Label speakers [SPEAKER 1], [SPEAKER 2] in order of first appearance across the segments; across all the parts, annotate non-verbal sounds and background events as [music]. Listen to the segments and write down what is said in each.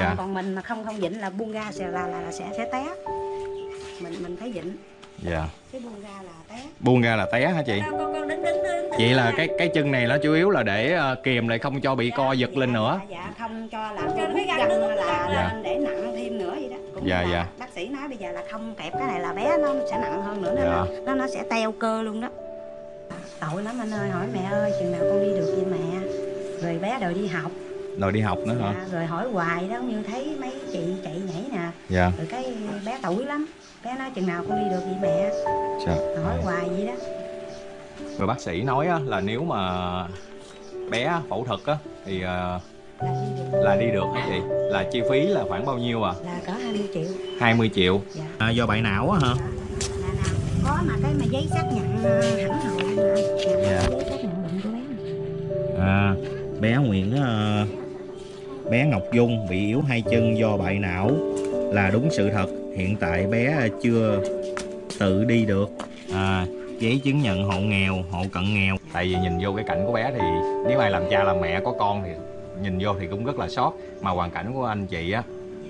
[SPEAKER 1] còn
[SPEAKER 2] Dạ.
[SPEAKER 1] còn mình mà không không dịnh là buông ra sẽ là là, là sẽ sẽ té. Mình mình phải dịnh.
[SPEAKER 2] Dạ.
[SPEAKER 1] Cái buông ra là té.
[SPEAKER 2] Buông ra là té hả chị?
[SPEAKER 1] Con con con đứng đứng đứng
[SPEAKER 2] vậy là cái cái chân này nó chủ yếu là để ờ, kìm lại không cho bị co giật lên nữa.
[SPEAKER 1] dạ, dạ không cho làm cho hút gân là
[SPEAKER 2] Dạ.
[SPEAKER 1] lên để nặng thêm nữa vậy đó. Cũng
[SPEAKER 2] Dạ,
[SPEAKER 1] là
[SPEAKER 2] dạ.
[SPEAKER 1] bác sĩ nói bây giờ là không kẹp cái này là bé nó sẽ nặng hơn nữa nó
[SPEAKER 2] Dạ.
[SPEAKER 1] nó nó sẽ teo cơ luôn đó. Tội lắm anh ơi hỏi mẹ ơi chừng nào con đi được vậy mẹ? Rồi bé đòi đi học
[SPEAKER 2] rồi đi học nữa hả?
[SPEAKER 1] Dạ, rồi hỏi hoài đó như thấy mấy chị chạy nhảy nè.
[SPEAKER 2] Dạ.
[SPEAKER 1] Rồi cái bé tuổi lắm bé nói chừng nào con đi được vậy mẹ?
[SPEAKER 2] Trời.
[SPEAKER 1] hỏi hoài vậy đó.
[SPEAKER 2] Rồi bác sĩ nói á, là nếu mà bé phẫu thuật á thì ờ,
[SPEAKER 1] là đi được
[SPEAKER 2] hả chị là chi phí là khoảng bao nhiêu à?
[SPEAKER 1] Là cỡ 20 triệu.
[SPEAKER 2] 20 triệu.
[SPEAKER 1] Dạ.
[SPEAKER 2] À, do bại não á hả?
[SPEAKER 1] Dạ. Là nào có mà cái mà giấy xác nhận ờ, hẳn hoi mà
[SPEAKER 2] Dạ.
[SPEAKER 1] giấy xác nhận bệnh của bé
[SPEAKER 2] à, bé Nguyễn ờ, bé Ngọc Dung bị yếu hai chân do bại não là đúng sự thật. Hiện tại bé chưa tự đi được. À, giấy chứng nhận hộ nghèo hộ cận nghèo. Tại vì nhìn vô cái cảnh của bé thì nếu ai làm cha làm mẹ có con thì nhìn vô thì cũng rất là sót. Mà hoàn cảnh của anh chị á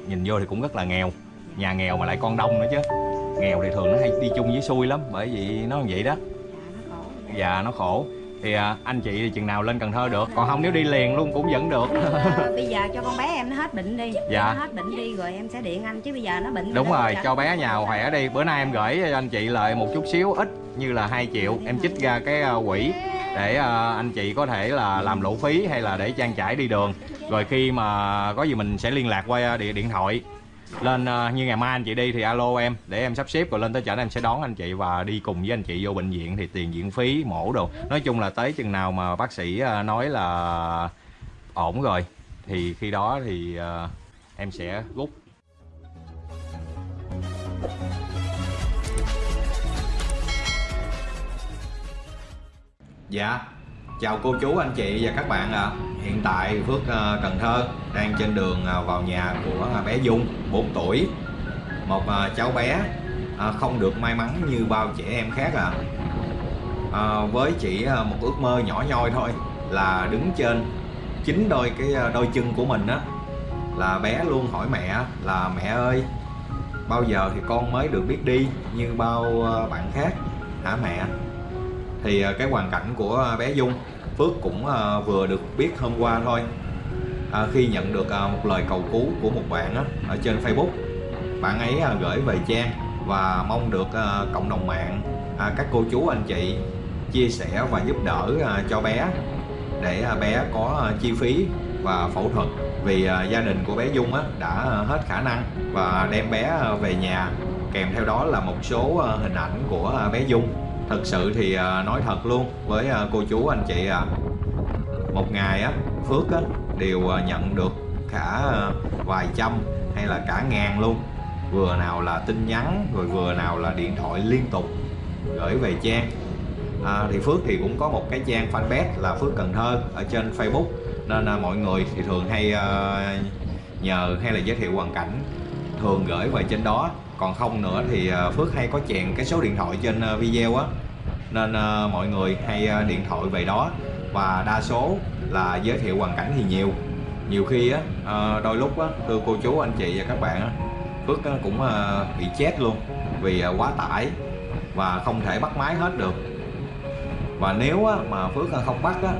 [SPEAKER 2] nhìn vô thì cũng rất là nghèo. Nhà nghèo mà lại con đông nữa chứ. Nghèo thì thường nó hay đi chung với xui lắm bởi vì nó như vậy đó.
[SPEAKER 1] Dạ nó khổ.
[SPEAKER 2] Dạ nó khổ thì à, anh chị thì chừng nào lên Cần Thơ được còn không nếu đi liền luôn cũng vẫn được.
[SPEAKER 1] Ờ, [laughs] bây giờ cho con bé em nó hết bệnh đi.
[SPEAKER 2] Dạ.
[SPEAKER 1] nó hết bệnh đi rồi em sẽ điện anh chứ bây giờ nó bệnh
[SPEAKER 2] đúng rồi cho bé nhà khỏe đi. Bữa nay em gửi cho anh chị lại một chút xíu ít như là 2 triệu. Em chích ra cái à, quỹ để à, anh chị có thể là làm lộ phí hay là để trang trải đi đường. Rồi khi mà có gì mình sẽ liên lạc qua điện điện thoại lên ờ, như ngày mai anh chị đi thì alo em để em sắp xếp rồi lên tới chợ em sẽ đón anh chị và đi cùng với anh chị vô bệnh viện thì tiền viện phí mổ đồ. Nói chung là tới chừng nào mà bác sĩ ờ, nói là ổn rồi thì khi đó thì ờ, em sẽ rút. Dạ, chào cô chú anh chị và các bạn ạ. Hiện tại Phước ờ, Cần Thơ đang trên đường ờ, vào nhà của ờ, bé Dung, 4 tuổi. Một cháu bé không được may mắn như bao trẻ em khác ạ. Ờ, với chỉ một ước mơ nhỏ nhoi thôi là đứng trên chính đôi cái đôi chân của mình á là bé luôn hỏi mẹ là mẹ ơi bao giờ thì con mới được biết đi như bao bạn khác hả mẹ thì cái hoàn cảnh của bé Dung Phước cũng à, vừa được biết hôm qua thôi. À, khi nhận được à, một lời cầu cứu của một bạn á, ở trên Facebook. Bạn ấy à, gửi về trang và mong được à, cộng đồng mạng à, các cô chú anh chị chia sẻ và giúp đỡ à, cho bé để à, bé có à, chi phí và phẫu thuật. Vì à, gia đình của bé Dung á, đã à, hết khả năng và đem bé à, về nhà. Kèm theo đó là một số à, hình ảnh của à, bé Dung thật sự thì à, nói thật luôn với à, cô chú anh chị ạ một ngày á Phước á đều nhận được cả vài trăm hay là cả ngàn luôn. Vừa nào là tin nhắn rồi vừa nào là điện thoại liên tục gửi về trang. À, thì Phước thì cũng có một cái trang fanpage là Phước Cần Thơ ở trên Facebook. Nên là mọi người thì thường hay ờ, nhờ hay là giới thiệu hoàn cảnh thường gửi về trên đó còn không nữa thì à, Phước hay có chèn cái số điện thoại trên à, video á. Nên à, mọi người hay điện thoại về đó. Và đa số là giới thiệu hoàn cảnh thì nhiều. Nhiều khi á đôi lúc á thưa cô chú anh chị và các bạn á Phước cũng bị chết luôn vì quá tải và không thể bắt máy hết được. Và nếu á, mà Phước không bắt á,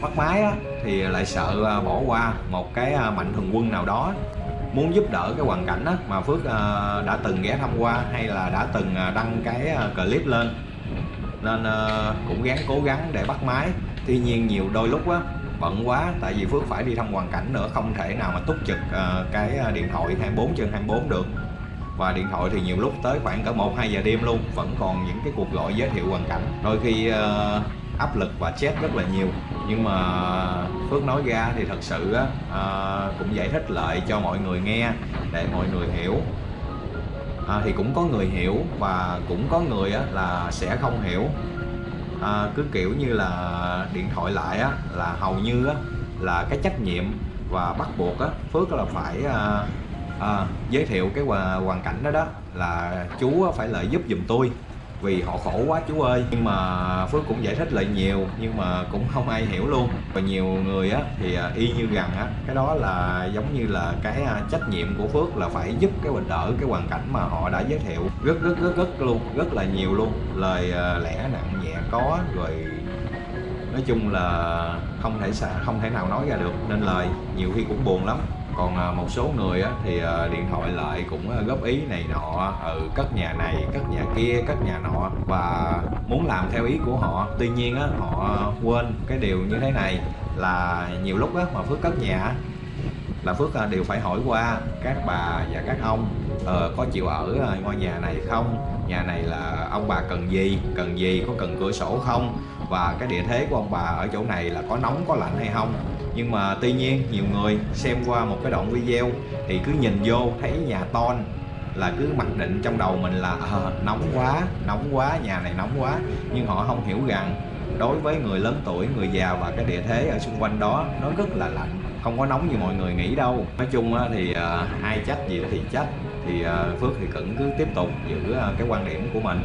[SPEAKER 2] bắt máy á, thì lại sợ bỏ qua một cái mạnh thường quân nào đó muốn giúp đỡ cái hoàn cảnh đó mà Phước ờ, đã từng ghé thăm qua hay là đã từng ờ, đăng cái ờ, clip lên. Nên cũng gắng, cố gắng để bắt máy. Tuy nhiên nhiều đôi lúc á, bận quá, tại vì Phước phải đi thăm hoàn cảnh nữa, không thể nào mà túc trực cái điện thoại 24 trên 24 được. Và điện thoại thì nhiều lúc tới khoảng cỡ 1 2 giờ đêm luôn, vẫn còn những cái cuộc gọi giới thiệu hoàn cảnh. Đôi khi áp lực và chết rất là nhiều. Nhưng mà Phước nói ra thì thật sự á, à, cũng giải thích lại cho mọi người nghe để mọi người hiểu. À, thì cũng có người hiểu và cũng có người á, là sẽ không hiểu. À, cứ kiểu như là điện thoại lại á, là hầu như á, là cái trách nhiệm và bắt buộc á, Phước là phải à, à, giới thiệu cái hoàn cảnh đó đó là chú phải lợi giúp giùm tôi vì họ khổ quá chú ơi. Nhưng mà phước cũng giải thích lại nhiều, nhưng mà cũng không ai hiểu luôn. Và nhiều người á, thì à, y như rằng á, cái đó là giống như là cái à, trách nhiệm của phước là phải giúp cái bình đỡ cái hoàn cảnh mà họ đã giới thiệu. Rất rất rất rất luôn, rất là nhiều luôn. Lời à, lẽ nặng nhẹ có, rồi nói chung là không thể không thể nào nói ra được. Nên lời nhiều khi cũng buồn lắm còn à, một số người á, thì à, điện thoại lại cũng à, góp ý này nọ ừ, cất nhà này cất nhà kia cất nhà nọ và muốn làm theo ý của họ. Tuy nhiên á, họ quên cái điều như thế này là nhiều lúc á, mà phước cất nhà là phước đều phải hỏi qua các bà và các ông ờ, có chịu ở ngôi nhà này không? Nhà này là ông bà cần gì? Cần gì? Có cần cửa sổ không? Và cái địa thế của ông bà ở chỗ này là có nóng có lạnh hay không? Nhưng mà tuy nhiên nhiều người xem qua một cái đoạn video thì cứ nhìn vô thấy nhà ton là cứ mặc định trong đầu mình là ờ, nóng quá nóng quá nhà này nóng quá. Nhưng họ không hiểu rằng đối với người lớn tuổi người già và cái địa thế ở xung quanh đó nó rất là lạnh không có nóng như mọi người nghĩ đâu. Nói chung thì ờ, ai trách gì thì trách thì ờ, phước thì cẩn cứ tiếp tục giữ ờ, cái quan điểm của mình.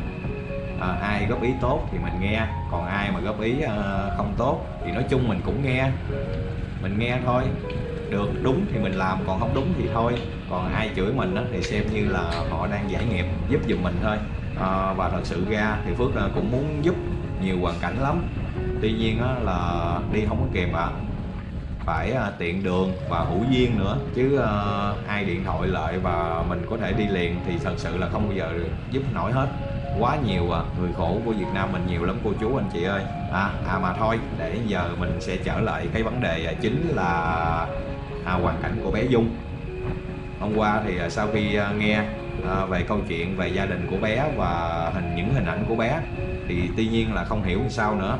[SPEAKER 2] À, ai góp ý tốt thì mình nghe còn ai mà góp ý à, không tốt thì nói chung mình cũng nghe mình nghe thôi. Được đúng thì mình làm còn không đúng thì thôi. Còn ai chửi mình đó thì xem như là họ đang giải nghiệp giúp giùm mình thôi. À, và thật sự ra thì phước cũng muốn giúp nhiều hoàn cảnh lắm. Tuy nhiên á, là đi không có kịp à phải à, tiện đường và hữu duyên nữa chứ à, ai điện thoại lại và mình có thể đi liền thì thật sự là không bao giờ giúp nổi hết quá nhiều à người khổ của Việt Nam mình nhiều lắm cô chú anh chị ơi. À, à mà thôi để giờ mình sẽ trở lại cái vấn đề à, chính là à, hoàn cảnh của bé Dung. Hôm qua thì à, sau khi à, nghe à, về câu chuyện về gia đình của bé và hình những hình ảnh của bé thì tuy nhiên là không hiểu sao nữa.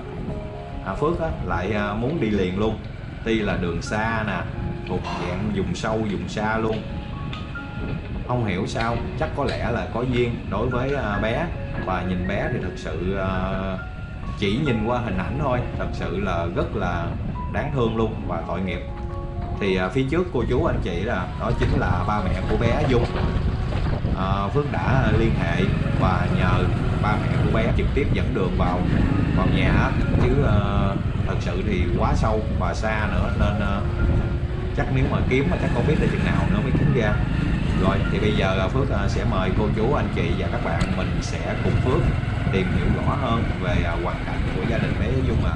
[SPEAKER 2] À, Phước á, lại à, muốn đi liền luôn. Tuy là đường xa nè thuộc dạng vùng sâu vùng xa luôn. Không hiểu sao chắc có lẽ là có duyên đối với bé và nhìn bé thì thật sự ờ, chỉ nhìn qua hình ảnh thôi. Thật sự là rất là đáng thương luôn và tội nghiệp. Thì ờ, phía trước cô chú anh chị là đó chính là ba mẹ của bé Dung. À, Phước đã liên hệ và nhờ ba mẹ của bé trực tiếp dẫn đường vào vào nhà. Chứ thật sự thì quá sâu và xa nữa nên chắc nếu mà kiếm mà chắc không biết là chừng nào nữa mới kiếm ra rồi, thì bây giờ Phước à, sẽ mời cô chú, anh chị và các bạn mình sẽ cùng Phước tìm hiểu rõ hơn về à, hoàn cảnh của gia đình bé Dung ạ.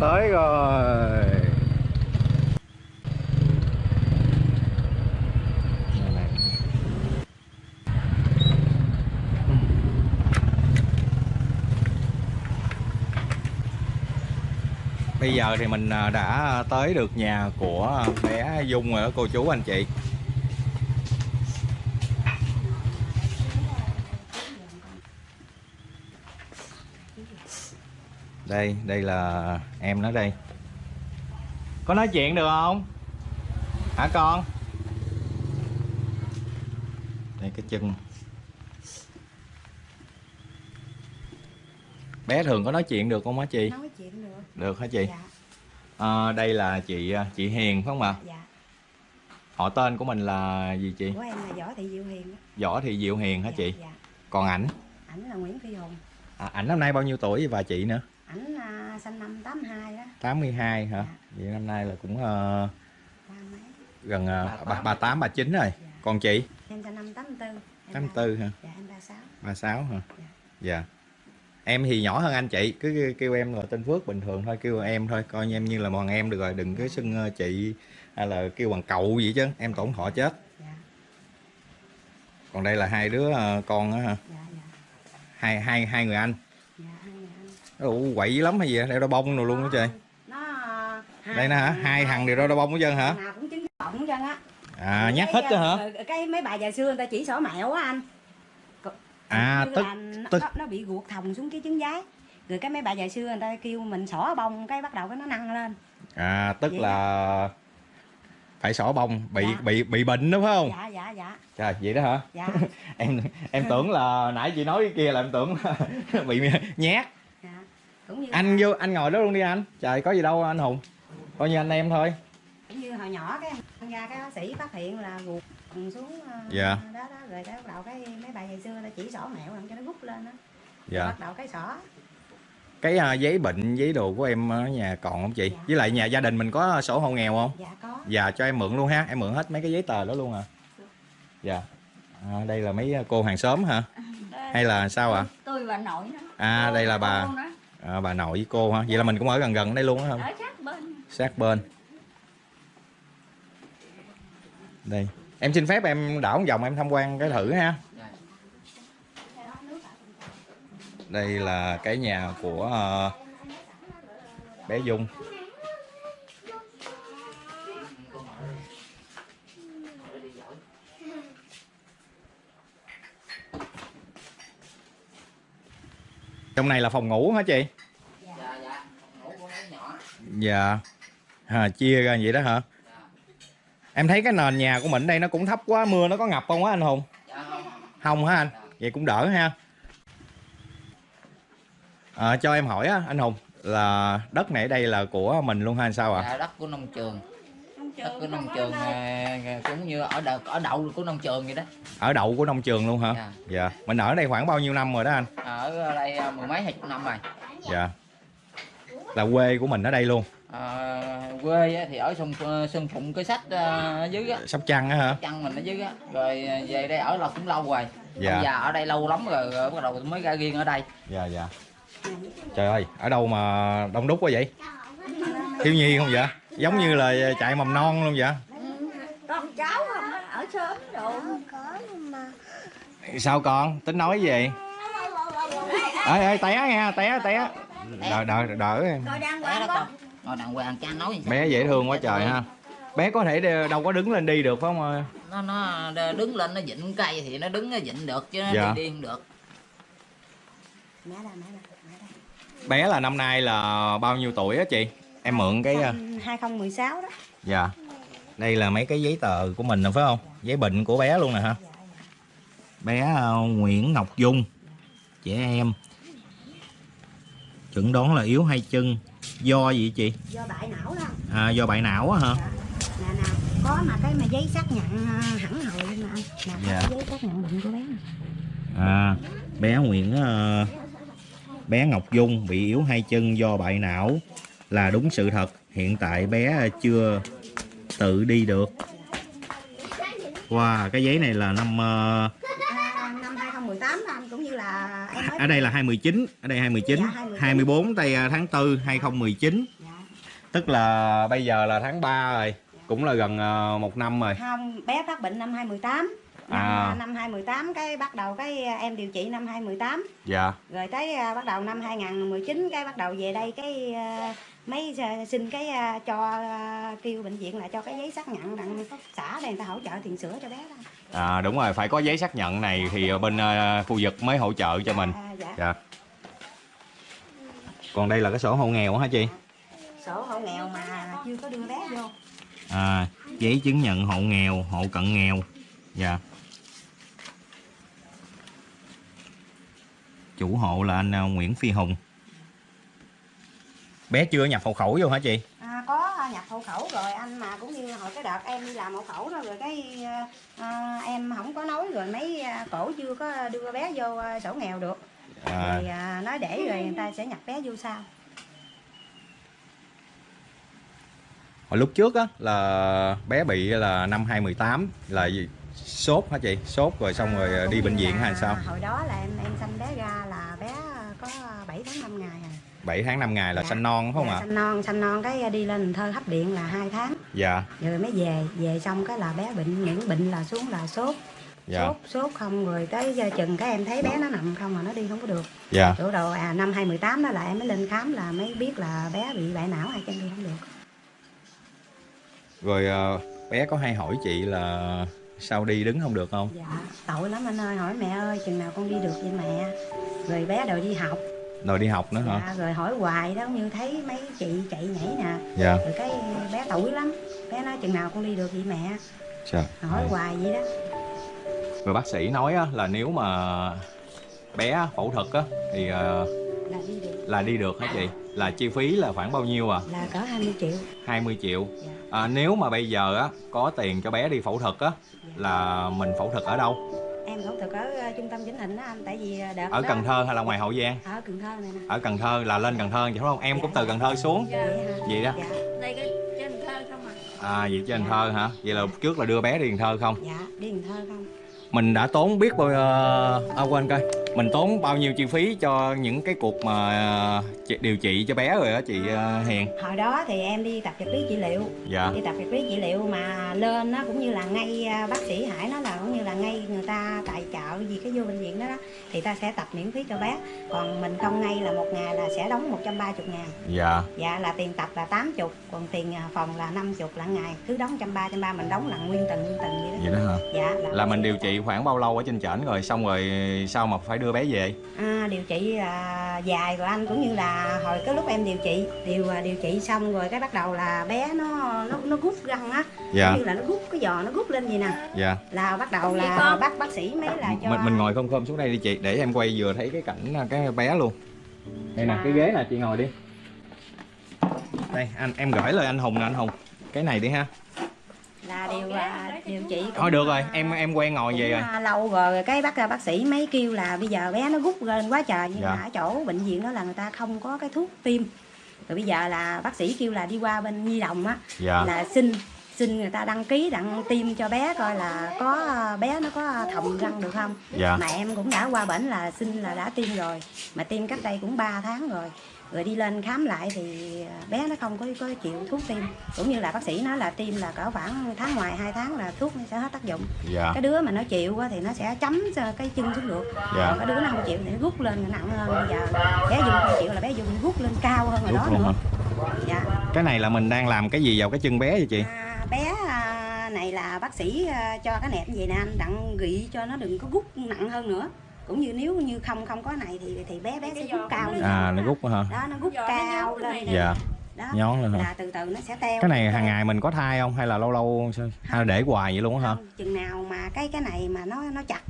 [SPEAKER 2] Tới rồi. Bây giờ thì mình à, đã tới được nhà của bé Dung rồi đó cô chú anh chị Đây, đây là em nó đây Có nói chuyện được không? Hả con? Đây cái chân Bé thường có nói chuyện được không á chị?
[SPEAKER 1] nói được
[SPEAKER 2] hả chị?
[SPEAKER 1] dạ
[SPEAKER 2] À, đây là chị chị Hiền phải không ạ?
[SPEAKER 1] dạ
[SPEAKER 2] Họ tên của mình là gì chị?
[SPEAKER 1] của em là võ thị diệu hiền đó.
[SPEAKER 2] Võ Thị Diệu Hiền hả
[SPEAKER 1] dạ,
[SPEAKER 2] chị?
[SPEAKER 1] dạ
[SPEAKER 2] Còn ảnh?
[SPEAKER 1] ảnh là nguyễn phi hùng
[SPEAKER 2] À, ảnh năm nay bao nhiêu tuổi và chị nữa?
[SPEAKER 1] ảnh à, sinh năm 82 đó
[SPEAKER 2] 82 hả?
[SPEAKER 1] Dạ.
[SPEAKER 2] Vậy năm nay là cũng ờ,
[SPEAKER 1] ba mấy
[SPEAKER 2] gần uh, 38 39 rồi.
[SPEAKER 1] Dạ.
[SPEAKER 2] Còn chị?
[SPEAKER 1] em sinh năm 84 em
[SPEAKER 2] 84 hả?
[SPEAKER 1] ba- dạ em 36
[SPEAKER 2] 36 hả?
[SPEAKER 1] Dạ.
[SPEAKER 2] Dạ. Em thì nhỏ hơn anh chị, cứ kêu- em là tên Phước bình thường thôi, kêu em thôi, coi như em như là bọn em được rồi, đừng có xưng chị hay là kêu bằng cậu gì chứ, em tổn thọ chết.
[SPEAKER 1] dạ
[SPEAKER 2] Còn đây là hai đứa con á hả?
[SPEAKER 1] dạ dạ
[SPEAKER 2] Hai hai hai người anh.
[SPEAKER 1] dạ hai người anh
[SPEAKER 2] Ủa, quậy dữ lắm hay gì? vậy? Đeo đo bông rồi luôn đó trời.
[SPEAKER 1] nó
[SPEAKER 2] Đây nè hả? Hai thằng đều đo đo bông hết trơn hả?
[SPEAKER 1] nào cũng bọng hết trơn á
[SPEAKER 2] À,
[SPEAKER 1] Cái,
[SPEAKER 2] hết chứ hả?
[SPEAKER 1] cái mấy bà già xưa người ta chỉ sổ mẹo á anh
[SPEAKER 2] À, tức- tức-
[SPEAKER 1] nó, nó bị ruột thòng xuống cái trứng giái rồi cái mấy bà già xưa người ta kêu mình xỏ bông cái bắt đầu cái nó nâng lên
[SPEAKER 2] À, tức
[SPEAKER 1] Vậy
[SPEAKER 2] là phải xỏ bông, bị
[SPEAKER 1] Dạ.
[SPEAKER 2] bị bị bệnh đúng không?
[SPEAKER 1] dạ dạ dạ
[SPEAKER 2] Trời, vậy đó hả?
[SPEAKER 1] dạ [laughs]
[SPEAKER 2] Em em tưởng là nãy chị nói cái kia là em tưởng là [laughs] bị nhát.
[SPEAKER 1] dạ cũng như
[SPEAKER 2] Anh vô anh ngồi đó luôn đi anh. Trời có gì đâu anh Hùng. Coi như anh em thôi.
[SPEAKER 1] cũng như hồi nhỏ cái ra cái bác sĩ phát hiện là ruột xuống ờ,
[SPEAKER 2] Dạ.
[SPEAKER 1] đó đó rồi cái bắt đầu cái mấy bà ngày xưa ta chỉ sổ mẹo làm cho nó rút lên đó
[SPEAKER 2] dạ.
[SPEAKER 1] bắt đầu cái sổ.
[SPEAKER 2] Cái à, giấy bệnh giấy đồ của em ở nhà còn không chị?
[SPEAKER 1] Dạ.
[SPEAKER 2] với lại nhà gia đình mình có sổ hộ nghèo không?
[SPEAKER 1] Dạ có.
[SPEAKER 2] Dạ cho em mượn luôn ha. Em mượn hết mấy cái giấy tờ đó luôn à. Dạ. À, đây là mấy cô hàng xóm hả? Hay là sao ạ?
[SPEAKER 3] Tôi bà nội đó.
[SPEAKER 2] À đây là bà.
[SPEAKER 3] đó,
[SPEAKER 2] à, bà nội với cô hả? Vậy là mình cũng ở gần gần đây luôn á không
[SPEAKER 3] ở sát bên.
[SPEAKER 2] Sát bên. Đây em xin phép em đảo một vòng em tham quan cái thử ha. Đây là cái nhà của ờ, bé Dung. Trong này là phòng ngủ hả chị?
[SPEAKER 4] Dạ dạ.
[SPEAKER 2] Dạ. À, chia ra vậy đó hả em thấy cái nền nhà của mình đây nó cũng thấp quá mưa nó có ngập không á anh hùng?
[SPEAKER 4] Dạ không.
[SPEAKER 2] Không hả anh? Vậy cũng đỡ ha. À, cho em hỏi á anh hùng là đất này ở đây là của mình luôn hay sao ạ?
[SPEAKER 4] Dạ đất của nông trường. Đất của nông trường à, cũng như ở đợt ở đậu của nông trường vậy đó.
[SPEAKER 2] Ở đậu của nông trường luôn hả?
[SPEAKER 4] Dạ.
[SPEAKER 2] dạ. Mình ở đây khoảng bao nhiêu năm rồi đó anh?
[SPEAKER 4] Ở đây à, mười mấy hai chục năm rồi.
[SPEAKER 2] Dạ. Là quê của mình ở đây luôn
[SPEAKER 4] à, quê á thì ở sông sông phụng cái sách à, dưới á.
[SPEAKER 2] Sóc trăng á hả?
[SPEAKER 4] Chăn mình ở dưới á. Rồi à, về đây ở là cũng lâu rồi.
[SPEAKER 2] Dạ.
[SPEAKER 4] Ông già ở đây lâu lắm rồi, rồi bắt đầu mới ra riêng ở đây.
[SPEAKER 2] Dạ dạ. Trời ơi ở đâu mà đông đúc quá vậy? Thiếu nhi không vậy? Giống như là chạy mầm non luôn vậy?
[SPEAKER 3] Con cháu không ở sớm rồi.
[SPEAKER 2] Sao con? Tính nói gì ê ê té nha té té. Đỡ đỡ em
[SPEAKER 3] coi đang
[SPEAKER 4] ngồi đàng hoàng cha nói
[SPEAKER 2] bé dễ thương quá trời ha. Bé có thể đe- đâu có đứng lên đi được phải không ơi?
[SPEAKER 4] Nó nó đứng lên nó dịnh cây thì nó đứng nó dịnh được chứ nó
[SPEAKER 2] Dạ.
[SPEAKER 4] đi đi không được.
[SPEAKER 1] Mẹ đây mẹ đây mẹ đây
[SPEAKER 2] bé là năm nay là bao nhiêu tuổi á chị? Em mượn cái à,
[SPEAKER 1] 2016 đó.
[SPEAKER 2] Dạ. Đây là mấy cái giấy tờ của mình nè phải không? Giấy bệnh của bé luôn nè hả bé à, Nguyễn Ngọc Dung trẻ em. Chuẩn đoán là yếu hai chân do gì chị?
[SPEAKER 1] Do bại não đó.
[SPEAKER 2] À, do bại não á hả?
[SPEAKER 1] Nè nè có mà cái mà giấy xác nhận à, hẳn hồi nè anh nè
[SPEAKER 2] Dạ.
[SPEAKER 1] giấy xác nhận bệnh của bé. Nè
[SPEAKER 2] à, bé Nguyễn ờ, bé Ngọc Dung bị yếu hai chân do bại não là đúng sự thật. Hiện tại bé chưa tự đi được. Wow cái giấy này là năm ờ,
[SPEAKER 1] à, năm 2018 đó anh cũng như là em mới
[SPEAKER 2] ở đây là 2019 ở đây 2019
[SPEAKER 1] Dạ, 2019.
[SPEAKER 2] 24 tây à, tháng 4 2019
[SPEAKER 1] dạ.
[SPEAKER 2] tức là bây giờ là tháng 3 rồi cũng là gần ờ, một năm rồi
[SPEAKER 1] không bé phát bệnh năm 2018 năm,
[SPEAKER 2] À.
[SPEAKER 1] năm 2018 cái bắt đầu cái à, em điều trị năm 2018
[SPEAKER 2] dạ
[SPEAKER 1] rồi tới à, bắt đầu năm 2019 cái bắt đầu về đây cái à, mấy à, xin cái à, cho à, kêu bệnh viện là cho cái giấy xác nhận đặng xã đây người ta hỗ trợ tiền sữa cho bé đó.
[SPEAKER 2] À, đúng rồi phải có giấy xác nhận này thì bên khu vực mới hỗ trợ cho mình.
[SPEAKER 1] à, dạ.
[SPEAKER 2] dạ. Còn đây là cái sổ hộ nghèo hả chị?
[SPEAKER 1] Sổ hộ nghèo mà chưa có đưa bé vô.
[SPEAKER 2] À, giấy chứng nhận hộ nghèo hộ cận nghèo. Dạ. Chủ hộ là anh Nguyễn Phi Hùng bé chưa nhập hộ khẩu vô hả chị?
[SPEAKER 1] À, có nhập hộ khẩu rồi anh mà cũng như hồi cái đợt em đi làm hộ khẩu đó rồi cái à, em không có nói rồi mấy à, cổ chưa có đưa bé vô à, sổ nghèo được.
[SPEAKER 2] À,
[SPEAKER 1] thì à, nói để rồi người ta sẽ nhập bé vô sau.
[SPEAKER 2] Hồi lúc trước á là bé bị là năm 2018 là gì? sốt hả chị? Sốt rồi xong rồi
[SPEAKER 1] À,
[SPEAKER 2] đi bệnh viện hay sao?
[SPEAKER 1] hồi đó là em em sanh bé ra là bé có 7 tháng 5 ngày à
[SPEAKER 2] 7 tháng 5 ngày là
[SPEAKER 1] Dạ.
[SPEAKER 2] sanh non phải không
[SPEAKER 1] Dạ,
[SPEAKER 2] ạ?
[SPEAKER 1] sanh non sanh non. Cái đi lên thơ hấp điện là hai tháng.
[SPEAKER 2] Dạ.
[SPEAKER 1] Rồi mới về về xong cái là bé bệnh những bệnh là xuống là sốt.
[SPEAKER 2] Dạ.
[SPEAKER 1] Sốt sốt không rồi tới giờ chừng cái em thấy bé nó nằm không mà nó đi không có được.
[SPEAKER 2] Dạ.
[SPEAKER 1] Chỗ đầu à năm 2018 đó là em mới lên khám là mới biết là bé bị bại não hai chân đi không được.
[SPEAKER 2] Rồi ờ, bé có hay hỏi chị là sao đi đứng không được không?
[SPEAKER 1] Dạ tội lắm anh ơi hỏi mẹ ơi chừng nào con đi được vậy mẹ? Rồi bé đòi đi học
[SPEAKER 2] rồi đi học nữa hả?
[SPEAKER 1] Dạ, rồi hỏi hoài đó như thấy mấy chị chạy nhảy nè.
[SPEAKER 2] Dạ.
[SPEAKER 1] Rồi cái bé tuổi lắm bé nói chừng nào con đi được vậy mẹ?
[SPEAKER 2] Trời
[SPEAKER 1] hỏi hoài vậy đó.
[SPEAKER 2] Rồi bác sĩ nói á, là nếu mà bé phẫu thuật á thì ờ,
[SPEAKER 1] là đi được.
[SPEAKER 2] là đi được hả chị? Là chi phí là khoảng bao nhiêu à?
[SPEAKER 1] Là cỡ 20 triệu.
[SPEAKER 2] 20 triệu.
[SPEAKER 1] Dạ.
[SPEAKER 2] à, nếu mà bây giờ á có tiền cho bé đi phẫu thuật á là mình phẫu thuật ở đâu
[SPEAKER 1] em phẫu thuật ở ờ, trung tâm chỉnh hình đó anh tại vì ờ, đợt
[SPEAKER 2] ở
[SPEAKER 1] đó-
[SPEAKER 2] Cần Thơ hay là ngoài Hậu Giang?
[SPEAKER 1] Ở Cần Thơ này nè.
[SPEAKER 2] Ở Cần Thơ là lên Cần Thơ vậy đúng không? Em cũng từ Cần Thơ xuống.
[SPEAKER 1] Vậy hả
[SPEAKER 2] vậy đó.
[SPEAKER 1] Dạ.
[SPEAKER 3] Đây cái trên thơ không à
[SPEAKER 2] à vậy trên Cần Thơ hả? Vậy là trước là đưa bé đi Cần Thơ không?
[SPEAKER 1] Dạ đi Cần Thơ không?
[SPEAKER 2] Mình đã tốn biết bao à quên coi mình tốn bao nhiêu chi phí cho những cái cuộc mà à, điều trị cho bé rồi á chị à, Hiền?
[SPEAKER 1] Hồi đó thì em đi tập vật lý trị liệu.
[SPEAKER 2] Dạ.
[SPEAKER 1] Đi tập vật lý trị liệu mà lên nó cũng như là ngay à, bác sĩ Hải nói là cũng như là ngay người ta tài trợ gì cái vô bệnh viện đó đó thì ta sẽ tập miễn phí cho bé. Còn mình không ngay là một ngày là sẽ đóng 130 ngàn.
[SPEAKER 2] Dạ.
[SPEAKER 1] Dạ là tiền tập là 80 còn tiền à, phòng là 50 là ngày. Cứ đóng trăm ba trăm ba mình đóng là nguyên từng nguyên từng vậy đó.
[SPEAKER 2] Vậy đó hả?
[SPEAKER 1] Dạ
[SPEAKER 2] là mình điều trị khoảng bao lâu ở trên trển rồi? Xong rồi sao mà phải đưa bé về.
[SPEAKER 1] À, điều trị à, dài rồi anh cũng như là hồi cái lúc em điều trị điều à, điều trị xong rồi cái bắt đầu là bé nó nó nó rút răng á.
[SPEAKER 2] Dạ.
[SPEAKER 1] Như là nó rút cái giò nó rút lên gì nè.
[SPEAKER 2] Dạ.
[SPEAKER 1] Là bắt đầu là bác bác sĩ mới là cho
[SPEAKER 2] mình mình ngồi không khom xuống đây đi chị để em quay vừa thấy cái cảnh à, cái bé luôn. Đây nè cái ghế nè chị ngồi đi. Đây anh em gửi lời anh hùng nè anh hùng. Cái này đi ha
[SPEAKER 1] là điều à, điều trị cũng,
[SPEAKER 2] thôi được rồi
[SPEAKER 1] à,
[SPEAKER 2] em em quen ngồi vậy rồi.
[SPEAKER 1] à, lâu rồi cái bác bác sĩ mấy kêu là bây giờ bé nó rút lên quá trời nhưng
[SPEAKER 2] Dạ.
[SPEAKER 1] mà ở chỗ bệnh viện đó là người ta không có cái thuốc tiêm. Rồi bây giờ là bác sĩ kêu là đi qua bên nhi đồng á
[SPEAKER 2] dạ.
[SPEAKER 1] là xin xin người ta đăng ký đặng tiêm cho bé coi là có à, bé nó có thòng răng được không.
[SPEAKER 2] Dạ.
[SPEAKER 1] Mà em cũng đã qua bển là xin là đã tiêm rồi mà tiêm cách đây cũng 3 tháng rồi rồi đi lên khám lại thì bé nó không có có chịu thuốc tiêm. Cũng như là bác sĩ nói là tiêm là cỡ khoảng tháng ngoài 2 tháng là thuốc nó sẽ hết tác dụng.
[SPEAKER 2] Dạ.
[SPEAKER 1] Cái đứa mà nó chịu thì nó sẽ chấm cái chân xuống được.
[SPEAKER 2] Dạ.
[SPEAKER 1] Còn cái đứa nó không chịu thì nó rút lên nặng hơn. Bây giờ bé dùng không chịu là bé dùng rút lên cao hơn rồi đó nữa.
[SPEAKER 2] hả?
[SPEAKER 1] Dạ.
[SPEAKER 2] Cái này là mình đang làm cái gì vào cái chân bé vậy chị?
[SPEAKER 1] À, bé à, này là bác sĩ à, cho cái nẹp vậy nè. Anh đặng gị cho nó đừng có rút nặng hơn nữa cũng như nếu như không không có này thì thì bé bé sẽ rút cao lên.
[SPEAKER 2] à nó rút hả?
[SPEAKER 1] Đó nó rút cao lên
[SPEAKER 3] này
[SPEAKER 1] nè.
[SPEAKER 2] dạ
[SPEAKER 1] đó
[SPEAKER 2] nhón lên hả?
[SPEAKER 1] là từ từ nó sẽ teo.
[SPEAKER 2] Cái này hàng ngày mình có thai không? Hay là lâu lâu hay là để hoài vậy luôn á hả?
[SPEAKER 1] Không, chừng nào mà cái cái này mà nó nó chặt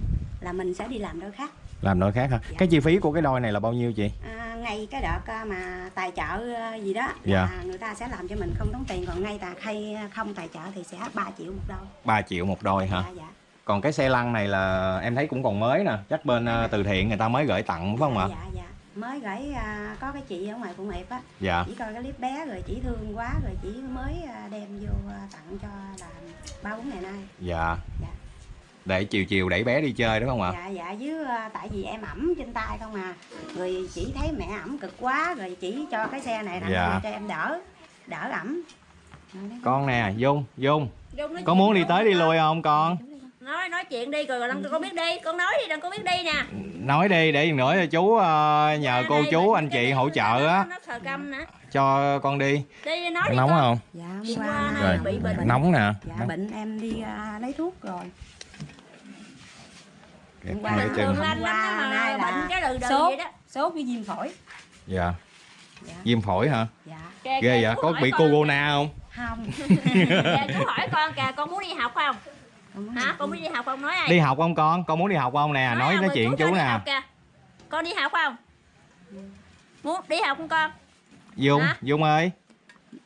[SPEAKER 1] là mình sẽ đi làm đôi khác.
[SPEAKER 2] Làm đôi khác hả?
[SPEAKER 1] Dạ.
[SPEAKER 2] cái chi phí của cái đôi này là bao nhiêu chị?
[SPEAKER 1] À, ngay cái đợt à, mà tài trợ à, gì đó
[SPEAKER 2] Dạ.
[SPEAKER 1] là người ta sẽ làm cho mình không tốn tiền. Còn ngay tà hay không tài trợ thì sẽ 3 triệu một đôi.
[SPEAKER 2] 3 triệu một đôi hả?
[SPEAKER 1] Dạ, dạ.
[SPEAKER 2] Còn cái xe lăn này là em thấy cũng còn mới nè chắc bên ờ, từ thiện người ta mới gửi tặng phải không ạ?
[SPEAKER 1] Dạ dạ. Mới gửi à, có cái chị ở ngoài quận hiệp á.
[SPEAKER 2] Dạ.
[SPEAKER 1] Chỉ coi cái clip bé rồi chỉ thương quá rồi chỉ mới à, đem vô à, tặng cho là ba bốn ngày nay.
[SPEAKER 2] Dạ.
[SPEAKER 1] Dạ.
[SPEAKER 2] để chiều chiều đẩy bé đi chơi đúng không ạ?
[SPEAKER 1] Dạ dạ. Với à, tại vì em ẩm trên tay không à. Người chỉ thấy mẹ ẩm cực quá rồi chỉ cho cái xe này tặng
[SPEAKER 2] Dạ.
[SPEAKER 1] cho em đỡ đỡ ẩm.
[SPEAKER 2] Con nè dung dung.
[SPEAKER 3] Dung
[SPEAKER 2] có muốn đi tới đi lui không con
[SPEAKER 3] nói nói chuyện đi rồi đừng có biết đi. Con nói đi đừng có biết đi nè.
[SPEAKER 2] Nói đi để nữa cho chú ờ, nhờ
[SPEAKER 3] Ra
[SPEAKER 2] cô
[SPEAKER 3] đây,
[SPEAKER 2] chú anh chị hỗ trợ á. cho con đi.
[SPEAKER 3] Đi nói đi
[SPEAKER 2] nóng
[SPEAKER 3] con.
[SPEAKER 2] không?
[SPEAKER 1] Dạ
[SPEAKER 3] Hôm
[SPEAKER 1] hôm
[SPEAKER 3] qua
[SPEAKER 1] qua
[SPEAKER 2] rồi
[SPEAKER 3] bị bệnh.
[SPEAKER 2] nóng nè.
[SPEAKER 1] Dạ
[SPEAKER 2] Nóng.
[SPEAKER 1] bệnh em đi à, lấy thuốc rồi.
[SPEAKER 2] Kẹt
[SPEAKER 1] Hôm qua-
[SPEAKER 3] lắm
[SPEAKER 1] Qua nay
[SPEAKER 3] mà
[SPEAKER 1] là
[SPEAKER 3] bệnh cái đừ đừ
[SPEAKER 1] sốt.
[SPEAKER 3] vậy đó.
[SPEAKER 1] sốt với viêm phổi.
[SPEAKER 2] Dạ.
[SPEAKER 1] Dạ.
[SPEAKER 2] Viêm phổi hả?
[SPEAKER 1] Dạ.
[SPEAKER 2] Ghê vậy? có bị
[SPEAKER 3] con
[SPEAKER 2] corona không?
[SPEAKER 1] Không. [laughs]
[SPEAKER 3] Kìa, chú hỏi con kìa con muốn đi học không hả? con muốn đi học không? Nói ai?
[SPEAKER 2] Đi học không con? Con muốn đi học không nè? Nói
[SPEAKER 3] à,
[SPEAKER 2] nói
[SPEAKER 3] mời
[SPEAKER 2] chuyện chú
[SPEAKER 3] đi
[SPEAKER 2] nè.
[SPEAKER 3] học kìa. con đi học không? Muốn đi học không con?
[SPEAKER 2] Dung
[SPEAKER 3] Hả?
[SPEAKER 2] dung ơi.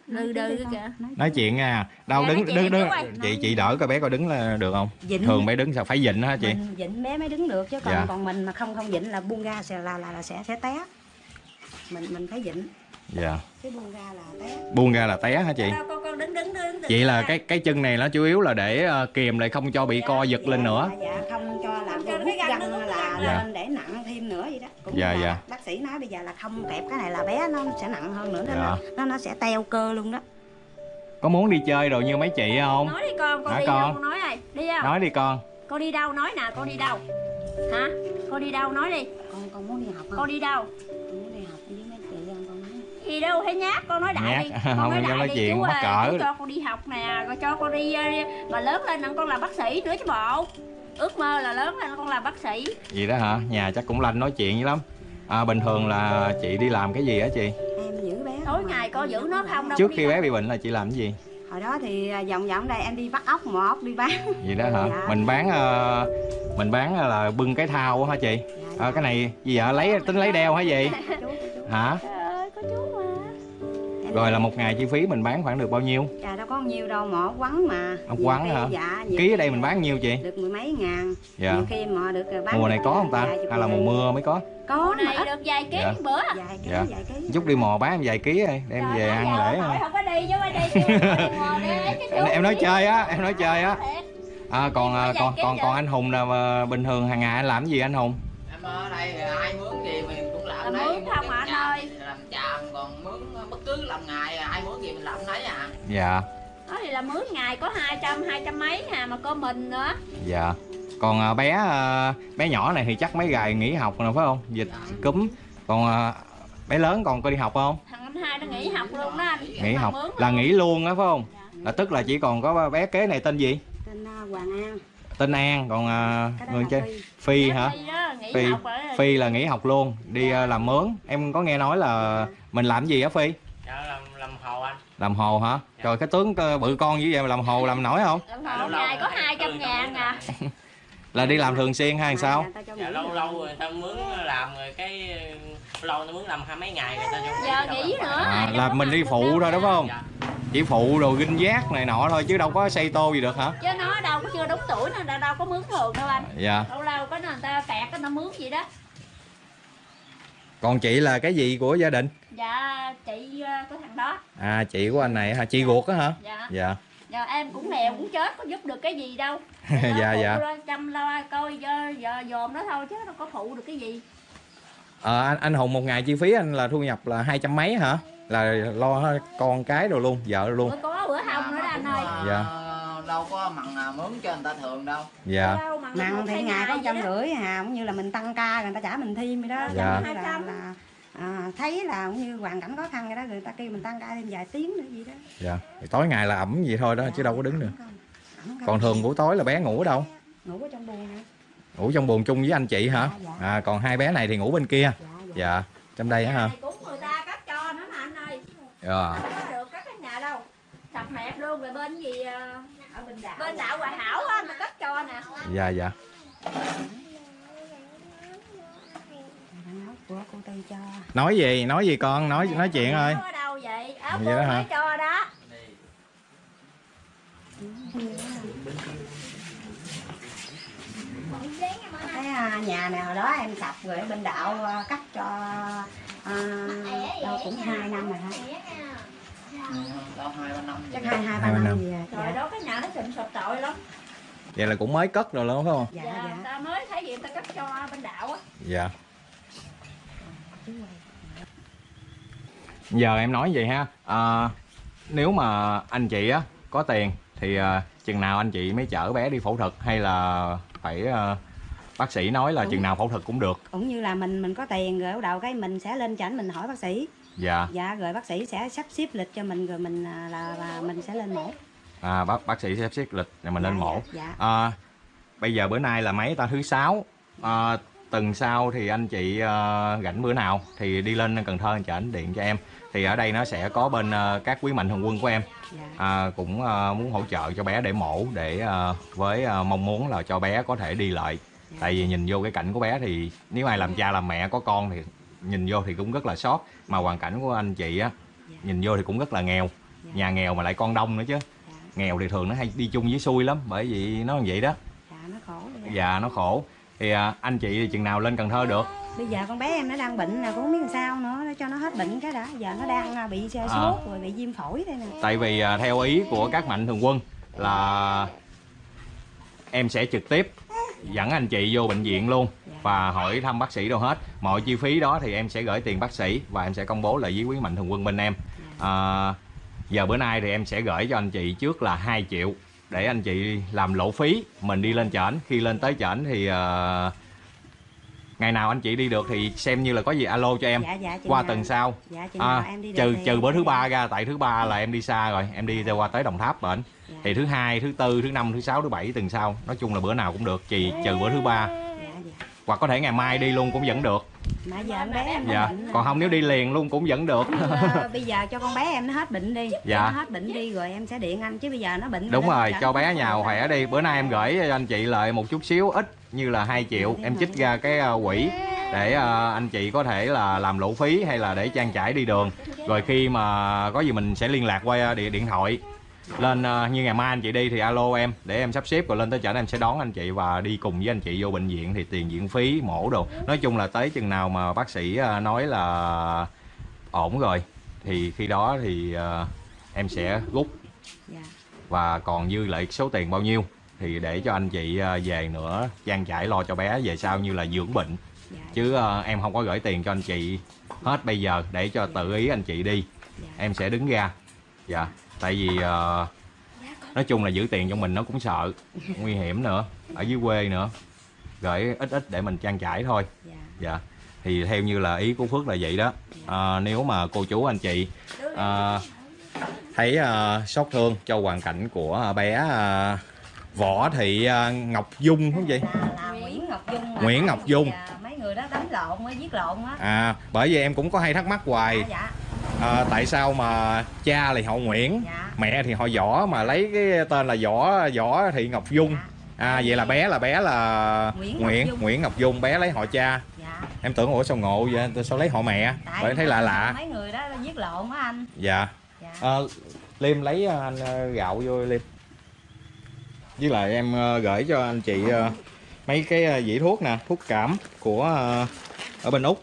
[SPEAKER 3] Đừ đừ kìa
[SPEAKER 1] nói
[SPEAKER 2] nói chuyện nha đâu
[SPEAKER 3] Dạ,
[SPEAKER 2] đứng
[SPEAKER 3] nói
[SPEAKER 2] đứng đứng. chị chị đỡ coi bé coi đứng là được không?
[SPEAKER 1] Dịnh.
[SPEAKER 2] thường bé đứng sao phải dịnh hả chị?
[SPEAKER 1] Mình dịnh bé mới đứng được chứ còn
[SPEAKER 2] Dạ.
[SPEAKER 1] còn mình mà không không dịnh là buông ra sẽ là là, là sẽ sẽ té. Mình mình phải dịnh
[SPEAKER 2] dạ.
[SPEAKER 1] Cái buông ra là té.
[SPEAKER 2] Buông ra là té hả chị?
[SPEAKER 3] Đâu, con đứng đứng đứng đứng.
[SPEAKER 2] Vậy là cái cái chân này nó chủ yếu là để ờ, kìm lại không cho bị co giật lên nữa.
[SPEAKER 1] dạ, dạ không cho là
[SPEAKER 3] Không cho
[SPEAKER 1] hút
[SPEAKER 3] cái găng
[SPEAKER 1] là
[SPEAKER 2] Dạ.
[SPEAKER 1] lên để nặng thêm nữa vậy đó. Cũng
[SPEAKER 2] Dạ, dạ.
[SPEAKER 1] bác sĩ nói bây giờ là không kẹp cái này là bé nó sẽ nặng hơn nữa nên
[SPEAKER 2] Dạ.
[SPEAKER 1] nó, nó nó sẽ teo cơ luôn đó.
[SPEAKER 2] Có muốn đi chơi rồi như mấy chị không?
[SPEAKER 3] Nói đi con con
[SPEAKER 2] Hả
[SPEAKER 3] đi
[SPEAKER 2] con?
[SPEAKER 3] đâu nói ai đi không
[SPEAKER 2] nói đi con.
[SPEAKER 3] Con đi đâu nói nè con đi đâu? Hả? Con đi đâu nói đi.
[SPEAKER 1] Con con muốn đi học không?
[SPEAKER 3] Con đi đâu
[SPEAKER 1] nói
[SPEAKER 3] gì đâu thấy nhát con nói đại
[SPEAKER 2] Nhát.
[SPEAKER 3] đi.
[SPEAKER 2] Không, [laughs]
[SPEAKER 3] con nói
[SPEAKER 2] em
[SPEAKER 3] đại
[SPEAKER 2] nói
[SPEAKER 3] đi
[SPEAKER 2] chuyện
[SPEAKER 3] chú ơi,
[SPEAKER 2] cỡ.
[SPEAKER 3] chú cho con đi học nè rồi cho con đi ờ, mà lớn lên là con làm bác sĩ nữa chứ bộ. Ước mơ là lớn lên con làm bác sĩ.
[SPEAKER 2] Gì đó hả? Nhà chắc cũng lanh nói chuyện dữ lắm. À, bình thường là chị đi làm cái gì hả chị?
[SPEAKER 1] Em giữ bé
[SPEAKER 3] tối ngày con
[SPEAKER 1] em
[SPEAKER 3] giữ nó không đâu
[SPEAKER 2] trước khi bé bị bệnh là chị làm cái gì?
[SPEAKER 1] Hồi đó thì à, vòng vòng đây em đi bắt ốc mò ốc đi bán.
[SPEAKER 2] Gì đó hả?
[SPEAKER 1] Dạ.
[SPEAKER 2] mình bán ờ, mình bán là bưng cái thao hả chị?
[SPEAKER 1] Dạ,
[SPEAKER 2] à, cái này gì vậy? Lấy tính lấy đeo hả gì hả rồi là một ngày chi phí mình bán khoảng được bao nhiêu?
[SPEAKER 1] Trời đâu có nhiêu đâu ốc quắn mà.
[SPEAKER 2] Ốc
[SPEAKER 1] Nhiều
[SPEAKER 2] quắn hả?
[SPEAKER 1] Dạ nhiều
[SPEAKER 2] ký ở đây mình bán nhiêu chị?
[SPEAKER 1] Được mười mấy ngàn.
[SPEAKER 2] Dạ.
[SPEAKER 1] Nhiều khi mà được bán
[SPEAKER 2] mùa này có không ta? hay là mùa mưa mới có?
[SPEAKER 1] Có
[SPEAKER 3] này được vài ký
[SPEAKER 2] Dạ.
[SPEAKER 3] bữa.
[SPEAKER 1] Vài ký
[SPEAKER 2] Dạ.
[SPEAKER 1] vài ký.
[SPEAKER 2] Chút đi mò bán vài ký đi đem
[SPEAKER 3] Trời
[SPEAKER 2] về ăn
[SPEAKER 3] giờ
[SPEAKER 2] lễ
[SPEAKER 3] không có đi chứ đi chứ Ngồi đi, cái chú
[SPEAKER 2] em, nói chơi á em nói chơi á. à, còn à, còn còn còn anh hùng là mà bình thường hàng ngày anh làm gì anh hùng
[SPEAKER 4] ở đây ai mướn gì mình cũng làm
[SPEAKER 3] Làm
[SPEAKER 4] đấy
[SPEAKER 3] mướn không hả anh ơi?
[SPEAKER 4] làm chàm còn mướn bất cứ làm ngày ai mướn gì mình làm đấy à.
[SPEAKER 2] Dạ.
[SPEAKER 3] Đó thì là mướn ngày có 200, 200 mấy hà mà có mình nữa.
[SPEAKER 2] Dạ. Còn à, bé à, bé nhỏ này thì chắc mấy ngày nghỉ học rồi phải không? Dịch cúm. Còn à, bé lớn còn có đi học không?
[SPEAKER 3] Thằng anh hai nó nghỉ học luôn đó anh.
[SPEAKER 2] Nghỉ học là nghỉ luôn á phải không?
[SPEAKER 3] Dạ.
[SPEAKER 2] là tức là chỉ còn có bé kế này tên gì?
[SPEAKER 1] Tên à, Hoàng An
[SPEAKER 2] tên An còn à,
[SPEAKER 1] đó
[SPEAKER 2] người chơi
[SPEAKER 1] Phi.
[SPEAKER 2] Phi
[SPEAKER 3] Dạ,
[SPEAKER 2] hả?
[SPEAKER 3] Phi đó, nghỉ
[SPEAKER 2] Phi.
[SPEAKER 3] học rồi
[SPEAKER 2] Phi là nghỉ học luôn đi à, làm mướn. Em có nghe nói là mình làm gì á Phi?
[SPEAKER 5] Dạ làm làm hồ anh.
[SPEAKER 2] Làm hồ hả? Trời cái tướng bự con như vậy mà làm hồ làm nổi không?
[SPEAKER 3] Lần hồi ngày có 200 ngàn à.
[SPEAKER 2] Là đi làm thường xuyên hay sao?
[SPEAKER 5] Dạ
[SPEAKER 1] nghỉ.
[SPEAKER 5] lâu
[SPEAKER 1] rồi.
[SPEAKER 5] lâu người ta mướn làm rồi cái lâu nó mướn làm hai mấy ngày người ta cho
[SPEAKER 3] Giờ nghỉ
[SPEAKER 5] làm.
[SPEAKER 3] nữa
[SPEAKER 2] à, là mình đi phụ thôi đúng không?
[SPEAKER 5] Dạ
[SPEAKER 2] chỉ phụ đồ ginh giác này nọ thôi chứ đâu có xây tô gì được hả?
[SPEAKER 3] Chứ nó đâu có chưa đúng tuổi nên đâu, đâu có mướn thường đâu anh.
[SPEAKER 2] Dạ.
[SPEAKER 3] Lâu lâu có người ta cái nó mướn gì đó.
[SPEAKER 2] Còn chị là cái gì của gia đình?
[SPEAKER 3] Dạ chị ờ, của thằng đó.
[SPEAKER 2] À chị của anh này hả? Chị ruột á hả?
[SPEAKER 3] Dạ.
[SPEAKER 2] Dạ.
[SPEAKER 3] Giờ em cũng nghèo cũng chết có giúp được cái gì đâu. [laughs]
[SPEAKER 2] Dạ, dạ.
[SPEAKER 3] Chăm lo coi giờ, giờ dòm nó thôi chứ đâu có phụ được cái gì.
[SPEAKER 2] Ờ, anh, anh hùng một ngày chi phí anh là thu nhập là hai trăm mấy hả là lo con cái rồi luôn vợ luôn.
[SPEAKER 3] Bữa có bữa không nữa đó anh ơi.
[SPEAKER 2] Dạ.
[SPEAKER 4] Ờ, đâu có mặn nào mướn cho người ta thường đâu.
[SPEAKER 2] Dạ.
[SPEAKER 1] Mặn thì ngày có trăm rưỡi hà cũng như là mình tăng ca người ta trả mình thêm vậy đó.
[SPEAKER 2] Dạ.
[SPEAKER 1] Là, là à, thấy là cũng như hoàn cảnh khó khăn vậy đó người ta kêu mình tăng ca thêm vài tiếng nữa gì đó.
[SPEAKER 2] Dạ. Thì tối ngày là ẩm vậy thôi đó chứ đâu có đứng được
[SPEAKER 1] Ẩm không?
[SPEAKER 2] Còn thường buổi tối là bé ngủ ở đâu?
[SPEAKER 1] Ngủ ở trong buồng nè
[SPEAKER 2] ngủ trong buồng chung với anh chị hả?
[SPEAKER 1] Dạ,
[SPEAKER 2] à còn hai bé này thì ngủ bên kia.
[SPEAKER 1] Dạ, dạ.
[SPEAKER 2] dạ. Trong đây á hả
[SPEAKER 3] Này cũng người ta cắt cho nữa mà anh ơi
[SPEAKER 2] dạ.
[SPEAKER 3] Không có được cắt cái nhà đâu. Sập mẹp luôn rồi bên gì ờ,
[SPEAKER 1] ở bên đảo
[SPEAKER 3] bên đạo Hòa Hảo á mà cắt cho nè.
[SPEAKER 2] Dạ dạ. Nói gì? Nói gì con? Nói nói chuyện ơi.
[SPEAKER 3] ở đâu vậy. Áo
[SPEAKER 2] Vậy
[SPEAKER 3] cô
[SPEAKER 2] đó hả?
[SPEAKER 3] mới cho đó.
[SPEAKER 1] Cái à, nhà này hồi đó em sập rồi ở bên đạo à, cắt cho à, đâu cũng hai năm rồi hả?
[SPEAKER 4] Đâu hai ba năm
[SPEAKER 1] chắc hai hai ba năm gì à?
[SPEAKER 3] Rồi
[SPEAKER 1] dạ.
[SPEAKER 3] đó cái nhà nó sụm sụp tội lắm.
[SPEAKER 2] Vậy là cũng mới cất rồi luôn phải không?
[SPEAKER 1] Dạ
[SPEAKER 3] dạ,
[SPEAKER 1] dạ.
[SPEAKER 3] ta mới thấy gì ta cắt cho bên đạo á.
[SPEAKER 2] Dạ. Giờ em nói vậy ha. À, nếu mà anh chị á có tiền thì à, chừng nào anh chị mới chở bé đi phẫu thuật hay là phải à, bác sĩ nói là
[SPEAKER 1] Đúng.
[SPEAKER 2] chừng nào phẫu thuật cũng được.
[SPEAKER 1] Cũng như là mình mình có tiền rồi đầu cái mình sẽ lên chảnh mình hỏi bác sĩ.
[SPEAKER 2] Dạ.
[SPEAKER 1] Dạ rồi bác sĩ sẽ sắp xếp lịch cho mình rồi mình à, là, là mình sẽ lên mổ.
[SPEAKER 2] À, bác bác sĩ sắp xếp lịch rồi mình lên
[SPEAKER 1] Dạ,
[SPEAKER 2] mổ.
[SPEAKER 1] dạ,
[SPEAKER 2] à, bây giờ bữa nay là mấy ta? Thứ sáu. À, tuần sau thì anh chị à, rảnh bữa nào thì đi lên Cần Thơ anh điện cho em. Thì ở đây nó sẽ có bên à, các quý mạnh thường quân của em.
[SPEAKER 1] Dạ.
[SPEAKER 2] à, cũng à, muốn hỗ trợ cho bé để mổ để à, với à, mong muốn là cho bé có thể đi lại
[SPEAKER 1] Dạ.
[SPEAKER 2] tại vì nhìn vô cái cảnh của bé thì nếu ai làm cha làm mẹ có con thì nhìn vô thì cũng rất là sót mà hoàn cảnh của anh chị á
[SPEAKER 1] Dạ.
[SPEAKER 2] nhìn vô thì cũng rất là nghèo
[SPEAKER 1] Dạ.
[SPEAKER 2] nhà nghèo mà lại con đông nữa chứ
[SPEAKER 1] dạ,
[SPEAKER 2] nghèo thì thường nó hay đi chung với xui lắm bởi vì nó như vậy đó
[SPEAKER 1] dạ nó khổ dạ.
[SPEAKER 2] dạ nó khổ thì à, anh chị chừng nào lên Cần Thơ được
[SPEAKER 1] bây giờ con bé em nó đang bệnh nè cũng không biết làm sao nữa nó cho nó hết bệnh cái đã giờ nó đang à, bị
[SPEAKER 2] À.
[SPEAKER 1] sốt rồi bị viêm phổi đây nè
[SPEAKER 2] tại vì à, theo ý của các mạnh thường quân là em sẽ trực tiếp dẫn anh chị vô bệnh viện luôn và hỏi thăm bác sĩ đâu hết. Mọi chi phí đó thì em sẽ gửi tiền bác sĩ và em sẽ công bố lại với quý mạnh thường quân bên em. À, giờ bữa nay thì em sẽ gửi cho anh chị trước là 2 triệu để anh chị làm lộ phí mình đi lên chảnh khi lên tới chảnh thì uh, ngày nào anh chị đi được thì xem như là có gì alo cho em.
[SPEAKER 1] Dạ dạ
[SPEAKER 2] qua
[SPEAKER 1] nào-
[SPEAKER 2] tuần sau.
[SPEAKER 1] Dạ
[SPEAKER 2] à,
[SPEAKER 1] nào em đi
[SPEAKER 2] trừ trừ bữa thứ ba ra tại thứ ba là em đi xa rồi em đi qua tới đồng tháp bệnh.
[SPEAKER 1] Dạ.
[SPEAKER 2] thì thứ hai thứ tư thứ năm thứ sáu thứ bảy tuần sau. Nói chung là bữa nào cũng được chỉ trừ bữa thứ ba.
[SPEAKER 1] dạ dạ
[SPEAKER 2] hoặc có thể ngày mai đi luôn cũng vẫn được.
[SPEAKER 1] Mà giờ bé em
[SPEAKER 2] dạ.
[SPEAKER 1] bệnh
[SPEAKER 2] còn không nếu đi liền luôn cũng vẫn được.
[SPEAKER 1] Ờ, [laughs] bây giờ cho con bé em nó hết bệnh đi.
[SPEAKER 2] Dạ.
[SPEAKER 1] Nó hết bệnh đi rồi em sẽ điện anh chứ bây giờ nó bệnh
[SPEAKER 2] đúng rồi
[SPEAKER 1] chở
[SPEAKER 2] cho bé
[SPEAKER 1] được.
[SPEAKER 2] khỏe đi. Bữa nay em gửi cho anh chị lại một chút xíu ít như là 2 triệu. Em chích ra cái ờ, quỹ để ờ, anh chị có thể là làm lộ phí hay là để trang trải đi đường. Rồi khi mà có gì mình sẽ liên lạc qua điện điện thoại lên ờ, như ngày mai anh chị đi thì alo em để em sắp xếp rồi lên tới chợ em sẽ đón anh chị và đi cùng với anh chị vô bệnh viện thì tiền viện phí mổ đồ. Nói chung là tới chừng nào mà bác sĩ ờ, nói là ổn rồi thì khi đó thì ờ, em sẽ rút.
[SPEAKER 1] Dạ.
[SPEAKER 2] Và còn dư lại số tiền bao nhiêu thì để cho anh chị về nữa trang trải lo cho bé về sau như là dưỡng bệnh.
[SPEAKER 1] Dạ.
[SPEAKER 2] Chứ em không có gửi tiền cho anh chị hết bây giờ để cho tự ý anh chị đi.
[SPEAKER 1] Dạ.
[SPEAKER 2] Em sẽ đứng ra. Dạ tại vì ờ, nói chung là giữ tiền trong mình nó cũng sợ nguy hiểm nữa ở dưới quê nữa gửi ít ít để mình trang trải thôi.
[SPEAKER 1] Dạ.
[SPEAKER 2] Dạ. Thì theo như là ý của phước là vậy đó. À, nếu mà cô chú anh chị à, thấy à, xót thương cho hoàn cảnh của bé à, võ thị à, ngọc dung không vậy?
[SPEAKER 1] Là Nguyễn Ngọc Dung
[SPEAKER 2] Nguyễn Ngọc Dung.
[SPEAKER 1] Dạ, mấy người đó đánh lộn mới giết lộn á.
[SPEAKER 2] À bởi vì em cũng có hay thắc mắc hoài.
[SPEAKER 1] Dạ dạ
[SPEAKER 2] à, tại sao mà cha thì họ Nguyễn
[SPEAKER 1] dạ.
[SPEAKER 2] mẹ thì họ võ mà lấy cái tên là võ võ thị ngọc dung.
[SPEAKER 1] Dạ.
[SPEAKER 2] À vậy là bé là bé là
[SPEAKER 1] Nguyễn Ngọc
[SPEAKER 2] Nguyễn
[SPEAKER 1] Dung.
[SPEAKER 2] Nguyễn Ngọc Dung bé lấy họ cha.
[SPEAKER 1] Dạ.
[SPEAKER 2] Em tưởng ủa sao ngộ vậy? Tôi sao lấy họ mẹ?
[SPEAKER 1] Tại
[SPEAKER 2] bởi thấy lạ lạ.
[SPEAKER 1] mấy người đó giết lộn á anh.
[SPEAKER 2] Dạ.
[SPEAKER 1] Dạ.
[SPEAKER 2] À, liêm lấy ờ, anh gạo vô liêm. Với lại em gửi cho anh chị mấy cái dĩ thuốc nè thuốc cảm của ở bên úc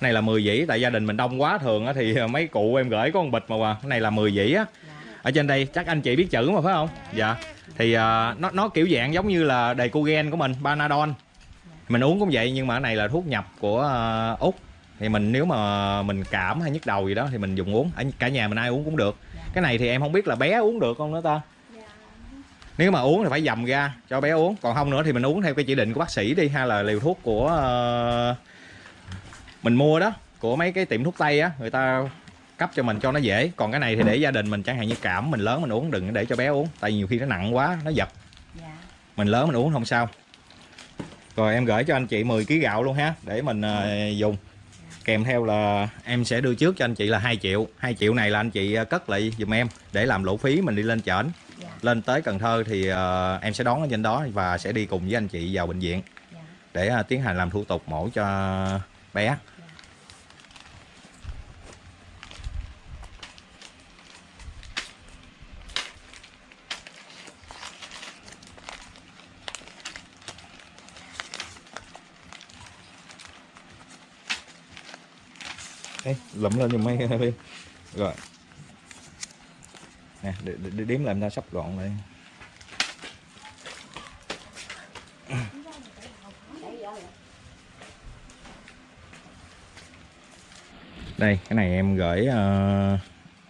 [SPEAKER 2] này là 10 dĩ tại gia đình mình đông quá thường á thì [laughs] mấy cụ em gửi có một bịch mà à. cái này là 10 dĩ á.
[SPEAKER 1] Dạ.
[SPEAKER 2] Ở trên đây chắc anh chị biết chữ mà phải không? Dạ. Thì ờ, nó nó kiểu dạng giống như là đầy cogen của mình panadol. Mình uống cũng vậy nhưng mà cái này là thuốc nhập của ờ, úc. Thì mình nếu mà mình cảm hay nhức đầu gì đó thì mình dùng uống. Ở cả nhà mình ai uống cũng được. Cái này thì em không biết là bé uống được không nữa ta? Nếu mà uống thì phải dầm ra cho bé uống. Còn không nữa thì mình uống theo cái chỉ định của bác sĩ đi hay là liều thuốc của ờ, mình mua đó của mấy cái tiệm thuốc tây á người ta cấp cho mình cho nó dễ. Còn cái này thì để gia đình mình chẳng hạn như cảm mình lớn mình uống đừng để cho bé uống tại nhiều khi nó nặng quá nó giật
[SPEAKER 1] dạ.
[SPEAKER 2] Mình lớn mình uống không sao. Rồi em gửi cho anh chị 10 kg gạo luôn ha để mình ờ, dùng. Kèm theo là em sẽ đưa trước cho anh chị là 2 triệu. 2 triệu này là anh chị ờ, cất lại giùm em để làm lỗ phí mình đi lên trển.
[SPEAKER 1] Dạ.
[SPEAKER 2] Lên tới Cần Thơ thì ờ, em sẽ đón ở trên đó và sẽ đi cùng với anh chị vào bệnh viện.
[SPEAKER 1] Dạ.
[SPEAKER 2] Để ờ, tiến hành làm thủ tục mổ cho bé Ê, lụm lên giùm mấy đi. Rồi. Nè để, để, để đếm làm ra sắp gọn lại. Đây cái này em gửi uh,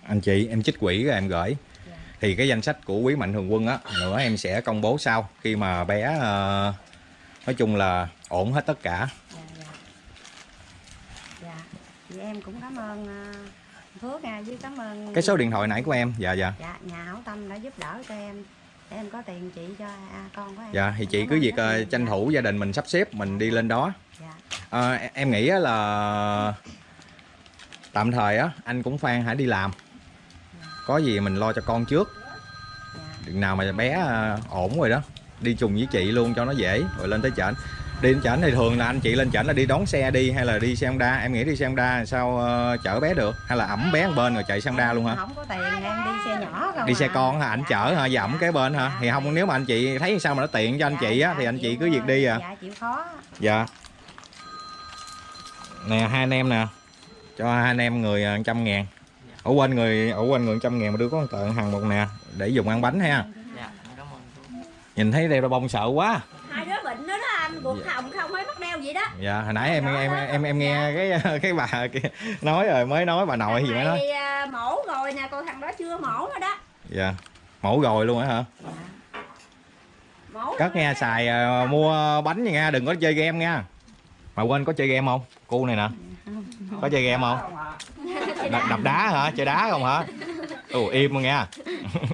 [SPEAKER 2] anh chị em chích quỷ rồi em gửi. Thì cái danh sách của quý mạnh thường quân á nữa em sẽ công bố sau khi mà bé uh, nói chung là ổn hết tất cả
[SPEAKER 1] vậy em cũng cảm ơn à, Phước nha với cảm ơn
[SPEAKER 2] cái số điện thoại nãy của em dạ dạ.
[SPEAKER 1] Dạ nhà hảo tâm đã giúp đỡ cho em. Để em có tiền chị cho à, con của em.
[SPEAKER 2] Dạ thì chị cứ việc
[SPEAKER 1] nhiều.
[SPEAKER 2] tranh thủ gia đình mình sắp xếp mình đi lên đó.
[SPEAKER 1] Dạ.
[SPEAKER 2] Ờ, em nghĩ là tạm thời á anh cũng Phan hãy đi làm. Có gì mình lo cho con trước.
[SPEAKER 1] Dạ.
[SPEAKER 2] Chừng nào mà bé à, ổn rồi đó đi chung với chị luôn cho nó dễ rồi lên tới trển đi đến trển thì thường là anh chị lên trển là đi đón xe đi hay là đi xe Honda? Em nghĩ đi xe Honda sao ờ, chở bé được? Hay là ẩm bé một bên rồi chạy xe Honda luôn hả?
[SPEAKER 1] Không có tiền em đi xe nhỏ không
[SPEAKER 2] đi xe
[SPEAKER 1] à.
[SPEAKER 2] con hả?
[SPEAKER 1] Dạ,
[SPEAKER 2] chở hả? Dẫm kế bên hả?
[SPEAKER 1] Dạ,
[SPEAKER 2] thì không nếu mà anh chị thấy sao mà nó tiện cho anh
[SPEAKER 1] dạ,
[SPEAKER 2] chị á
[SPEAKER 1] dạ,
[SPEAKER 2] thì anh chị cứ việc đi à.
[SPEAKER 1] Dạ chịu khó.
[SPEAKER 2] Dạ. Nè hai anh em nè. Cho hai anh em người à, trăm ngàn. Ở quên người ở quên người trăm ngàn mà đưa có một tờ hàng một nè để dùng ăn bánh ha.
[SPEAKER 5] Dạ cảm ơn chú.
[SPEAKER 2] Nhìn thấy đeo bông sợ quá
[SPEAKER 3] hai đứa bệnh đó đó anh ruột hồng không hay bắt đeo gì đó.
[SPEAKER 2] Dạ hồi nãy em em em em nghe cái cái bà kia nói rồi mới nói bà nội gì mới nói.
[SPEAKER 3] Thằng này, à, mổ rồi nè còn thằng đó chưa mổ nữa đó.
[SPEAKER 2] Dạ mổ rồi luôn á hả?
[SPEAKER 3] Mổ
[SPEAKER 2] cất nghe xài à, mua bánh nha nghe đừng có chơi game nha. Mà quên có chơi game không? Cu này nè. Có chơi game không? Đập, đập đá hả? Chơi đá không hả? Ồ im nha.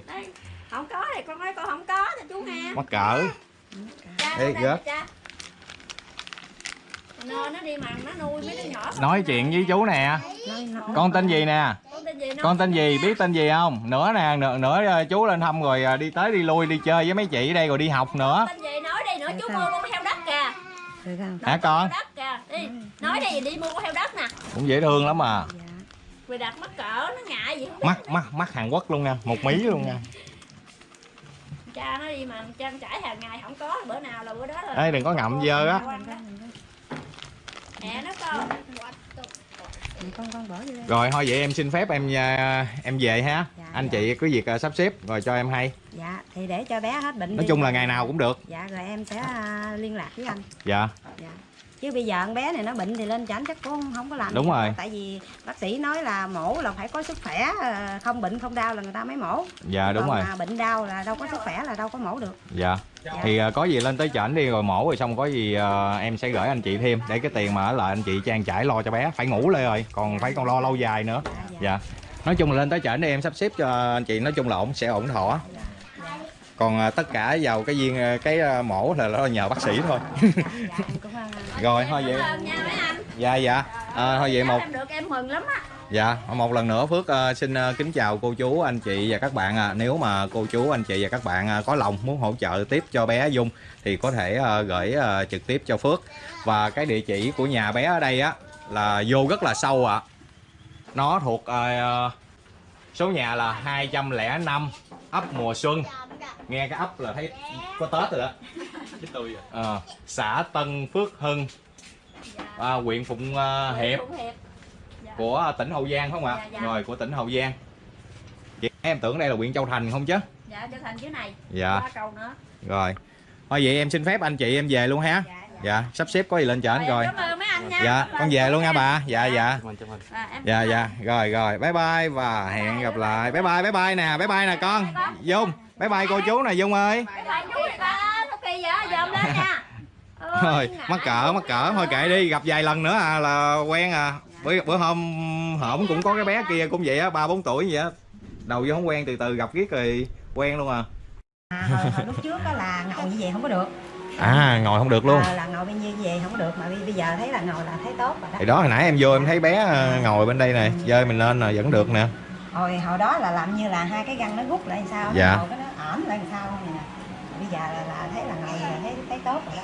[SPEAKER 3] Đây, không có thì con nói con không có thì chú nghe.
[SPEAKER 2] Mắc cỡ. Ê, gớt.
[SPEAKER 3] Nó nó đi mà nó nuôi mấy đứa nhỏ
[SPEAKER 2] nói chuyện với chú nè. Con tên gì nè?
[SPEAKER 3] Con tên gì? Nó
[SPEAKER 2] con tên gì? Biết tên gì không? Nữa nè nữa, nữa ờ, chú lên thăm rồi ờ, đi tới đi lui đi chơi với mấy chị ở đây rồi đi học nữa.
[SPEAKER 3] Tên gì? Nói đi nữa chú mua con theo đất kìa.
[SPEAKER 2] Hả con
[SPEAKER 3] đất kìa. Đi nói đây đi mua heo đất nè.
[SPEAKER 2] Cũng dễ thương lắm mà
[SPEAKER 1] dạ.
[SPEAKER 3] Vì đặt mắc cỡ nó ngại gì không
[SPEAKER 2] mắt mắt mắt Hàn Quốc luôn nha một mí luôn nha.
[SPEAKER 3] Cha nó đi mà trang trải hàng ngày không có bữa nào là bữa đó là
[SPEAKER 2] Ê, đừng có ngậm dơ á.
[SPEAKER 3] Mẹ nó con.
[SPEAKER 1] Con con bỏ vô đây
[SPEAKER 2] rồi thôi vậy em xin phép em à, em về ha.
[SPEAKER 1] Dạ,
[SPEAKER 2] anh
[SPEAKER 1] dạ.
[SPEAKER 2] chị có việc à, sắp xếp rồi cho em hay.
[SPEAKER 1] Dạ thì để cho bé hết bệnh
[SPEAKER 2] nói
[SPEAKER 1] đi.
[SPEAKER 2] chung là ngày nào cũng được.
[SPEAKER 1] Dạ rồi em sẽ à, liên lạc với anh.
[SPEAKER 2] Dạ.
[SPEAKER 1] Dạ chứ bây giờ con bé này nó bệnh thì lên chảnh chắc cũng không có làm
[SPEAKER 2] Đúng rồi.
[SPEAKER 1] đâu. tại vì bác sĩ nói là mổ là phải có sức khỏe à, không bệnh không đau là người ta mới mổ.
[SPEAKER 2] Dạ đúng
[SPEAKER 1] Còn
[SPEAKER 2] rồi.
[SPEAKER 1] mà bệnh đau là đâu có sức khỏe là đâu có mổ được.
[SPEAKER 2] Dạ. Thì à, có gì lên tới chảnh đi rồi mổ rồi xong có gì à, em sẽ gửi anh chị thêm. Để cái tiền mà ở lại anh chị trang trải lo cho bé. Phải ngủ lên rồi còn phải còn lo lâu dài nữa.
[SPEAKER 1] Dạ, dạ.
[SPEAKER 2] dạ. Nói chung là lên tới chảnh đi em sắp xếp cho anh chị. Nói chung là ổn sẽ ổn thỏa còn à, tất cả vào cái viên à, cái à, mổ là nó nhờ bác sĩ thôi
[SPEAKER 1] dạ, dạ, à, [laughs]
[SPEAKER 2] rồi thôi vậy
[SPEAKER 3] anh
[SPEAKER 2] dạ dạ à, thôi vậy một
[SPEAKER 3] em được em mừng lắm á
[SPEAKER 2] Dạ, một lần nữa Phước ờ, xin ờ, kính chào cô chú, anh chị và các bạn. À. Nếu mà cô chú, anh chị và các bạn ờ, có lòng muốn hỗ trợ tiếp cho bé Dung thì có thể ờ, gửi ờ, trực tiếp cho Phước. Và cái địa chỉ của nhà bé ở đây á là vô rất là sâu ạ. Nó thuộc ờ, số nhà là 205 ấp Mùa Xuân. Nghe cái ấp là thấy có Tết rồi đó. Ờ, xã Tân Phước Hưng, à, huyện Phụng ờ, Hiệp
[SPEAKER 3] Phụng Hiệp
[SPEAKER 2] của tỉnh Hậu Giang phải không ạ?
[SPEAKER 3] Dạ, dạ.
[SPEAKER 2] Rồi của tỉnh Hậu Giang. Chị em tưởng đây là huyện Châu Thành không chứ?
[SPEAKER 3] dạ cho thành dưới này
[SPEAKER 2] Dạ.
[SPEAKER 3] ba câu nữa
[SPEAKER 2] Rồi. Thôi vậy em xin phép anh chị em về luôn ha.
[SPEAKER 1] dạ, dạ.
[SPEAKER 2] Dạ, sắp xếp có gì lên trển rồi.
[SPEAKER 3] cảm ơn mấy anh nha
[SPEAKER 2] Dạ,
[SPEAKER 3] Cảm ơn
[SPEAKER 2] con về luôn nha bà. Dạ dạ.
[SPEAKER 3] À,
[SPEAKER 2] Dạ dạ. Rồi rồi, bye bye và hẹn gặp lại. Bye bye bye bye nè, bye bye nè con. Dung, bye bye cô chú nè Dung ơi.
[SPEAKER 3] Bye bye chú đi ba Thúc Kỳ vậy dòm lên nha Ôi,
[SPEAKER 2] Thôi, mắc cỡ mắc cỡ thôi kệ đi, gặp vài lần nữa à là quen à. Bữa bữa hôm hổm cũng có cái bé kia cũng vậy á, ba bốn tuổi vậy á. Đầu vô không quen từ từ gặp riết rồi quen luôn à.
[SPEAKER 1] À, hồi, hồi lúc trước á là ngồi như vậy không có được
[SPEAKER 2] À, ngồi không được luôn.
[SPEAKER 1] Ờ, là ngồi bên như vậy không có được mà bây giờ thấy là ngồi là thấy tốt rồi đó
[SPEAKER 2] Thì đó hồi nãy em vô em thấy bé ờ, ngồi bên đây nè, dơi mình lên là vẫn được nè.
[SPEAKER 1] Hồi hồi đó là làm như là hai cái găng nó rút lại làm sao
[SPEAKER 2] Dạ.
[SPEAKER 1] cái nó ẩm lại làm sao không nè bây giờ là, là thấy là ngồi là thấy thấy tốt rồi đó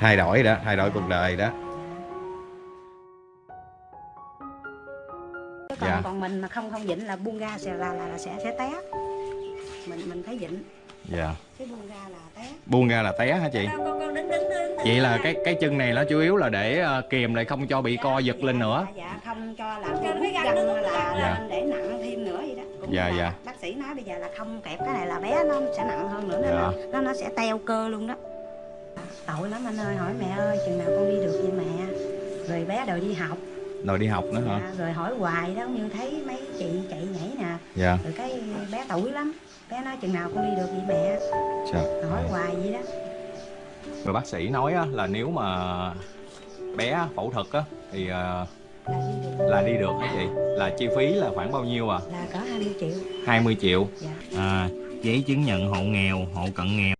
[SPEAKER 2] Thay đổi đó, thay đổi cuộc đời đó.
[SPEAKER 1] Còn
[SPEAKER 2] Dạ.
[SPEAKER 1] còn mình mà không không dịnh là buông ra sẽ là là, là sẽ sẽ té mình mình thấy dịnh
[SPEAKER 2] Dạ.
[SPEAKER 1] chứ buông ra là té
[SPEAKER 2] Buông ra là té hả chị?
[SPEAKER 3] con con con đứng đứng đứng
[SPEAKER 2] Vậy là cái cái chân này nó chủ yếu là để ờ, kìm lại không cho bị co giật lên nữa.
[SPEAKER 1] dạ, dạ không cho làm
[SPEAKER 3] Cho cái găng nó
[SPEAKER 1] là,
[SPEAKER 2] Dạ.
[SPEAKER 1] để nặng thêm nữa vậy đó cũng
[SPEAKER 2] Dạ, dạ.
[SPEAKER 1] bác sĩ nói bây giờ là không kẹp cái này là bé nó sẽ nặng hơn nữa
[SPEAKER 2] Dạ.
[SPEAKER 1] nó, nó nó sẽ teo cơ luôn đó tội lắm anh ơi hỏi mẹ ơi chừng nào con đi được vậy mẹ rồi bé đòi đi học
[SPEAKER 2] Rồi đi học nữa hả?
[SPEAKER 1] dạ, rồi hỏi hoài đó như thấy mấy chị chạy nhảy nè
[SPEAKER 2] Dạ.
[SPEAKER 1] rồi cái bé tuổi lắm bé nói chừng nào con đi được vậy mẹ
[SPEAKER 2] Trời.
[SPEAKER 1] hỏi hoài vậy đó
[SPEAKER 2] Rồi bác sĩ nói là nếu mà bé phẫu thuật á thì ờ,
[SPEAKER 1] là đi được
[SPEAKER 2] là đi được hả chị? Là chi phí là khoảng bao nhiêu à?
[SPEAKER 1] là có 20 triệu
[SPEAKER 2] 20 triệu.
[SPEAKER 1] dạ
[SPEAKER 2] À, giấy chứng nhận hộ nghèo, hộ cận nghèo.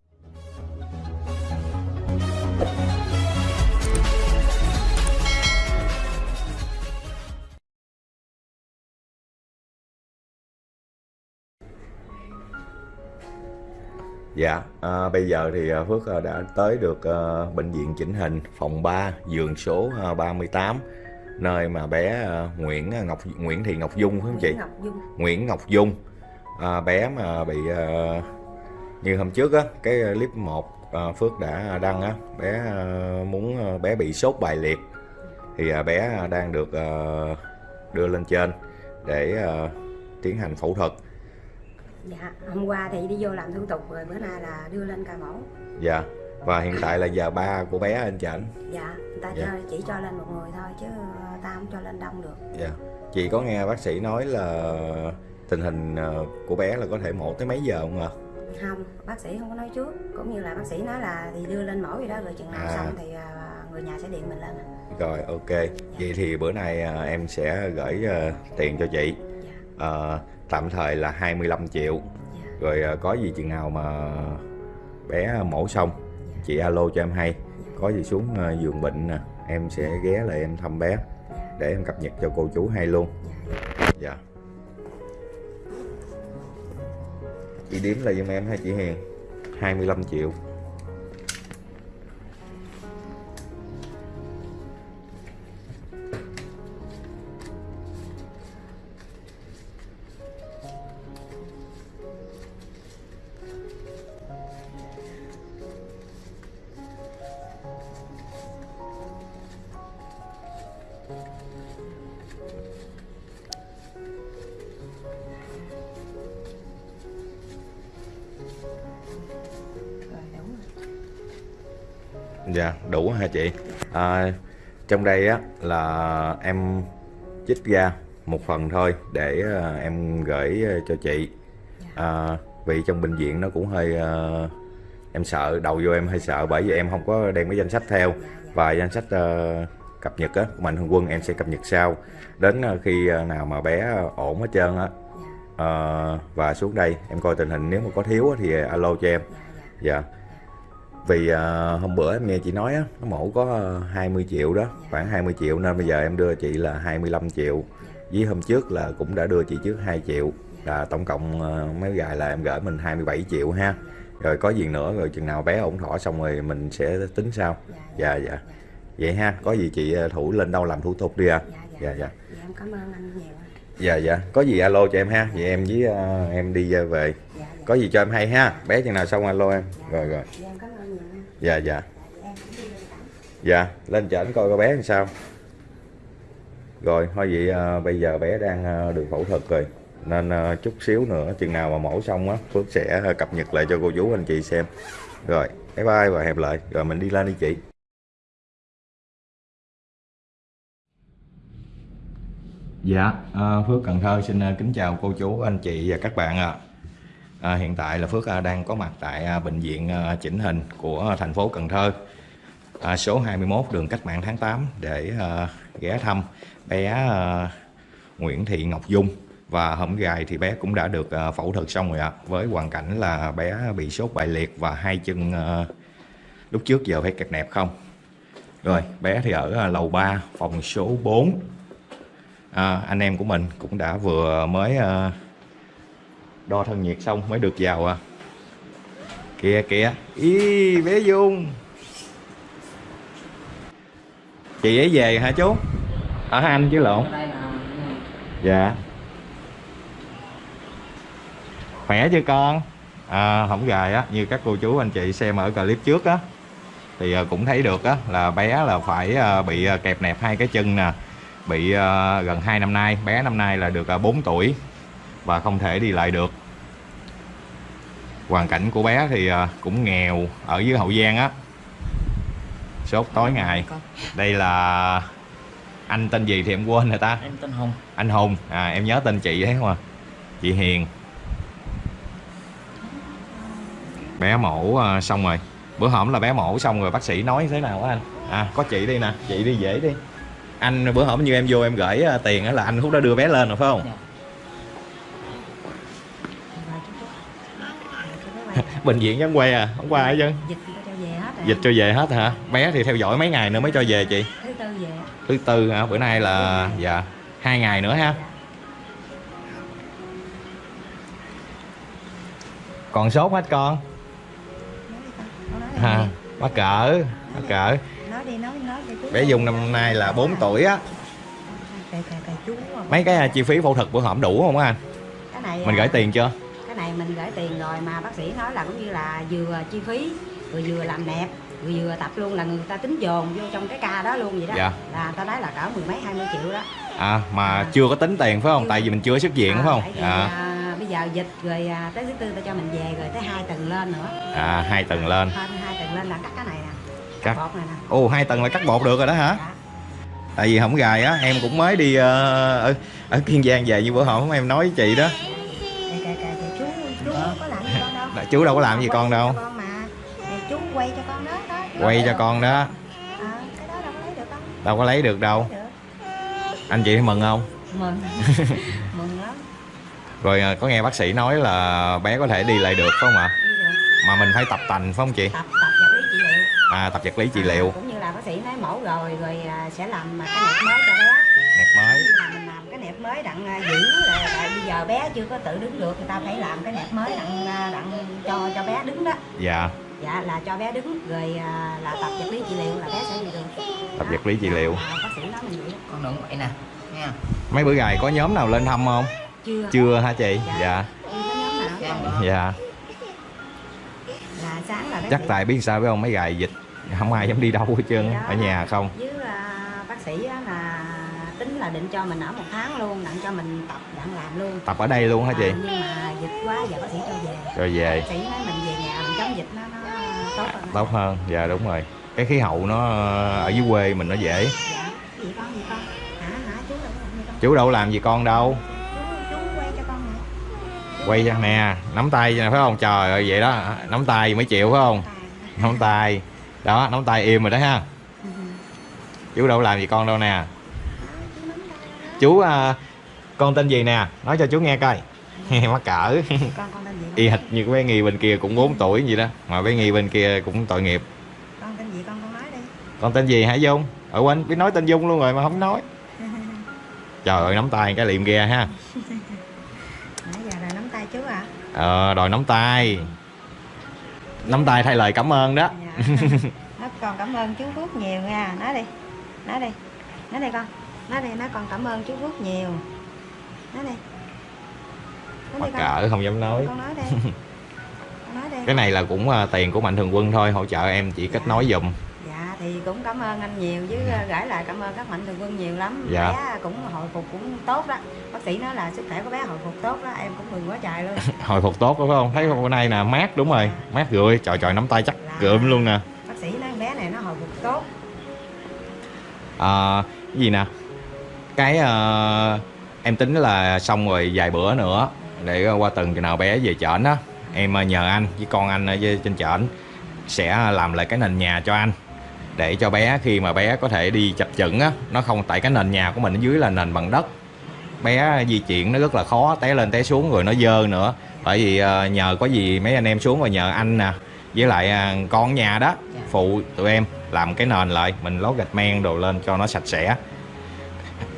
[SPEAKER 2] Dạ, à, bây giờ thì à, Phước à, đã tới được à, bệnh viện chỉnh hình phòng 3, giường số à, 38 nơi mà bé à, Nguyễn Ngọc Nguyễn Thị Ngọc Dung phải không chị?
[SPEAKER 1] Nguyễn Ngọc Dung.
[SPEAKER 2] Nguyễn Ngọc Dung. À, bé mà bị à, như hôm trước á cái clip 1 à, Phước đã đăng á bé à, muốn à, bé bị sốt bài liệt. Thì à, bé đang được à, đưa lên trên để à, tiến hành phẫu thuật
[SPEAKER 1] dạ hôm qua thì đi vô làm thủ tục rồi bữa nay là đưa lên ca mổ
[SPEAKER 2] dạ và hiện tại là giờ ba của bé anh chảnh
[SPEAKER 1] dạ người ta
[SPEAKER 2] Dạ.
[SPEAKER 1] cho, chỉ cho lên một người thôi chứ ta không cho lên đông được
[SPEAKER 2] dạ chị có nghe bác sĩ nói là tình hình à, của bé là có thể mổ tới mấy giờ không ạ
[SPEAKER 1] không bác sĩ không có nói trước cũng như là bác sĩ nói là thì đưa lên mổ gì đó rồi chừng nào
[SPEAKER 2] À.
[SPEAKER 1] xong thì à, người nhà sẽ điện mình lên à.
[SPEAKER 2] Rồi ok. Vậy thì bữa nay à, em sẽ gửi à, tiền cho chị.
[SPEAKER 1] dạ
[SPEAKER 2] À, tạm thời là 25 triệu.
[SPEAKER 1] dạ
[SPEAKER 2] Rồi à, có gì chừng nào mà bé mổ xong chị alo cho em hay. Có gì xuống à, giường bệnh nè, em sẽ ghé lại em thăm bé để em cập nhật cho cô chú hay luôn. Dạ. Chị đếm là giùm em hay chị Hiền? 25 triệu. Dạ, đủ hả chị? À, trong đây á là em chích ra một phần thôi để à, em gửi à, cho chị. À, vì trong bệnh viện nó cũng hơi à, em sợ đầu vô em hơi sợ bởi vì em không có đem cái danh sách theo. Và danh sách à, cập nhật á của mạnh thường quân em sẽ cập nhật sau. Đến khi nào mà bé ổn hết trơn á à, và xuống đây em coi tình hình nếu mà có thiếu thì alo cho em. Dạ vì uh, hôm bữa em nghe chị nói á nó mổ có à, 20 triệu đó khoảng 20 triệu nên bây giờ em đưa chị là 25 triệu. Với hôm trước là cũng đã đưa chị trước 2 triệu là tổng cộng uh, mấy gài là em gửi mình 27 triệu ha. Rồi có gì nữa rồi chừng nào bé ổn thỏa xong rồi mình sẽ tính sau. Dạ dạ. Vậy ha có gì chị thủ lên đâu làm thủ tục đi à? Dạ dạ.
[SPEAKER 1] Dạ em cảm ơn anh nhiều
[SPEAKER 2] dạ. Dạ có gì alo cho em ha. Vậy em với uh, em đi về. Có gì cho em hay ha. Bé chừng nào xong alo em. Rồi rồi
[SPEAKER 1] dạ
[SPEAKER 2] dạ. Dạ
[SPEAKER 1] lên
[SPEAKER 2] chở coi con bé làm sao. Rồi thôi vậy à, bây giờ bé đang à, được phẫu thuật rồi. Nên à, chút xíu nữa chừng nào mà mổ xong á phước sẽ à, cập nhật lại cho cô chú anh chị xem. Rồi bye bye và hẹp lại. Rồi mình đi lên đi chị. Dạ, à, Phước Cần Thơ xin à, kính chào cô chú, anh chị và các bạn ạ. À, À, hiện tại là Phước à, đang có mặt tại à, bệnh viện chỉnh hình của thành phố Cần Thơ, à, số 21 đường Cách mạng tháng 8 để à, ghé thăm bé à, Nguyễn Thị Ngọc Dung và hôm gài thì bé cũng đã được à, phẫu thuật xong rồi ạ. Với hoàn cảnh là bé bị sốt bại liệt và hai chân à, lúc trước giờ phải kẹt nẹp không. Rồi, bé thì ở à, lầu 3, phòng số 4 à, anh em của mình cũng đã vừa mới à, đo thân nhiệt xong mới được vào à. kìa kìa. Ý bé dung. Chị ấy về hả chú? Ở anh chứ lộn. Dạ. Khỏe chưa con? À, không gài á. Như các cô chú anh chị xem ở clip trước á. Thì à, cũng thấy được á là bé là phải à, bị à, kẹp nẹp hai cái chân nè. Bị gần 2 năm nay. Bé năm nay là được à, 4 tuổi và không thể đi lại được. Hoàn cảnh của bé thì à, cũng nghèo ở dưới hậu giang á. Sốt tối ngày.
[SPEAKER 4] con.
[SPEAKER 2] Đây là anh tên gì thì em quên rồi ta?
[SPEAKER 4] Em tên hùng.
[SPEAKER 2] Anh hùng. À em nhớ tên chị đấy không à? Chị hiền. Bé mổ à, xong rồi. Bữa hổm là bé mổ xong rồi bác sĩ nói thế nào á anh? À có chị đi nè. Chị đi dễ đi. Anh bữa hổm như em vô em gửi à, tiền á là anh hút đã đưa bé lên rồi phải không?
[SPEAKER 4] Dạ.
[SPEAKER 2] Bệnh viện vẫn quay à? Không qua hết chứ?
[SPEAKER 1] Dịch cho về hết rồi.
[SPEAKER 2] Dịch cho về hết hả? Bé thì theo dõi mấy ngày nữa mới cho về chị?
[SPEAKER 1] Thứ tư về.
[SPEAKER 2] Thứ tư hả? Bữa nay là dạ hai ngày nữa ha. Còn sốt hết con? Ha mắc cỡ mắc cỡ. Bé dung năm nay là 4 tuổi á. Mấy cái à, chi phí phẫu thuật bữa hổm đủ không anh? Mình
[SPEAKER 1] à,
[SPEAKER 2] gửi tiền chưa
[SPEAKER 1] cái này mình gửi tiền rồi mà bác sĩ nói là cũng như là vừa chi phí rồi vừa làm đẹp rồi vừa tập luôn là người ta tính dồn vô trong cái ca đó luôn vậy đó.
[SPEAKER 2] Dạ.
[SPEAKER 1] là ta nói là cỡ mười mấy hai mươi triệu đó.
[SPEAKER 2] À mà chưa có tính tiền phải không? Tại vì mình chưa xuất viện
[SPEAKER 1] À,
[SPEAKER 2] phải không à,
[SPEAKER 1] à, bây giờ dịch rồi à, tới thứ tư ta cho mình về rồi tới hai tầng lên nữa.
[SPEAKER 2] À hai tầng lên.
[SPEAKER 1] Hơn hai tầng lên là cắt cái này nè.
[SPEAKER 2] Cắt.
[SPEAKER 1] bột này nè.
[SPEAKER 2] Ồ hai tầng là cắt bột được rồi đó hả?
[SPEAKER 1] Dạ.
[SPEAKER 2] tại vì không gài á em cũng mới đi ờ, ở ở kiên giang về như bữa hổm em nói với chị đó
[SPEAKER 1] chú đâu
[SPEAKER 2] có làm gì con đâu.
[SPEAKER 1] Quay cho con mà. Nè, chú quay cho con đó đó.
[SPEAKER 2] Quay cho con đó.
[SPEAKER 1] À, cái đó đâu có lấy được
[SPEAKER 2] đâu. Có lấy được đâu.
[SPEAKER 1] Lấy được.
[SPEAKER 2] anh chị mừng không?
[SPEAKER 1] Mừng. [laughs] Mừng lắm.
[SPEAKER 2] Rồi à, có nghe bác sĩ nói là bé có thể đi lại được phải không ạ?
[SPEAKER 1] Đi được.
[SPEAKER 2] Mà mình phải tập tành phải không chị?
[SPEAKER 1] Tập tập vật lý trị liệu.
[SPEAKER 2] À tập vật lý trị
[SPEAKER 1] À,
[SPEAKER 2] liệu.
[SPEAKER 1] Cũng như là bác sĩ nói mổ rồi rồi à, sẽ làm à, cái nẹp mới cho bé.
[SPEAKER 2] Nẹp mới
[SPEAKER 1] mới đặng à, giữ là tại bây giờ bé chưa có tự đứng được người ta phải làm cái nẹp mới đặng à, đặng cho cho bé đứng đó.
[SPEAKER 2] Dạ.
[SPEAKER 1] Dạ là cho bé đứng rồi à, là tập vật lý trị liệu là bé sẽ đi được
[SPEAKER 2] tập vật lý trị liệu.
[SPEAKER 1] À, bác sĩ nói mình vậy đó.
[SPEAKER 4] con đừng vậy nè nha
[SPEAKER 2] mấy bữa gài có nhóm nào lên thăm không?
[SPEAKER 1] Chưa.
[SPEAKER 2] Chưa hả chị? Dạ.
[SPEAKER 4] Dạ.
[SPEAKER 2] dạ.
[SPEAKER 1] Là sáng là bé
[SPEAKER 2] chắc tại biết sao biết không mấy gài dịch không ai dám đi đâu hết trơn ở nhà không?
[SPEAKER 1] Với bác sĩ á là tính là định cho mình ở một tháng luôn đặng cho mình tập đặng làm luôn.
[SPEAKER 2] Tập ở đây luôn hả chị?
[SPEAKER 1] À, nhưng mà dịch quá giờ bác sĩ cho về.
[SPEAKER 2] Rồi về.
[SPEAKER 1] Bác sĩ nói mình về nhà mình chống dịch nó nó tốt hơn.
[SPEAKER 2] Tốt hơn dạ đúng rồi. Cái khí hậu nó ờ, ở dưới quê mình nó dễ.
[SPEAKER 1] Dạ gì con gì con? Hả hả chú đâu làm gì con?
[SPEAKER 2] Chú đâu làm gì con đâu.
[SPEAKER 1] Chú, chú quay cho con nè.
[SPEAKER 2] Quay cho nè nắm tay nè phải không? Trời ơi vậy đó nắm tay mới chịu phải không? Nắm tay. Đó nắm tay im rồi đó ha. Chú đâu làm gì con đâu nè chú à, con tên gì nè? Nói cho chú nghe coi. [laughs] Mắc cỡ.
[SPEAKER 1] Con con tên gì
[SPEAKER 2] y hệt như cái bé nghi bên kia cũng 4 tuổi vậy đó mà bé nghi bên kia cũng tội nghiệp.
[SPEAKER 1] Con tên gì con? Con nói đi.
[SPEAKER 2] Con tên gì hả dung? Ở quên biết nói tên dung luôn rồi mà không nói. [laughs] Trời ơi nắm tay cái liệm ghe ha. [laughs]
[SPEAKER 1] Nãy giờ nắm tay chú à?
[SPEAKER 2] Ờ đòi nắm tay. Nắm tay thay lời cảm ơn đó.
[SPEAKER 1] Dạ. nó còn cảm ơn chú Phước nhiều nha. Nói đi. Nói đi. Nói đi con nói đi nó còn cảm ơn chú Phước nhiều. Nói đi. Nói
[SPEAKER 2] mắc
[SPEAKER 1] đi con.
[SPEAKER 2] cỡ không dám nói.
[SPEAKER 1] Con nói đi. [laughs] Con nói đi.
[SPEAKER 2] Cái này là cũng à, tiền của mạnh thường quân thôi hỗ trợ em chỉ kết nối giùm.
[SPEAKER 1] Dạ thì cũng cảm ơn anh nhiều chứ ờ, gửi lại cảm ơn các mạnh thường quân nhiều lắm.
[SPEAKER 2] Dạ.
[SPEAKER 1] bé cũng hồi phục cũng tốt đó. Bác sĩ nói là sức khỏe của bé hồi phục tốt đó em cũng mừng quá trời luôn. [laughs]
[SPEAKER 2] Hồi phục tốt đúng không? Thấy bữa nay nè mát đúng rồi. Mát gửi trời trời nắm tay chắc gượm luôn nè.
[SPEAKER 1] Bác sĩ nói bé này nó hồi phục tốt.
[SPEAKER 2] À, cái gì nè cái à, em tính là xong rồi vài bữa nữa để qua tuần nào bé về chợ á. Em à, nhờ anh với con anh ở trên chợ sẽ làm lại cái nền nhà cho anh để cho bé khi mà bé có thể đi chập chững á. Nó không tại cái nền nhà của mình ở dưới là nền bằng đất. Bé di chuyển nó rất là khó té lên té xuống rồi nó dơ nữa. Bởi vì à, nhờ có gì mấy anh em xuống và nhờ anh nè với lại con nhà đó phụ tụi em làm cái nền lại mình lót gạch men đồ lên cho nó sạch sẽ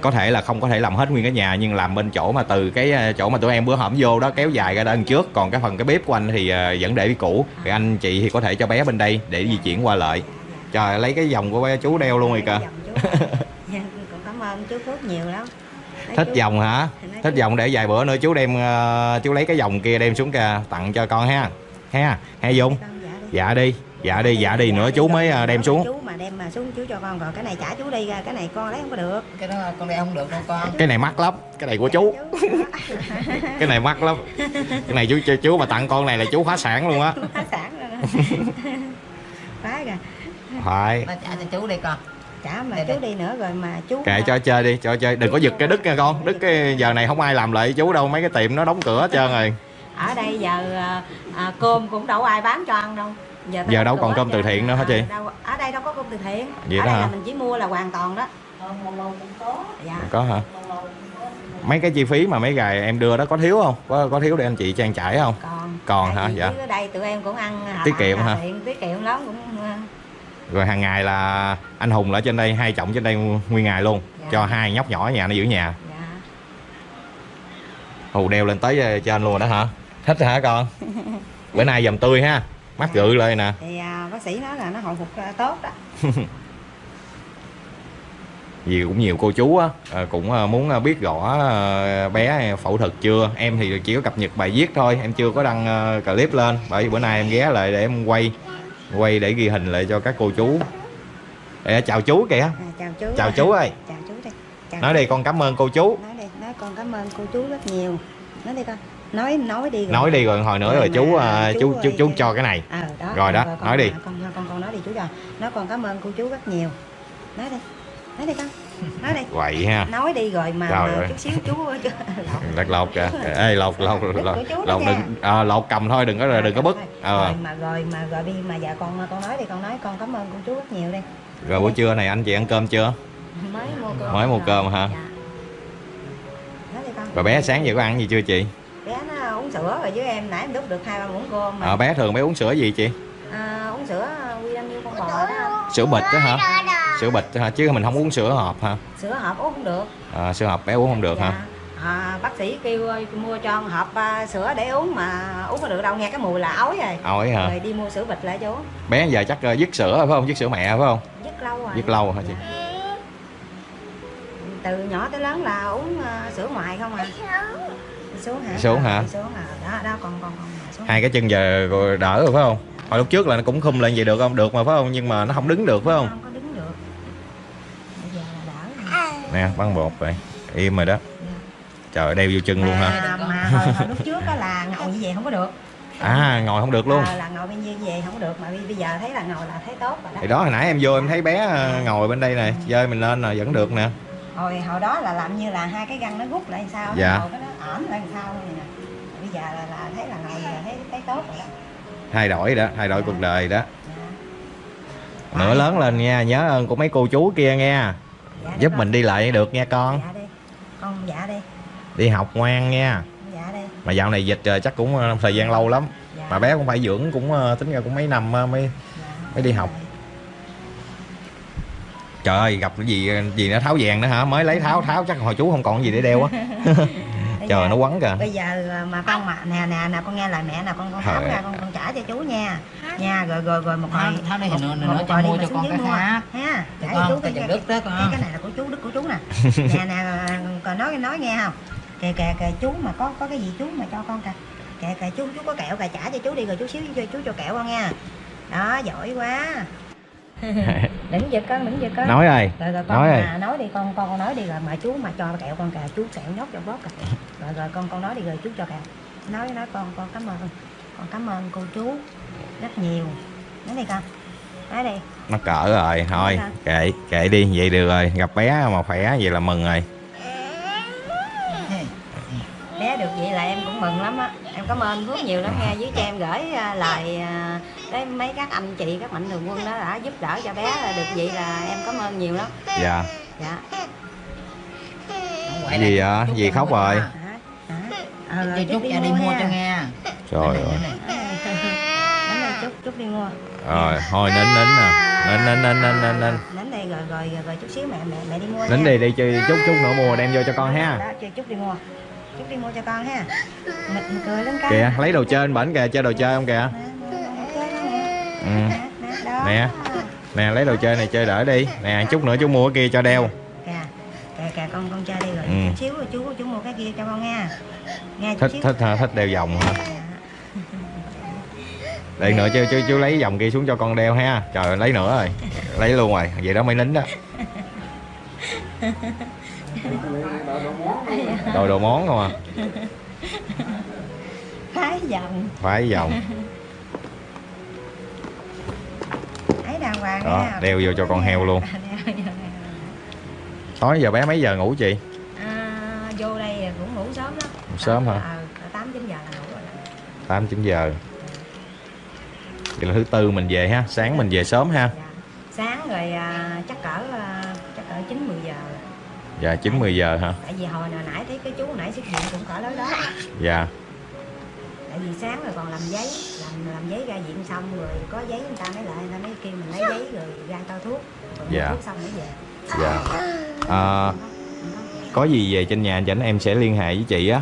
[SPEAKER 2] có thể là không có thể làm hết nguyên cái nhà nhưng làm bên chỗ mà từ cái à, chỗ mà tụi em bữa hổm vô đó kéo dài ra đằng trước. Còn cái phần cái bếp của anh thì à, vẫn để cũ. Thì anh chị thì có thể cho bé bên đây để di chuyển qua lại. Trời lấy cái vòng của bé chú đeo luôn rồi kìa. [laughs]
[SPEAKER 1] Dạ, cảm ơn chú Phước nhiều lắm. Nói
[SPEAKER 2] thích
[SPEAKER 1] chú-
[SPEAKER 2] vòng hả? Thích vòng để vài bữa nữa chú đem à, chú lấy cái vòng kia đem xuống kìa tặng cho con ha. Ha ha dung
[SPEAKER 1] Con dạ đi.
[SPEAKER 2] Dạ đi dạ đi nữa chú mới à, đem xuống.
[SPEAKER 1] Chú mà đem mà xuống chú cho con rồi cái này trả chú đi ra cái này con lấy không có được.
[SPEAKER 4] Cái đó con đeo không được đâu con.
[SPEAKER 2] Cái này mắc lắm cái này của chú. [laughs] Cái này mắc lắm. Cái này chú cho chú mà tặng con này là chú phá sản luôn á.
[SPEAKER 1] Phá sản [laughs] rồi đó phá kìa
[SPEAKER 2] phải.
[SPEAKER 4] Nó trả cho chú đi con.
[SPEAKER 1] Trả mà
[SPEAKER 4] Đây,
[SPEAKER 1] chú
[SPEAKER 4] đây.
[SPEAKER 1] đi nữa rồi mà chú
[SPEAKER 2] kệ cho chơi đi cho chơi. Đừng có giật cái đứt nha con. Đứt cái giờ này không ai làm lại chú đâu mấy cái tiệm nó đóng cửa hết trơn rồi.
[SPEAKER 1] Ở đây giờ à, à, cơm cũng đâu ai bán cho ăn đâu giờ, ta
[SPEAKER 2] Giờ
[SPEAKER 1] đóng
[SPEAKER 2] đâu còn cơm từ
[SPEAKER 1] giờ-
[SPEAKER 2] thiện nữa hả chị?
[SPEAKER 1] đâu, ở đây đâu có cơm từ thiện.
[SPEAKER 2] Vậy
[SPEAKER 1] ở
[SPEAKER 2] đó
[SPEAKER 1] đây là
[SPEAKER 2] hả?
[SPEAKER 1] mình chỉ mua là hoàn toàn đó. Dạ.
[SPEAKER 2] Có hả? Mấy cái chi phí mà mấy gài em đưa đó có thiếu không? Có có thiếu để anh chị trang trải không?
[SPEAKER 1] Còn.
[SPEAKER 2] Còn hả? Dạ.
[SPEAKER 1] ở đây tụi em cũng ăn
[SPEAKER 2] Tiết kiệm hả?
[SPEAKER 1] tiện, tiết kiệm lắm cũng à,
[SPEAKER 2] rồi hàng ngày là anh hùng ở trên đây hai trọng trên đây nguyên ngày luôn.
[SPEAKER 1] Dạ.
[SPEAKER 2] cho hai nhóc nhỏ ở nhà nó giữ nhà.
[SPEAKER 1] Dạ.
[SPEAKER 2] Hù đeo lên tới ờ, trên luôn rồi đó hả? Thích hả con? [laughs] Bữa nay dầm tươi ha mắt gự lên nè.
[SPEAKER 1] Thì à, bác sĩ nói là nó hồi phục à, tốt đó. [laughs]
[SPEAKER 2] Vì cũng nhiều cô chú á ờ, cũng ờ, muốn biết rõ bé phẫu thuật chưa? Em thì chỉ có cập nhật bài viết thôi em chưa có đăng clip lên. Bởi vì bữa nay em ghé lại để em quay quay để ghi hình lại cho các cô chú. Ê, chào chú kìa.
[SPEAKER 1] À, chào chú
[SPEAKER 2] chào chú ơi.
[SPEAKER 1] Chào chú đi chào
[SPEAKER 2] nói đi con cảm ơn cô chú.
[SPEAKER 1] Nói đi nói con cảm ơn cô chú rất nhiều. Nói đi con nói nói đi rồi.
[SPEAKER 2] nói đi rồi hồi nữa
[SPEAKER 1] Rồi
[SPEAKER 2] rồi chú ờ,
[SPEAKER 1] chú
[SPEAKER 2] chú chú, chú cho cái này.
[SPEAKER 1] Ờ đó
[SPEAKER 2] Rồi đó,
[SPEAKER 1] con,
[SPEAKER 2] nói đi.
[SPEAKER 1] con con con nói đi chú cho. Nói con cảm ơn cô chú rất nhiều. Nói đi nói đi con nói đi.
[SPEAKER 2] Vậy ha.
[SPEAKER 1] Nói đi rồi mà, mà
[SPEAKER 2] ơi.
[SPEAKER 1] chút xíu chú
[SPEAKER 2] lật [laughs] lột kìa. Ê lột lột lột lột đừng à, lột cầm thôi đừng có đừng có bứt. ờ.
[SPEAKER 1] rồi mà rồi mà rồi đi mà dạ con con nói đi con nói con cảm ơn cô chú rất nhiều đi.
[SPEAKER 2] Rồi buổi trưa này anh chị ăn cơm chưa?
[SPEAKER 1] Mới mua cơm.
[SPEAKER 2] Mới mua
[SPEAKER 1] rồi.
[SPEAKER 2] cơm hả?
[SPEAKER 1] dạ. con.
[SPEAKER 2] Rồi bé sáng giờ có ăn gì chưa chị?
[SPEAKER 1] nó uống sữa rồi với em nãy em đút được hai ba muỗng cơm mà.
[SPEAKER 2] Ờ bé thường bé uống sữa gì chị?
[SPEAKER 1] À, uống sữa đam con bò đó.
[SPEAKER 2] Sữa bịch đó hả? Sữa bịch hả? Chứ mình không uống sữa hộp hả?
[SPEAKER 1] Sữa hộp uống không được.
[SPEAKER 2] À, sữa hộp bé uống không được hả?
[SPEAKER 1] Dạ. à, bác sĩ kêu mua cho hộp à, sữa để uống mà uống có được đâu nghe cái mùi là ói rồi.
[SPEAKER 2] Ôi hả?
[SPEAKER 1] Rồi đi mua sữa bịch lại cho uống.
[SPEAKER 2] Bé giờ chắc uh, dứt sữa rồi phải không? Dứt sữa mẹ phải không?
[SPEAKER 1] Rất lâu rồi.
[SPEAKER 2] Dứt lâu hả chị?
[SPEAKER 1] Từ nhỏ tới lớn là uống à, sữa ngoài không à xuống hả?
[SPEAKER 2] Xuống hả?
[SPEAKER 1] xuống à đó đó con mà xuống
[SPEAKER 2] hai cái chân giờ rồi đỡ rồi phải không? Hồi lúc trước là nó cũng khum lên vậy được không? Được mà phải không? Nhưng mà nó không đứng được phải không?
[SPEAKER 1] Không có đứng được. Bây giờ là đỡ
[SPEAKER 2] nè băng bột vậy. Im rồi đó. Trời ơi, đeo vô chân luôn ha
[SPEAKER 1] mà, mà hồi, hồi lúc trước á là ngồi như vậy không có được.
[SPEAKER 2] À ngồi không được luôn.
[SPEAKER 1] À, là ngồi bên như về không được. Mà bây giờ thấy là ngồi là thấy tốt rồi đó.
[SPEAKER 2] Thì đó hồi nãy em vô em thấy bé ờ, ngồi bên đây nè chơi mình lên rồi vẫn được nè
[SPEAKER 1] hồi hồi đó là làm như là hai cái găng nó rút lại sao
[SPEAKER 2] Dạ.
[SPEAKER 1] ngồi cái nó ổn lại sao vậy nè. Bây giờ là, là thấy là ngồi là thấy thấy tốt rồi đó.
[SPEAKER 2] Thay đổi đó thay đổi cuộc đời đó.
[SPEAKER 1] Dạ.
[SPEAKER 2] nữa lớn lên nha nhớ ơn của mấy cô chú kia nha.
[SPEAKER 1] Dạ
[SPEAKER 2] giúp
[SPEAKER 1] con.
[SPEAKER 2] mình đi lại được nha con.
[SPEAKER 1] Dạ đi. Con dạ đi.
[SPEAKER 2] Đi học ngoan nha.
[SPEAKER 1] Dạ đi.
[SPEAKER 2] Mà dạo này dịch rồi chắc cũng ờ, thời gian lâu lắm.
[SPEAKER 1] Dạ.
[SPEAKER 2] mà bé cũng phải dưỡng cũng ờ, tính ra cũng mấy năm ờ, mới
[SPEAKER 1] dạ.
[SPEAKER 2] mới đi học. Trời ơi gặp cái gì gì nó tháo vàng nữa hả? Mới lấy tháo tháo chắc hồi chú không còn gì để đeo á. [laughs] Trời
[SPEAKER 1] giờ-
[SPEAKER 2] nó quấn kìa.
[SPEAKER 1] bây giờ mà con mà nè nè nè con nghe lời mẹ nè con con tháo ra con con trả cho chú nha. Nha rồi rồi rồi một hồi
[SPEAKER 4] tháo đi thì
[SPEAKER 1] một-
[SPEAKER 4] nữa- nữa cho mua cho con cái khác.
[SPEAKER 1] ha
[SPEAKER 4] Cho
[SPEAKER 1] trả
[SPEAKER 4] con
[SPEAKER 1] cho chú
[SPEAKER 4] cái
[SPEAKER 1] cái
[SPEAKER 4] đứt đó
[SPEAKER 1] cái,
[SPEAKER 4] con.
[SPEAKER 1] cái này là của chú đức của chú nè. [laughs] Nè nè còn nói nói nghe không? Kìa kìa kìa chú mà có có cái gì chú mà cho con kìa. Kìa kìa chú chú có kẹo kìa trả cho chú đi rồi chú xíu cho chú cho kẹo con nha. Đó giỏi quá [laughs] đừng giật con đừng giật con.
[SPEAKER 2] Nói ơi
[SPEAKER 1] rồi rồi con
[SPEAKER 2] Nói
[SPEAKER 1] nói,
[SPEAKER 2] rồi.
[SPEAKER 1] nói đi con con nói đi rồi mà chú mà cho kẹo con kìa chú kẹo nhốt trong bóp kìa rồi rồi con con nói đi rồi chú cho kẹo. Nói nói con con cảm ơn. Con cảm ơn cô chú rất nhiều. Nói đi con nói đi.
[SPEAKER 2] Nó cỡ rồi thôi kệ kệ đi vậy được rồi. Gặp bé mà khỏe vậy là mừng rồi
[SPEAKER 1] bé được vậy là em cũng mừng lắm á. Em cảm ơn Phước nhiều lắm nghe với cho em gửi à, lời à, tới mấy các anh chị các mạnh thường quân đó đã giúp đỡ cho bé là được vậy là em cảm ơn nhiều lắm.
[SPEAKER 2] Dạ.
[SPEAKER 1] Dạ.
[SPEAKER 4] Quậy
[SPEAKER 2] Gì
[SPEAKER 4] lại,
[SPEAKER 2] vậy?
[SPEAKER 4] chút
[SPEAKER 2] Gì khóc rồi?
[SPEAKER 1] hả? Hả? Ờ,
[SPEAKER 4] Cho
[SPEAKER 1] rồi
[SPEAKER 4] chút ra đi mua cho nghe.
[SPEAKER 2] Trời ơi.
[SPEAKER 1] chút đi mua.
[SPEAKER 2] Rồi thôi nín nín nè. Nín nín nín nín nín nín
[SPEAKER 1] đến đây rồi rồi rồi, chút xíu mẹ mẹ mẹ đi mua
[SPEAKER 2] nín đi đi chơi chút chút nữa mua đem vô cho con ha.
[SPEAKER 1] Đó chơi chút đi mua chút đi mua cho con ha. Mà cười lên con.
[SPEAKER 2] Kìa lấy đồ chơi bên bển kìa chơi đồ chơi không kìa? Ừ.
[SPEAKER 1] Nè, nè,
[SPEAKER 2] lấy đồ chơi này chơi đỡ đi. Nè chút nữa chú mua cái kia cho đeo.
[SPEAKER 1] Kìa kìa kìa con con chơi đi rồi.
[SPEAKER 2] Ừ.
[SPEAKER 1] xíu rồi chú chú mua cái kia cho con nha. Nghe chút
[SPEAKER 2] thích
[SPEAKER 1] xíu.
[SPEAKER 2] thích hả? thích đeo vòng hả? Để nữa chú, chú chú lấy vòng kia xuống cho con đeo ha. Trời lấy nữa rồi. Lấy luôn rồi. Vậy đó mới nín đó [laughs] [laughs] đồ đồ món không à? [laughs]
[SPEAKER 1] Thái dòng
[SPEAKER 2] phải vòng
[SPEAKER 1] ấy đàng hoàng
[SPEAKER 2] Đó,
[SPEAKER 1] nha
[SPEAKER 2] đeo vô cho con heo luôn. [laughs]
[SPEAKER 1] Đeo
[SPEAKER 2] tối giờ bé mấy giờ ngủ chị?
[SPEAKER 1] À, vô đây cũng ngủ sớm lắm.
[SPEAKER 2] Sớm hả?
[SPEAKER 1] ờ tám chín giờ là ngủ rồi
[SPEAKER 2] tám chín giờ. Vậy là thứ tư mình về ha. Sáng mình về sớm ha.
[SPEAKER 1] Dạ. sáng rồi à, chắc cỡ à, chắc cỡ chín mười giờ
[SPEAKER 2] dạ chín mười giờ hả?
[SPEAKER 1] Tại vì hồi nào nãy thấy cái chú nãy xuất hiện cũng cỡ đó đó.
[SPEAKER 2] Dạ.
[SPEAKER 1] Tại vì sáng rồi còn làm giấy làm làm giấy ra viện xong rồi có giấy người ta mới lại người ta mới kêu mình lấy giấy rồi ra tao thuốc. Rồi
[SPEAKER 2] Dạ.
[SPEAKER 1] thuốc xong mới về.
[SPEAKER 2] Dạ. À, có gì về trên nhà chảnh em sẽ liên hệ với chị á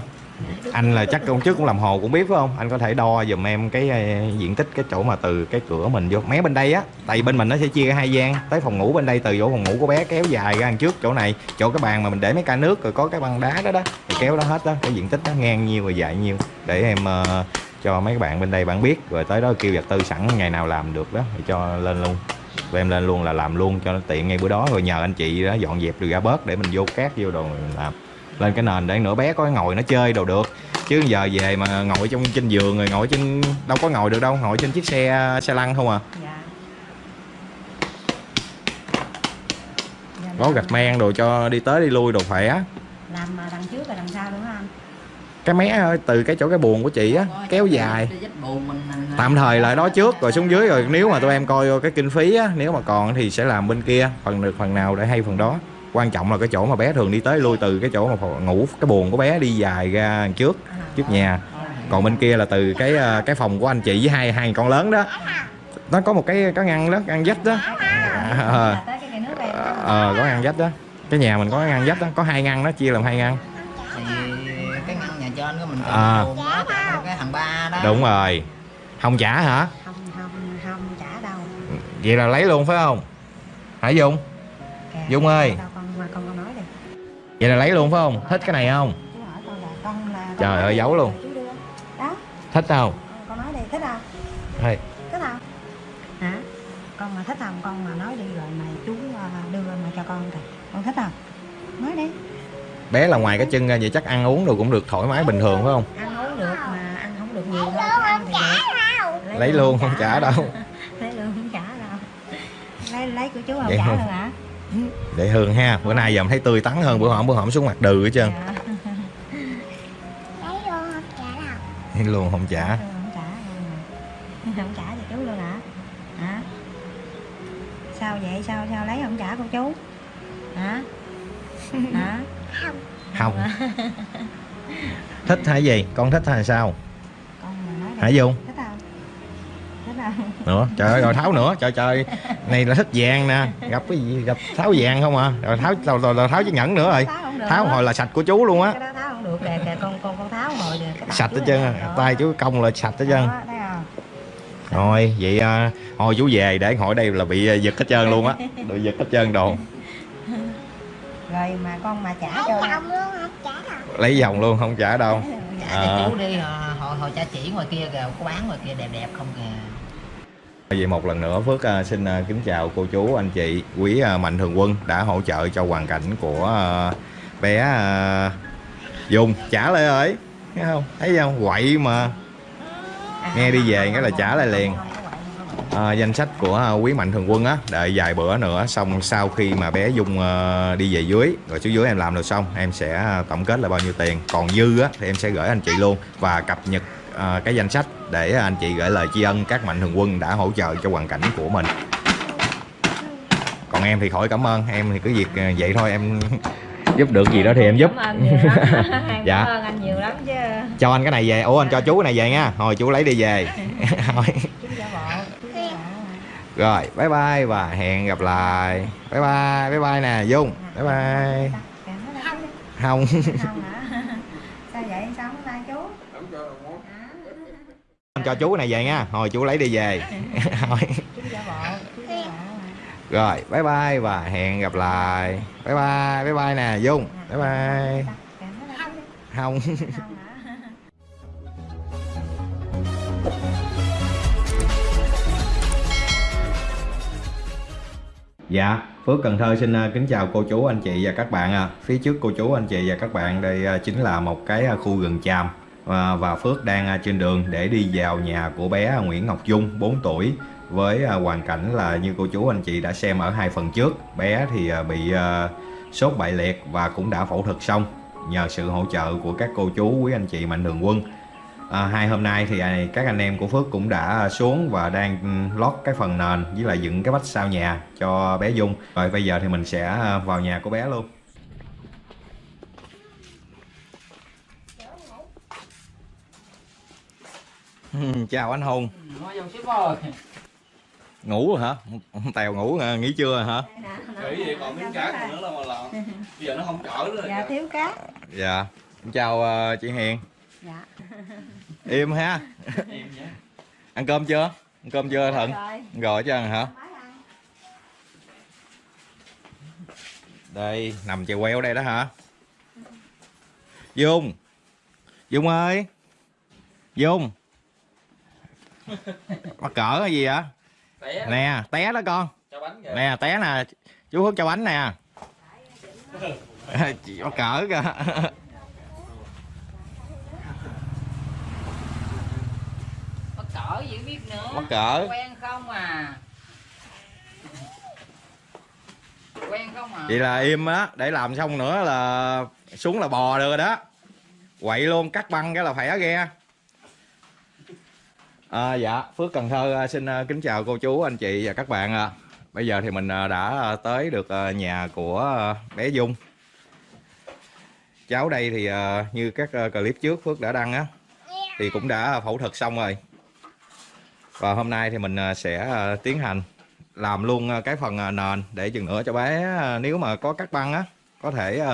[SPEAKER 2] anh là chắc công chức cũng làm hồ cũng biết phải không? Anh có thể đo giùm em cái ờ, diện tích cái chỗ mà từ cái cửa mình vô. Mé bên đây á tại bên mình nó sẽ chia ra hai gian. Tới phòng ngủ bên đây từ chỗ phòng ngủ của bé kéo dài ra đằng trước chỗ này. Chỗ cái bàn mà mình để mấy ca nước rồi có cái băng đá đó đó thì kéo đó hết đó cái diện tích nó ngang nhiêu rồi dài nhiêu. Để em uh, cho mấy bạn bên đây bạn biết rồi tới đó kêu vật tư sẵn ngày nào làm được đó thì cho lên luôn. Rồi em lên luôn là làm luôn cho nó tiện ngay bữa đó. Rồi nhờ anh chị đó dọn dẹp được ra bớt để mình vô cát vô đồ mình làm lên cái nền để nửa bé có ngồi nó chơi đồ được. Chứ giờ về mà ngồi trong trên giường rồi ngồi trên đâu có ngồi được đâu ngồi trên chiếc xe xe lăn không à.
[SPEAKER 1] Dạ. Dạ,
[SPEAKER 2] có gạch men đồ cho đi tới đi lui đồ khỏe.
[SPEAKER 1] Làm mà đằng trước và đằng sau đúng không?
[SPEAKER 2] Cái mé ở từ cái chỗ cái buồng của chị á kéo dài.
[SPEAKER 4] Vách buồn mình- mình-
[SPEAKER 2] tạm thời lại đó trước rồi xuống dưới rồi nếu mà tụi em coi cái kinh phí á nếu mà còn thì sẽ làm bên kia phần được phần nào để hay phần đó quan trọng là cái chỗ mà bé thường đi tới lui từ cái chỗ mà ngủ cái buồng của bé đi dài ra đằng trước trước nhà. Còn bên kia là từ cái ờ, cái phòng của anh chị với hai hai con lớn đó. Nó có một cái cái ngăn đó ngăn vách đó. Ờ. ờ có ngăn vách đó. Cái nhà mình có ngăn vách đó. Có hai ngăn đó chia làm hai ngăn.
[SPEAKER 4] Thì cái ngăn nhà trên của mình còn
[SPEAKER 2] À.
[SPEAKER 4] buồn cái thằng ba đó.
[SPEAKER 2] Đúng rồi. Không trả hả?
[SPEAKER 1] Không không không trả đâu.
[SPEAKER 2] Vậy là lấy luôn phải không? Hả dung? Dung ơi.
[SPEAKER 1] Đâu mà con con nói đi.
[SPEAKER 2] Vậy là lấy luôn phải không? Thích cái này không?
[SPEAKER 1] Chú hỏi con là con là con
[SPEAKER 2] Trời ơi, giấu luôn.
[SPEAKER 1] đó.
[SPEAKER 2] Thích không?
[SPEAKER 1] Con nói đi thích không?
[SPEAKER 2] Hay.
[SPEAKER 1] thích không? Hả? Con mà thích không con mà nói đi rồi mà chú à, đưa mà cho con kìa. Con thích không? Nói đi.
[SPEAKER 2] Bé là ngoài cái chân ra vậy chắc ăn uống đồ cũng được thoải mái bình thường phải không?
[SPEAKER 1] Ăn uống được mà ăn không được nhiều thôi chứ ăn thì được.
[SPEAKER 2] lấy luôn không trả đâu.
[SPEAKER 1] Lấy luôn không trả [laughs] đâu. Lấy lấy của chú không
[SPEAKER 2] Vậy
[SPEAKER 1] trả đâu hả
[SPEAKER 2] để hương ha. Bữa nay giờ em thấy tươi tắn hơn bữa hổm bữa hổm xuống mặt đừ hết trơn.
[SPEAKER 1] Dạ.
[SPEAKER 2] lấy luôn không trả
[SPEAKER 1] Ừ, không trả. Luôn không trả. Cho chú luôn hả? Hả? Sao vậy? Sao sao lấy không trả của chú? Hả? [laughs] Hả?
[SPEAKER 2] Không. Thích hay gì? Con thích hay sao?
[SPEAKER 1] Con mà nói
[SPEAKER 2] hả dung?
[SPEAKER 1] thích không không
[SPEAKER 2] nữa. Trời ơi rồi tháo nữa. Trời trời. Này là thích vàng nè. Gặp cái gì? Gặp tháo vàng không à? Rồi tháo rồi, rồi, rồi tháo chiếc nhẫn nữa rồi.
[SPEAKER 1] Tháo không
[SPEAKER 2] hồi là sạch của chú luôn á.
[SPEAKER 1] Cái đó tháo không được. Kìa kìa con con con tháo hồi được cái
[SPEAKER 2] sạch hết trơn à. tay chú công là sạch hết trơn.
[SPEAKER 1] Đó, thấy không?
[SPEAKER 2] Rồi vậy à, thôi chú về để hỏi đây là bị à, giật hết trơn luôn á. [laughs] Bị giật hết trơn đồ.
[SPEAKER 1] Rồi mà con mà trả cho
[SPEAKER 2] lấy vòng luôn không trả đâu. [laughs]
[SPEAKER 4] Trả
[SPEAKER 2] À.
[SPEAKER 4] cho chú đi hồi, hồi, hồi cha chỉ ngoài kia kìa có bán ngoài kia đẹp đẹp không kìa
[SPEAKER 2] Vậy một lần nữa Phước à, xin à, kính chào cô chú anh chị. Quý à, mạnh thường quân đã hỗ trợ cho hoàn cảnh của bé Dung. Trả lại rồi thấy không? Thấy không? Quậy mà. Nghe đi về cái là trả lại liền. À, danh sách của quý mạnh thường quân á đợi vài bữa nữa xong sau khi mà bé Dung đi về dưới rồi xuống dưới em làm được xong em sẽ tổng kết là bao nhiêu tiền. Còn dư á thì em sẽ gửi anh chị luôn. Và cập nhật à, cái danh sách để anh chị gửi lời tri ân các mạnh thường quân đã hỗ trợ cho hoàn cảnh của mình. Còn em thì khỏi cảm ơn em thì cứ việc à, vậy thôi em [laughs] giúp được gì đó thì em giúp. [laughs] Dạ.
[SPEAKER 1] cảm ơn anh nhiều lắm chứ.
[SPEAKER 2] Cho anh cái này về. Ủa anh cho chú cái này về nha. Thôi chú lấy đi về. [laughs] Rồi bye bye và hẹn gặp lại. Bye bye bye bye nè dung. Bye bye. Không.
[SPEAKER 1] Không hả sao vậy sao không tay chú
[SPEAKER 2] anh cho chú cái này về nha. Thôi chú lấy đi về. [laughs]
[SPEAKER 1] Giả bộ
[SPEAKER 2] rồi bye bye và hẹn gặp lại. Bye bye bye bye nè dung. Bye bye. Không. [laughs] Dạ, Phước Cần Thơ xin à, kính chào cô chú anh chị và các bạn à. Phía trước cô chú anh chị và các bạn đây à, chính là một cái à, khu rừng tràm À, và, Phước đang à, trên đường để đi vào nhà của bé Nguyễn Ngọc Dung 4 tuổi với à, hoàn cảnh là như cô chú anh chị đã xem ở hai phần trước bé thì bị sốt bại liệt và cũng đã phẫu thuật xong nhờ sự hỗ trợ của các cô chú quý anh chị mạnh thường quân À, hai hôm nay thì các anh em của Phước cũng đã xuống và đang lót cái phần nền với lại dựng cái vách sau nhà cho bé Dung. Rồi bây giờ thì mình sẽ vào nhà của bé luôn. [laughs] Chào anh Hùng. Ngủ rồi hả? Tèo ngủ à, nghỉ trưa rồi hả?
[SPEAKER 5] Nghĩ vậy còn miếng cá nữa là mà làm [laughs] Bây giờ nó không chở nữa
[SPEAKER 1] dạ thiếu cát
[SPEAKER 2] Dạ. Chào à, chị Hiền.
[SPEAKER 1] dạ
[SPEAKER 2] Im ha. Ăn cơm chưa? Ăn cơm chưa
[SPEAKER 1] rồi
[SPEAKER 2] Rồi chứ hả? Đây, nằm chèo queo đây đó hả? Dung Dung ơi Dung Mắc cỡ cái gì vậy?
[SPEAKER 5] Té
[SPEAKER 2] Nè, té đó con.
[SPEAKER 5] Cho bánh kìa.
[SPEAKER 2] Nè, té nè. Chú Phước cho bánh nè. [laughs] Chị Mắc cỡ kìa.
[SPEAKER 4] Mắc cỡ gì biết nữa.
[SPEAKER 2] Mắc cỡ.
[SPEAKER 4] Quen không à? Quen không à?
[SPEAKER 2] Vậy là im á. Để làm xong nữa là Xuống là bò được rồi đó. Quậy luôn, cắt băng cái là phải ghe À, dạ, Phước Cần Thơ à, xin à, kính chào cô chú, anh chị và các bạn. ạ. Bây giờ thì mình đã tới được nhà của bé Dung. Cháu đây thì như các clip trước Phước đã đăng á, thì cũng đã phẫu thuật xong rồi. Và hôm nay thì mình sẽ tiến hành làm luôn cái phần nền để chừng nữa cho bé nếu mà có cắt băng á, có thể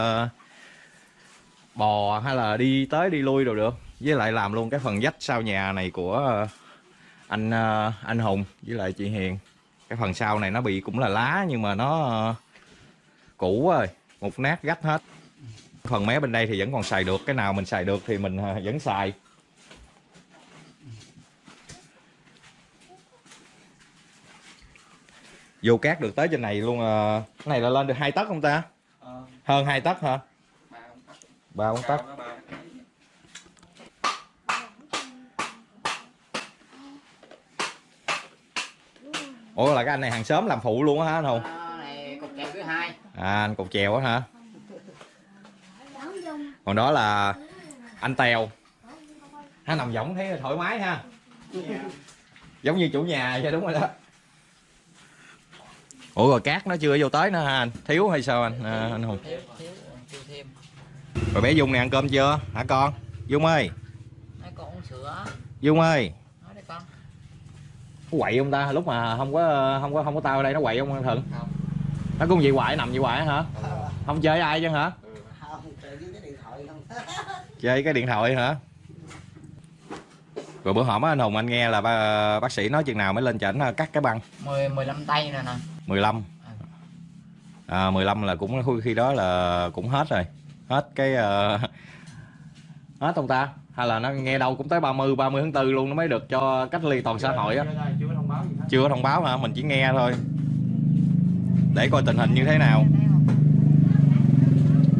[SPEAKER 2] bò hay là đi tới đi lui rồi được. Với lại làm luôn cái phần vách sau nhà này của anh ờ, anh Hùng với lại chị Hiền. Cái phần sau này nó bị cũng là lá nhưng mà nó ờ, cũ rồi một nát gách hết. Phần mé bên đây thì vẫn còn xài được cái nào mình xài được thì mình ờ, vẫn xài. Vô cát được tới trên này luôn ờ. cái này là lên được hai tấc không ta? Hơn hai tấc hả?
[SPEAKER 5] Ba ông tắt
[SPEAKER 2] ba bốn tấc
[SPEAKER 5] Cao nó ba
[SPEAKER 2] ủa là cái anh này hàng xóm làm phụ luôn á hả anh hùng?
[SPEAKER 4] Ờ, này cục kèo thứ hai.
[SPEAKER 2] À anh cột chèo á hả? Còn đó là anh tèo. Ha nằm võng thấy thoải mái ha. Giống như chủ nhà vậy đúng rồi đó. Ủa rồi cát nó chưa vô tới nữa ha anh? Thiếu hay sao anh à, anh hùng? Rồi bé dung này ăn cơm chưa? Hả con? Dung ơi.
[SPEAKER 4] Mấy con uống sữa.
[SPEAKER 2] Dung ơi quậy không ta? Lúc mà không có không có không có tao ở đây nó quậy không anh thuận
[SPEAKER 4] Không.
[SPEAKER 2] nó cũng vậy hoài nằm vậy hoài hả? Không chơi ai chứ hả?
[SPEAKER 6] Không tự nhiên cái điện thoại không. [laughs]
[SPEAKER 2] Chơi cái điện thoại hả? Rồi bữa hổm á anh hùng anh nghe là ba, bác sĩ nói chừng nào mới lên chảnh cắt cái băng?
[SPEAKER 4] 10 15 tay nè nè.
[SPEAKER 2] 15 à, 15 là cũng khi đó là cũng hết rồi. Hết cái ờ, [laughs] hết ông ta hay là nó nghe đâu cũng tới 30 30 tháng 4 luôn nó mới được cho cách ly toàn xã hội á
[SPEAKER 5] chưa có thông báo gì hết
[SPEAKER 2] chưa có thông báo hả mình chỉ nghe thôi để coi tình hình như thế nào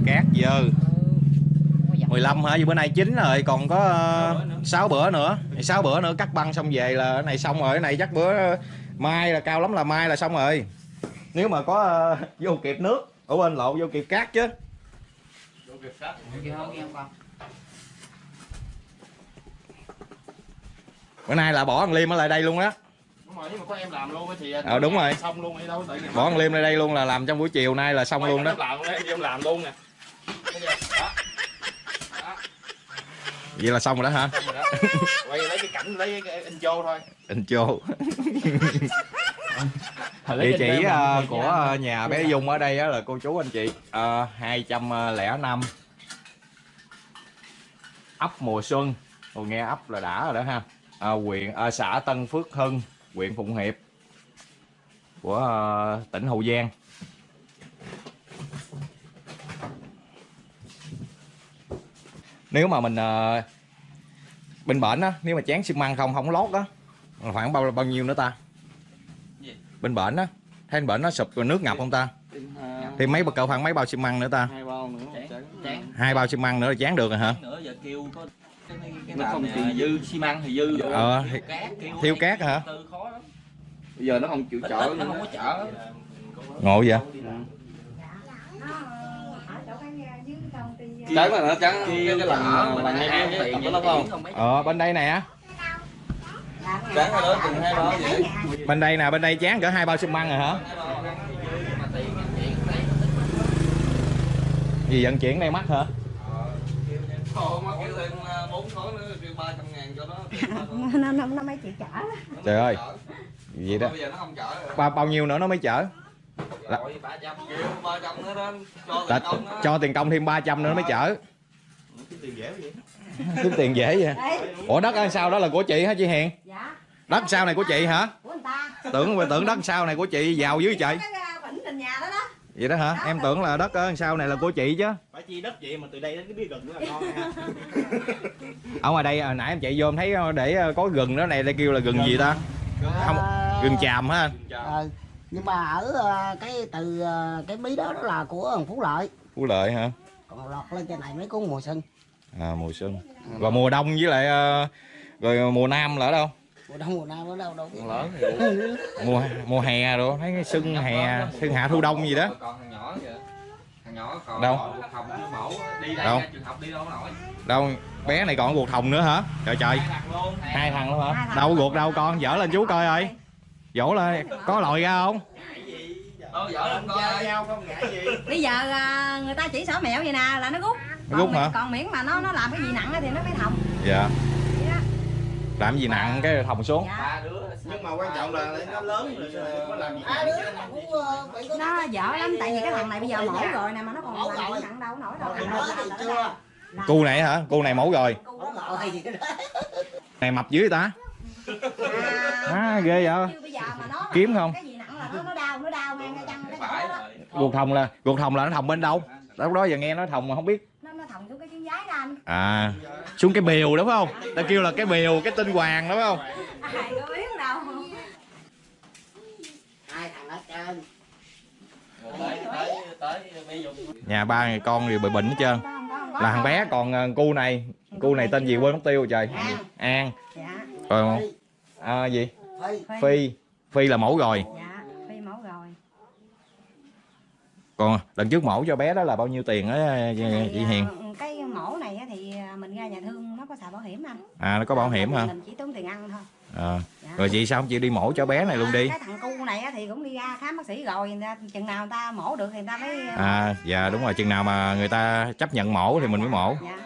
[SPEAKER 2] cát dơ
[SPEAKER 4] Ừ. Không có dặn.
[SPEAKER 2] 15 hả? Vì bữa nay 9 rồi, còn có uh, 6 bữa nữa. 6 bữa nữa cắt băng xong về là cái này xong rồi. Cái này chắc bữa ờ, mai là cao lắm là mai là xong rồi. Nếu mà có ờ, vô kịp nước, ở bên lộ vô kịp cát chứ.
[SPEAKER 4] Nghe không nghe không con
[SPEAKER 2] Bữa nay là bỏ thằng Liêm ở lại đây luôn á.
[SPEAKER 5] đúng rồi nhưng mà có em làm luôn thì
[SPEAKER 2] Ờ, đúng rồi.
[SPEAKER 5] xong luôn đi đâu tự
[SPEAKER 2] Bỏ thằng Liêm lại đây luôn là làm trong buổi chiều nay là xong luôn đó.
[SPEAKER 5] làm em làm luôn nè
[SPEAKER 2] Vậy là xong rồi đó hả?
[SPEAKER 5] rồi đó quay lấy cái cảnh lấy cái intro thôi
[SPEAKER 2] Intro. [laughs] Địa chỉ ờ, của ờ, nhà bé Dung ở đây á là cô chú anh chị ờ, 205 ấp mùa xuân Ồ, nghe ấp là đã rồi đó ha à, huyện à, xã Tân Phước Hưng huyện Phụng Hiệp của ờ, tỉnh Hậu Giang. Nếu mà mình ờ, bên bển á nếu mà chán xi măng không không lót á là khoảng bao bao nhiêu nữa ta?
[SPEAKER 5] Gì?
[SPEAKER 2] bên bển á thấy bển nó sụp rồi nước ngập không ta? Thì mấy cỡ khoảng mấy bao xi măng nữa ta?
[SPEAKER 5] Hai bao nữa
[SPEAKER 4] chán chán
[SPEAKER 2] hai bao xi măng nữa là chán được rồi hả?
[SPEAKER 5] Nữa giờ kêu có
[SPEAKER 7] Nó không chịu
[SPEAKER 5] dư xi măng thì dư rồi.
[SPEAKER 2] ờ thì
[SPEAKER 5] cát kêu
[SPEAKER 2] thiếu
[SPEAKER 5] đây,
[SPEAKER 2] cát hả?
[SPEAKER 5] từ khó lắm.
[SPEAKER 7] Bây giờ nó không chịu chở
[SPEAKER 5] nó không có chở.
[SPEAKER 2] Ngộ vậy?
[SPEAKER 7] Trắng là nó trắng cái cái lần
[SPEAKER 5] mình
[SPEAKER 7] hai
[SPEAKER 5] tiền
[SPEAKER 7] đó không?
[SPEAKER 2] Ờ bên đây nè. Á
[SPEAKER 7] trắng là đó từng hai bao vậy.
[SPEAKER 2] Bên đây nè bên đây chán cỡ hai bao xi măng rồi hả? Gì vận chuyển đây mắc hả
[SPEAKER 7] Ồ, mà kêu thêm à, bốn khối nữa kêu ba trăm ngàn cho nó [laughs]
[SPEAKER 1] nó, nó, nó mấy chị chở
[SPEAKER 2] trời ơi. gì đó.
[SPEAKER 7] Bây giờ nó không chở rồi.
[SPEAKER 2] Bao bao nhiêu nữa nó mới chở? Là,
[SPEAKER 7] tiền công đó.
[SPEAKER 2] cho tiền công thêm 300 nữa nó mới chở.
[SPEAKER 5] tiền dễ vậy.
[SPEAKER 2] Kiếm tiền dễ vậy. Ủa đất ở sau đó là của chị hả chị Hiền?
[SPEAKER 1] Dạ.
[SPEAKER 2] Đất sau này của chị hả?
[SPEAKER 1] Của người ta.
[SPEAKER 2] Tưởng tưởng đất sau này của chị giàu dữ trời
[SPEAKER 1] à,
[SPEAKER 2] vậy đó hả? Em tưởng là đất ở sau này là của chị chứ.
[SPEAKER 5] Phải chi đất vậy mà từ đây đến cái biết gần nữa là ngon ha [laughs]
[SPEAKER 2] ở ngoài đây hồi nãy em chạy vô em thấy để có gừng đó này đây kêu là gừng gì ta? Không gừng chàm anh
[SPEAKER 6] Ờ, nhưng mà ở ờ, cái từ ờ, cái mí đó đó là của thằng phú lợi.
[SPEAKER 2] Phú lợi hả?
[SPEAKER 6] Còn lọt lên trên này mấy cuốn mùa xuân.
[SPEAKER 2] À mùa xuân. Rồi mùa đông với lại ờ, rồi mùa nam là ở đâu
[SPEAKER 6] mùa đông mùa nam ở đâu đâu biết.
[SPEAKER 7] Lớn thì [laughs]
[SPEAKER 2] mùa mùa hè rồi thấy cái xuân hè xuân hạ thu đông gì đó.
[SPEAKER 7] Còn thằng nhỏ vậy thằng nhỏ còn
[SPEAKER 2] Đâu?
[SPEAKER 7] học chưa mẫu đi đây
[SPEAKER 2] Đâu?
[SPEAKER 7] ra trường học đi đâu nổi
[SPEAKER 2] đâu bé này còn ruột thòng nữa hả? Trời trời.
[SPEAKER 7] Hai thằng luôn.
[SPEAKER 2] Hả? Đâu ruột đâu con dở lên chú coi ơi. Dỗ lên có lòi ra không?
[SPEAKER 1] Bây giờ à, người ta chỉ xỏ mẹo vậy nè là nó rút.
[SPEAKER 2] Nó
[SPEAKER 1] còn,
[SPEAKER 2] rút hả?
[SPEAKER 1] còn miễn mà nó nó làm cái gì nặng á thì nó mới thòng
[SPEAKER 2] dạ. Làm gì nặng cái thòng xuống.
[SPEAKER 1] Dạ.
[SPEAKER 7] ba đứa
[SPEAKER 5] nhưng mà quan trọng là nó lớn rồi làm gì
[SPEAKER 6] nó ờ,
[SPEAKER 1] nó dở lắm tại vì cái thằng này bây giờ mổ rồi nè mà nó còn
[SPEAKER 6] Mổ
[SPEAKER 1] làm
[SPEAKER 6] rồi.
[SPEAKER 1] nặng đâu nổi đâu
[SPEAKER 6] chưa.
[SPEAKER 2] cu này hả? Cu này mẫu rồi.
[SPEAKER 6] Mổ rồi. Gì cái đó
[SPEAKER 2] này mập dưới ta?
[SPEAKER 1] À,
[SPEAKER 2] à ghê vậy.
[SPEAKER 1] nó
[SPEAKER 2] kiếm không?
[SPEAKER 1] cái gì nặng là nó nó đau nó đau ngang cái chân cái
[SPEAKER 7] phải
[SPEAKER 1] chỗ đó.
[SPEAKER 2] Ruột thòng là ruột thòng là nó thòng bên đâu? Lúc đó giờ nghe nói thòng mà không biết
[SPEAKER 1] nó thòng xuống cái chân giái đó anh.
[SPEAKER 2] À xuống cái bìu đúng không? Ta kêu là cái bìu cái tinh hoàng đúng không?
[SPEAKER 1] Ai có biết đâu.
[SPEAKER 6] Hai thằng ở trên.
[SPEAKER 5] Tới tới tới bây giờ
[SPEAKER 2] nhà ba người con đều bị bệnh hết trơn.
[SPEAKER 1] Không không
[SPEAKER 2] là thằng
[SPEAKER 1] không.
[SPEAKER 2] bé còn ờ, cu này. Cu này tên gì quên mất tiêu rồi trời.
[SPEAKER 1] An. dạ.
[SPEAKER 2] Rồi à, gì?
[SPEAKER 6] Phi.
[SPEAKER 2] Phi. Phi là mổ rồi
[SPEAKER 1] dạ phi mổ rồi
[SPEAKER 2] còn lần trước mổ cho bé đó là bao nhiêu tiền á
[SPEAKER 1] này,
[SPEAKER 2] chị Hiền?
[SPEAKER 1] à, cái mổ này thì à, mình ra nhà thương nó có xài bảo hiểm anh.
[SPEAKER 2] À nó có bảo hiểm hả?
[SPEAKER 1] mình chỉ tốn tiền ăn thôi.
[SPEAKER 2] À.
[SPEAKER 1] dạ.
[SPEAKER 2] rồi chị sao? Không chịu đi mổ cho bé này luôn đi.
[SPEAKER 1] Cái thằng cu này thì cũng đi ra khám bác sĩ rồi chừng nào người ta mổ được thì người ta mới
[SPEAKER 2] à dạ đúng rồi chừng nào mà người ta chấp nhận mổ thì mình mới mổ.
[SPEAKER 1] Dạ.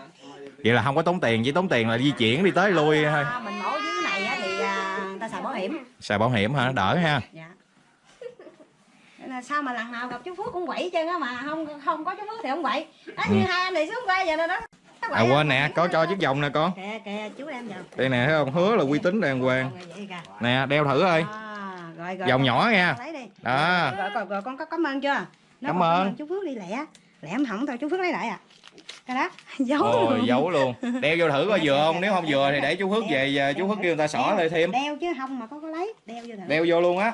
[SPEAKER 2] vậy là không có tốn tiền chỉ tốn tiền là di chuyển đi tới lui thôi
[SPEAKER 1] mình mổ dưới này thì người ta xài bảo hiểm.
[SPEAKER 2] Xài bảo hiểm hả? Đỡ ha.
[SPEAKER 1] Dạ sao mà lần nào gặp chú Phước cũng quậy chân á mà. Không không có chú Phước thì không quậy. Đó như hai anh này xuống qua giờ đó. Nó
[SPEAKER 2] Ừ. à quên nè có cho chiếc vòng nè con.
[SPEAKER 1] Kìa kìa chú em vào
[SPEAKER 2] đây nè thấy không? Hứa là uy tín đàng hoàng. Nè đeo thử ơi.
[SPEAKER 1] À, rồi rồi
[SPEAKER 2] vòng nhỏ nha. đó.
[SPEAKER 1] Rồi, rồi, rồi con có cảm ơn chưa? Nó
[SPEAKER 2] Cảm ơn.
[SPEAKER 1] chú Phước đi lẹ. Lẹ em hỏng thôi chú Phước lấy lại à. Cái đó [laughs] giấu
[SPEAKER 2] Ôi
[SPEAKER 1] luôn.
[SPEAKER 2] giấu luôn. Đeo vô thử coi vừa không Nếu không vừa thì để chú Phước về về Chú Phước kêu người ta xỏ lại thêm.
[SPEAKER 1] Đeo chứ không mà có có lấy. Đeo vô thử.
[SPEAKER 2] Đeo vô luôn á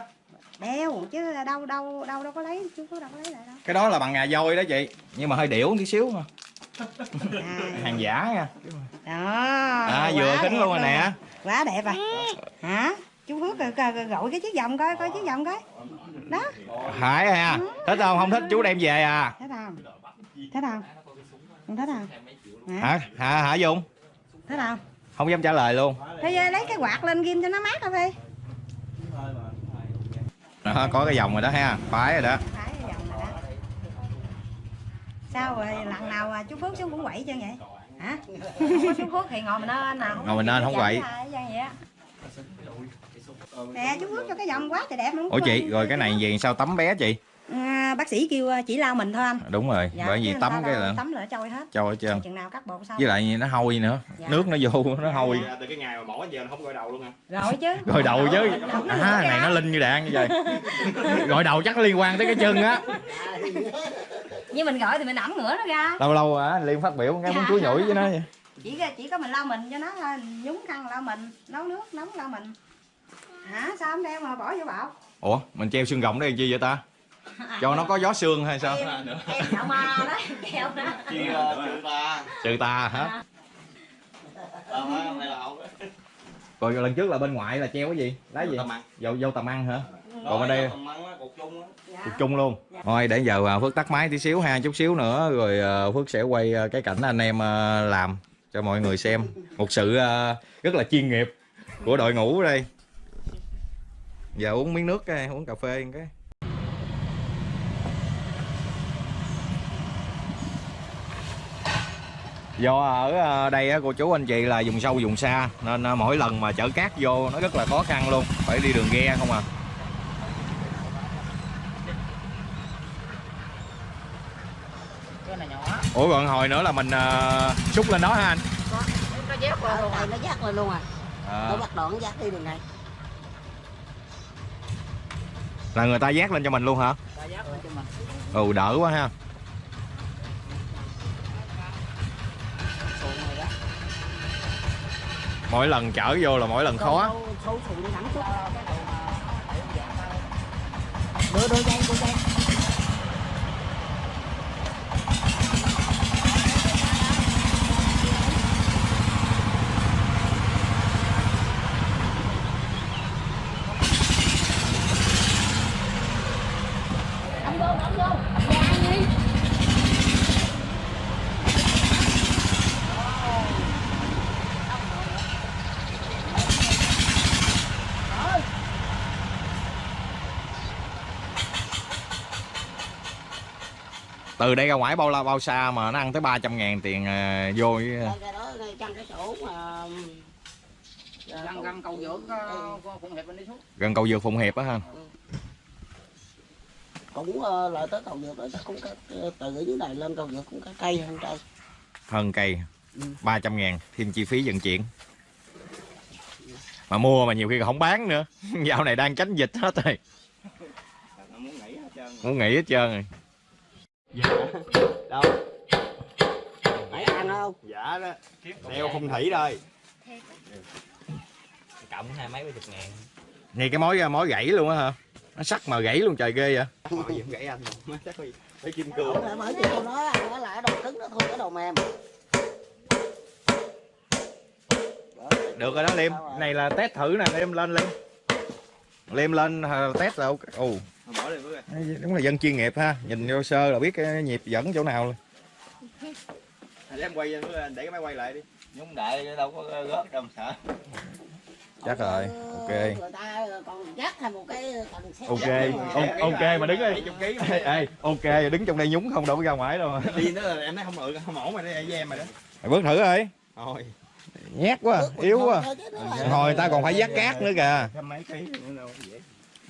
[SPEAKER 1] đeo chứ đâu đâu đâu đâu có lấy chú Phước đâu có lấy lại đâu.
[SPEAKER 2] Cái đó là bằng ngà voi đó chị. Nhưng mà hơi điểu tí xíu mà.
[SPEAKER 1] À,
[SPEAKER 2] Hàng giả nha.
[SPEAKER 1] Đó.
[SPEAKER 2] À vừa kính luôn rồi nè.
[SPEAKER 1] Quá đẹp rồi. Hả? Chú rồi gọi cái chiếc vòng coi coi chiếc vòng coi. Đó.
[SPEAKER 2] Phải ha Thích không? Không thích chú đem về à.
[SPEAKER 1] Thấy không? Thấy không? Không thấy không? Hả?
[SPEAKER 2] Hả? Hả Dung?
[SPEAKER 1] Thấy không?
[SPEAKER 2] Không dám trả lời luôn.
[SPEAKER 1] Giờ lấy cái quạt lên ghim cho nó mát thôi đi
[SPEAKER 2] đó, Có cái vòng rồi đó ha Phải rồi đó.
[SPEAKER 1] Sao rồi lần nào à, chú Phước xuống cũng quậy chứ vậy? Hả? Không có chú Phước thì ngồi mình lên nè
[SPEAKER 2] Ngồi mình lên không quậy.
[SPEAKER 1] Nè chú Phước cho cái vòng quá trời đẹp không
[SPEAKER 2] Ủa chị rồi cái này về sao tắm bé chị
[SPEAKER 1] à, Bác sĩ kêu à, chỉ lau mình thôi anh.
[SPEAKER 2] Đúng rồi
[SPEAKER 1] Dạ,
[SPEAKER 2] Bởi vì tắm cái là
[SPEAKER 1] Tắm là trôi hết.
[SPEAKER 2] Cho hết trơn.
[SPEAKER 1] Chừng nào cắt bột xong.
[SPEAKER 2] Với lại nó hôi nữa
[SPEAKER 1] Dạ.
[SPEAKER 2] Nước nó vô nó hôi.
[SPEAKER 7] từ cái ngày mà mổ giờ nó không gọi đầu luôn hả
[SPEAKER 1] Rồi chứ. [laughs]
[SPEAKER 2] Rồi đầu chứ. À này nó linh như đạn như vậy Gọi [laughs] đầu chắc liên quan tới cái chân á.
[SPEAKER 1] Như mình gọi thì mình ẩm ngửa nó ra.
[SPEAKER 2] Lâu lâu à Liên phát biểu cái muốn chuối nhủi với nó vậy.
[SPEAKER 1] Chỉ chỉ có mình lau mình cho nó thôi nhúng khăn lau mình nấu nước nóng lau mình. Hả? Sao không đeo mà bỏ vô bọc?
[SPEAKER 2] Ủa mình treo xương rồng đây làm chi vậy ta Cho nó có gió xương hay sao?
[SPEAKER 1] Em em sợ ma đó keo đó
[SPEAKER 7] chị chị ta
[SPEAKER 2] Trừ tà hả
[SPEAKER 7] ờ
[SPEAKER 2] Rồi lần trước là bên ngoại là treo cái gì? Lá gì? Dầu dâu tầm ăn hả? Còn ở đây
[SPEAKER 7] tầm ăn á cột chung á.
[SPEAKER 1] Dạ.
[SPEAKER 2] cục chung luôn. Thôi để giờ à, Phước tắt máy tí xíu ha Chút xíu nữa rồi à, Phước sẽ quay à, cái cảnh anh em à, làm Cho mọi người xem. Một sự à, rất là chuyên nghiệp Của đội ngũ ở đây. Giờ uống miếng nước cái Uống cà phê cái Do ở à, đây á, cô chú anh chị là vùng sâu vùng xa Nên à, mỗi lần mà chở cát vô nó rất là khó khăn luôn Phải đi đường ghe không à
[SPEAKER 4] cái này nhỏ
[SPEAKER 2] Ủa còn hồi nữa là mình uh, xúc lên đó hả anh?
[SPEAKER 4] nó dép qua
[SPEAKER 6] ở
[SPEAKER 4] luôn
[SPEAKER 6] đây nó dắt lên luôn à
[SPEAKER 2] À,
[SPEAKER 6] nó bắt đoạn dắt đi đường này
[SPEAKER 2] là người ta dát lên cho mình luôn hả?
[SPEAKER 4] lên
[SPEAKER 2] Ừ đỡ quá ha. Mỗi lần chở vô là mỗi lần khó.
[SPEAKER 6] sâu sụn thẳng chút đưa đưa dây đưa dây
[SPEAKER 2] Từ đây ra ngoài bao la bao xa mà nó ăn tới 300 ngàn tiền à, vô với-
[SPEAKER 6] Đây, cái đó cái chỗ mà
[SPEAKER 4] gần gần cầu dưỡng có phụng hiệp bên đi xuống
[SPEAKER 2] gần cầu dược Phụng Hiệp á ha.
[SPEAKER 6] cũng ờ, lại tới cầu vượt đó cũng có, ờ, từ dưới này lên cầu vượt cũng có cây hơn cây
[SPEAKER 2] Hơn cây.
[SPEAKER 6] Ừ.
[SPEAKER 2] 300 ngàn thêm chi phí vận chuyển. Mà mua mà nhiều khi không bán nữa. [laughs] Dạo này đang tránh dịch hết rồi.
[SPEAKER 7] nó muốn nghỉ hết trơn
[SPEAKER 2] Muốn rồi.
[SPEAKER 7] đâu?
[SPEAKER 6] Phải ăn không?
[SPEAKER 7] Dạ đó. Đeo không thủy đây
[SPEAKER 5] cộng hai mấy mươi chục ngàn.
[SPEAKER 2] Ngay cái mối mối gãy luôn á hả? Nó sắc mà gãy luôn trời ghê vậy.
[SPEAKER 7] hỏi gì cũng gãy anh? Mà chắc phải phải kim cương.
[SPEAKER 6] Bởi vì tôi nói nó là cái đồ cứng nó thôi cái đồ mềm.
[SPEAKER 2] Được rồi đó Liêm. Này là test thử nè, Liêm lên Liêm. liêm lên ờ, test là ok. Ồ
[SPEAKER 7] đi
[SPEAKER 2] đúng là dân chuyên nghiệp ha. Nhìn vô sơ là biết cái nhịp dẫn chỗ nào luôn
[SPEAKER 7] để em quay để cái máy quay lại đi. Nhúng đại đâu có gót đâu mà sợ.
[SPEAKER 2] Chắc rồi ok.
[SPEAKER 6] Người ta còn dắt thêm một cái cần xe.
[SPEAKER 2] Ok O- ok mà đứng đây ê, ê ok đứng trong đây nhúng không đâu có ra ngoài đâu mà.
[SPEAKER 7] Đi nữa là em thấy không được không ổn mà đây em mà đó.
[SPEAKER 2] Mày bước thử rồi
[SPEAKER 7] thôi.
[SPEAKER 2] Nhát quá yếu quá.
[SPEAKER 6] Thôi
[SPEAKER 2] hồi người ta còn phải vác cát nữa kìa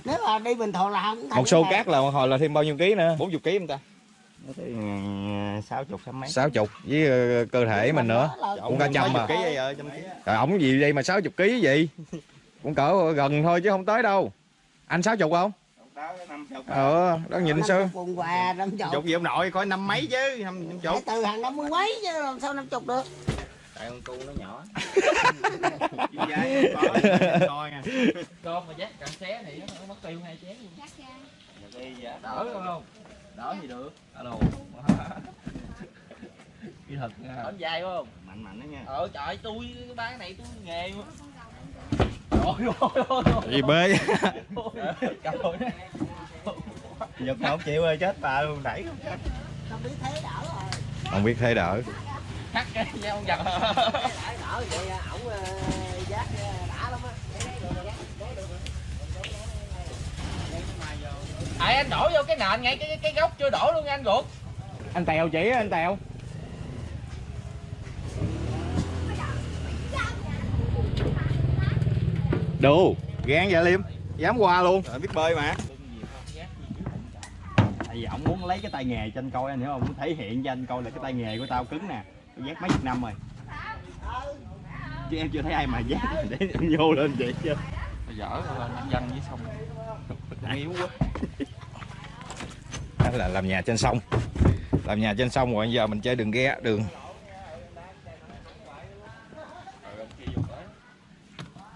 [SPEAKER 6] nếu mà đi bình thường là không
[SPEAKER 2] một xô cát là hồi là thêm bao nhiêu ký nữa? 40 ký không ta.
[SPEAKER 7] Nó tới sáu chục mấy.
[SPEAKER 2] 60 với ờ, cơ thể mình nữa. cũng cả trăm mà Trời ổng gì đây mà 60 ký gì cũng cỡ gần thôi chứ không tới đâu. Anh 60 không?
[SPEAKER 7] Chục
[SPEAKER 2] ờ đó nhìn sơ
[SPEAKER 6] chục chục.
[SPEAKER 7] Chục gì ông nội coi năm mấy chứ năm chục.
[SPEAKER 6] Từ hàng năm mươi mấy chứ làm sao năm chục được
[SPEAKER 7] tại con cu nó nhỏ. Dài có coi nha
[SPEAKER 4] con mà dắt càng xé thì nó mất tiêu hai chén luôn
[SPEAKER 7] đi dạ
[SPEAKER 4] đỡ không đỡ gì được
[SPEAKER 7] alo kỹ thuật nha
[SPEAKER 4] đỡ dài không
[SPEAKER 7] mạnh mạnh đó nha
[SPEAKER 4] ờ trời tôi cái bán này tôi nghề mà trời ơi ôi
[SPEAKER 2] gì bê?
[SPEAKER 7] Giật mà không chịu ơi chết bà luôn đẩy không chết.
[SPEAKER 6] Không biết thế đỡ rồi.
[SPEAKER 2] không biết thế đỡ
[SPEAKER 4] cắt cái nhau không giật
[SPEAKER 6] đỡ đỡ vậy? Ổng dắt đã lắm á
[SPEAKER 4] à, anh đổ vô cái nền ngay cái cái, gốc chưa đổ luôn nha anh ruột.
[SPEAKER 2] Anh tèo chỉ anh tèo. Đủ gan vậy liêm? Dám qua luôn.
[SPEAKER 7] Trời, biết bơi mà. Tại vì ổng muốn lấy cái tay nghề cho anh coi anh hiểu không? Muốn thể hiện cho anh coi là cái tay nghề của tao cứng nè tôi dắt mấy chục năm rồi. Chứ em chưa thấy ai mà dắt. [laughs] Để em vô lên vậy chứ.
[SPEAKER 4] Dở rồi anh dân với xong
[SPEAKER 7] yếu quá. [laughs]
[SPEAKER 2] Đó là làm nhà trên sông. Làm nhà trên sông rồi giờ mình chơi đường ghe đường.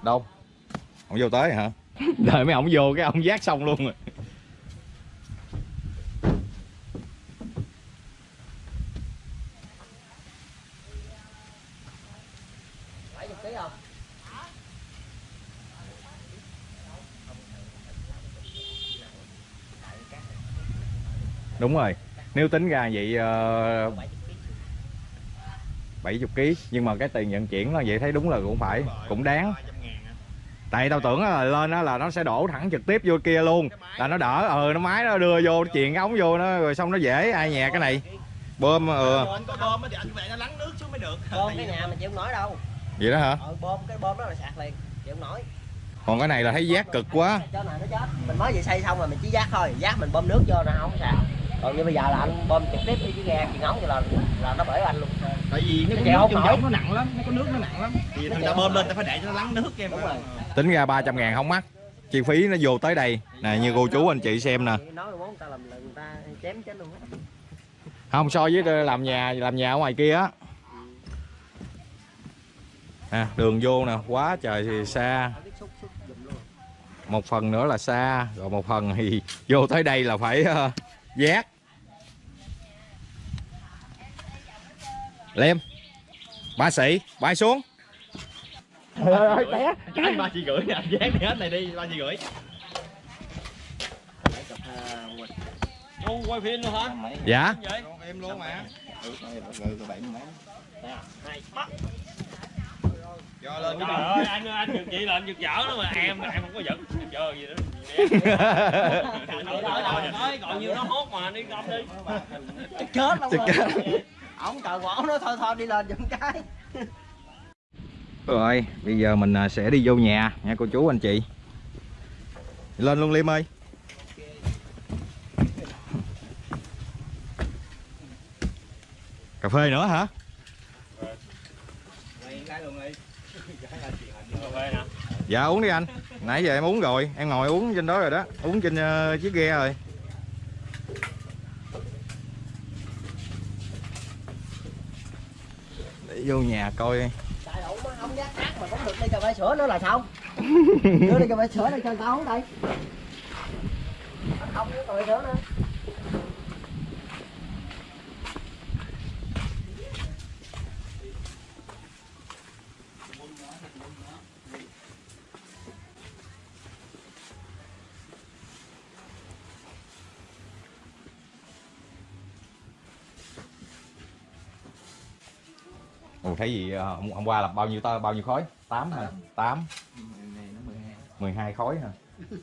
[SPEAKER 2] Đâu ông vô tới hả? Đợi mấy ông vô cái ông giác xong luôn rồi đúng rồi. Nếu tính ra vậy ờ, 70 kg nhưng mà cái tiền vận chuyển nó vậy thấy đúng là cũng phải cũng đáng. Tại tao tưởng là lên đó là nó sẽ đổ thẳng trực tiếp vô kia luôn là nó đỡ ờ nó máy nó đưa vô nó chuyền cái ống vô nó rồi xong nó dễ ai nhẹ cái này. Bơm ừ
[SPEAKER 7] anh có bơm thì anh phải nó lắng nước xuống mới được.
[SPEAKER 6] Bơm cái nhà mình chịu nổi đâu.
[SPEAKER 2] Vậy đó hả?
[SPEAKER 6] Ờ, bơm cái bơm đó là sạc liền chịu không nổi.
[SPEAKER 2] Còn cái này là thấy giác cực quá.
[SPEAKER 6] Cho này nó chết. Mình mới vừa xây xong rồi mình chỉ giác thôi giác mình bơm nước vô nó không sạc còn như bây giờ là anh bơm trực tiếp đi cái ghe chuyền ống cho là là nó bể anh luôn.
[SPEAKER 7] Tại vì nó
[SPEAKER 6] chèo không nổi.
[SPEAKER 7] nó nặng lắm nó có nước nó nặng lắm. Thì thằng ta bơm lên ta phải để cho nó lắng nước em.
[SPEAKER 6] Đúng rồi.
[SPEAKER 2] tính ra 300 ngàn không mắc. Chi phí nó vô tới đây. Nè như cô chú anh chị xem nè.
[SPEAKER 6] Nói mà muốn người ta làm lần người ta chém chết luôn á.
[SPEAKER 2] Không so với làm nhà làm nhà ở ngoài kia á. À, đường vô nè. Quá trời thì xa. Một phần nữa là xa rồi một phần thì [laughs] vô tới đây là phải uh, giác lem ba sĩ bay xuống
[SPEAKER 7] cái ba chị gửi nè anh dán đi hết này đi ba chị gửi quay phim luôn hả?
[SPEAKER 2] dạ?
[SPEAKER 7] Em luôn mà. Ừ. Cho lên
[SPEAKER 5] Trời ơi, anh anh giật chị là anh giật dở đó mà em em không có giật chờ gì nữa. [laughs] Nói còn nhiêu nó hốt mà đi công đi.
[SPEAKER 6] chết luôn
[SPEAKER 2] Chết
[SPEAKER 6] rồi ổng cờ của ổng nói thôi thôi, đi lên giùm cái.
[SPEAKER 2] Rồi bây giờ mình à, sẽ đi vô nhà nha cô chú, anh chị. Lên luôn, liêm ơi. Cà phê nữa hả? Dạ uống đi anh. Nãy giờ em uống rồi, em ngồi uống trên đó rồi đó. Uống trên ờ, chiếc ghe rồi. Vô nhà coi.
[SPEAKER 6] Tại ổng á, ổng giác cát mà cũng được đi cà phê sữa nữa là sao? [laughs] Đưa đi cà phê sữa đây cho người ta uống đây. Không uống cà phê sữa nữa
[SPEAKER 2] Thấy gì ờ, hôm, qua là bao nhiêu ta? Bao nhiêu khối? 8 hả? 8
[SPEAKER 4] này nó 12
[SPEAKER 2] 12 khối hả? [laughs]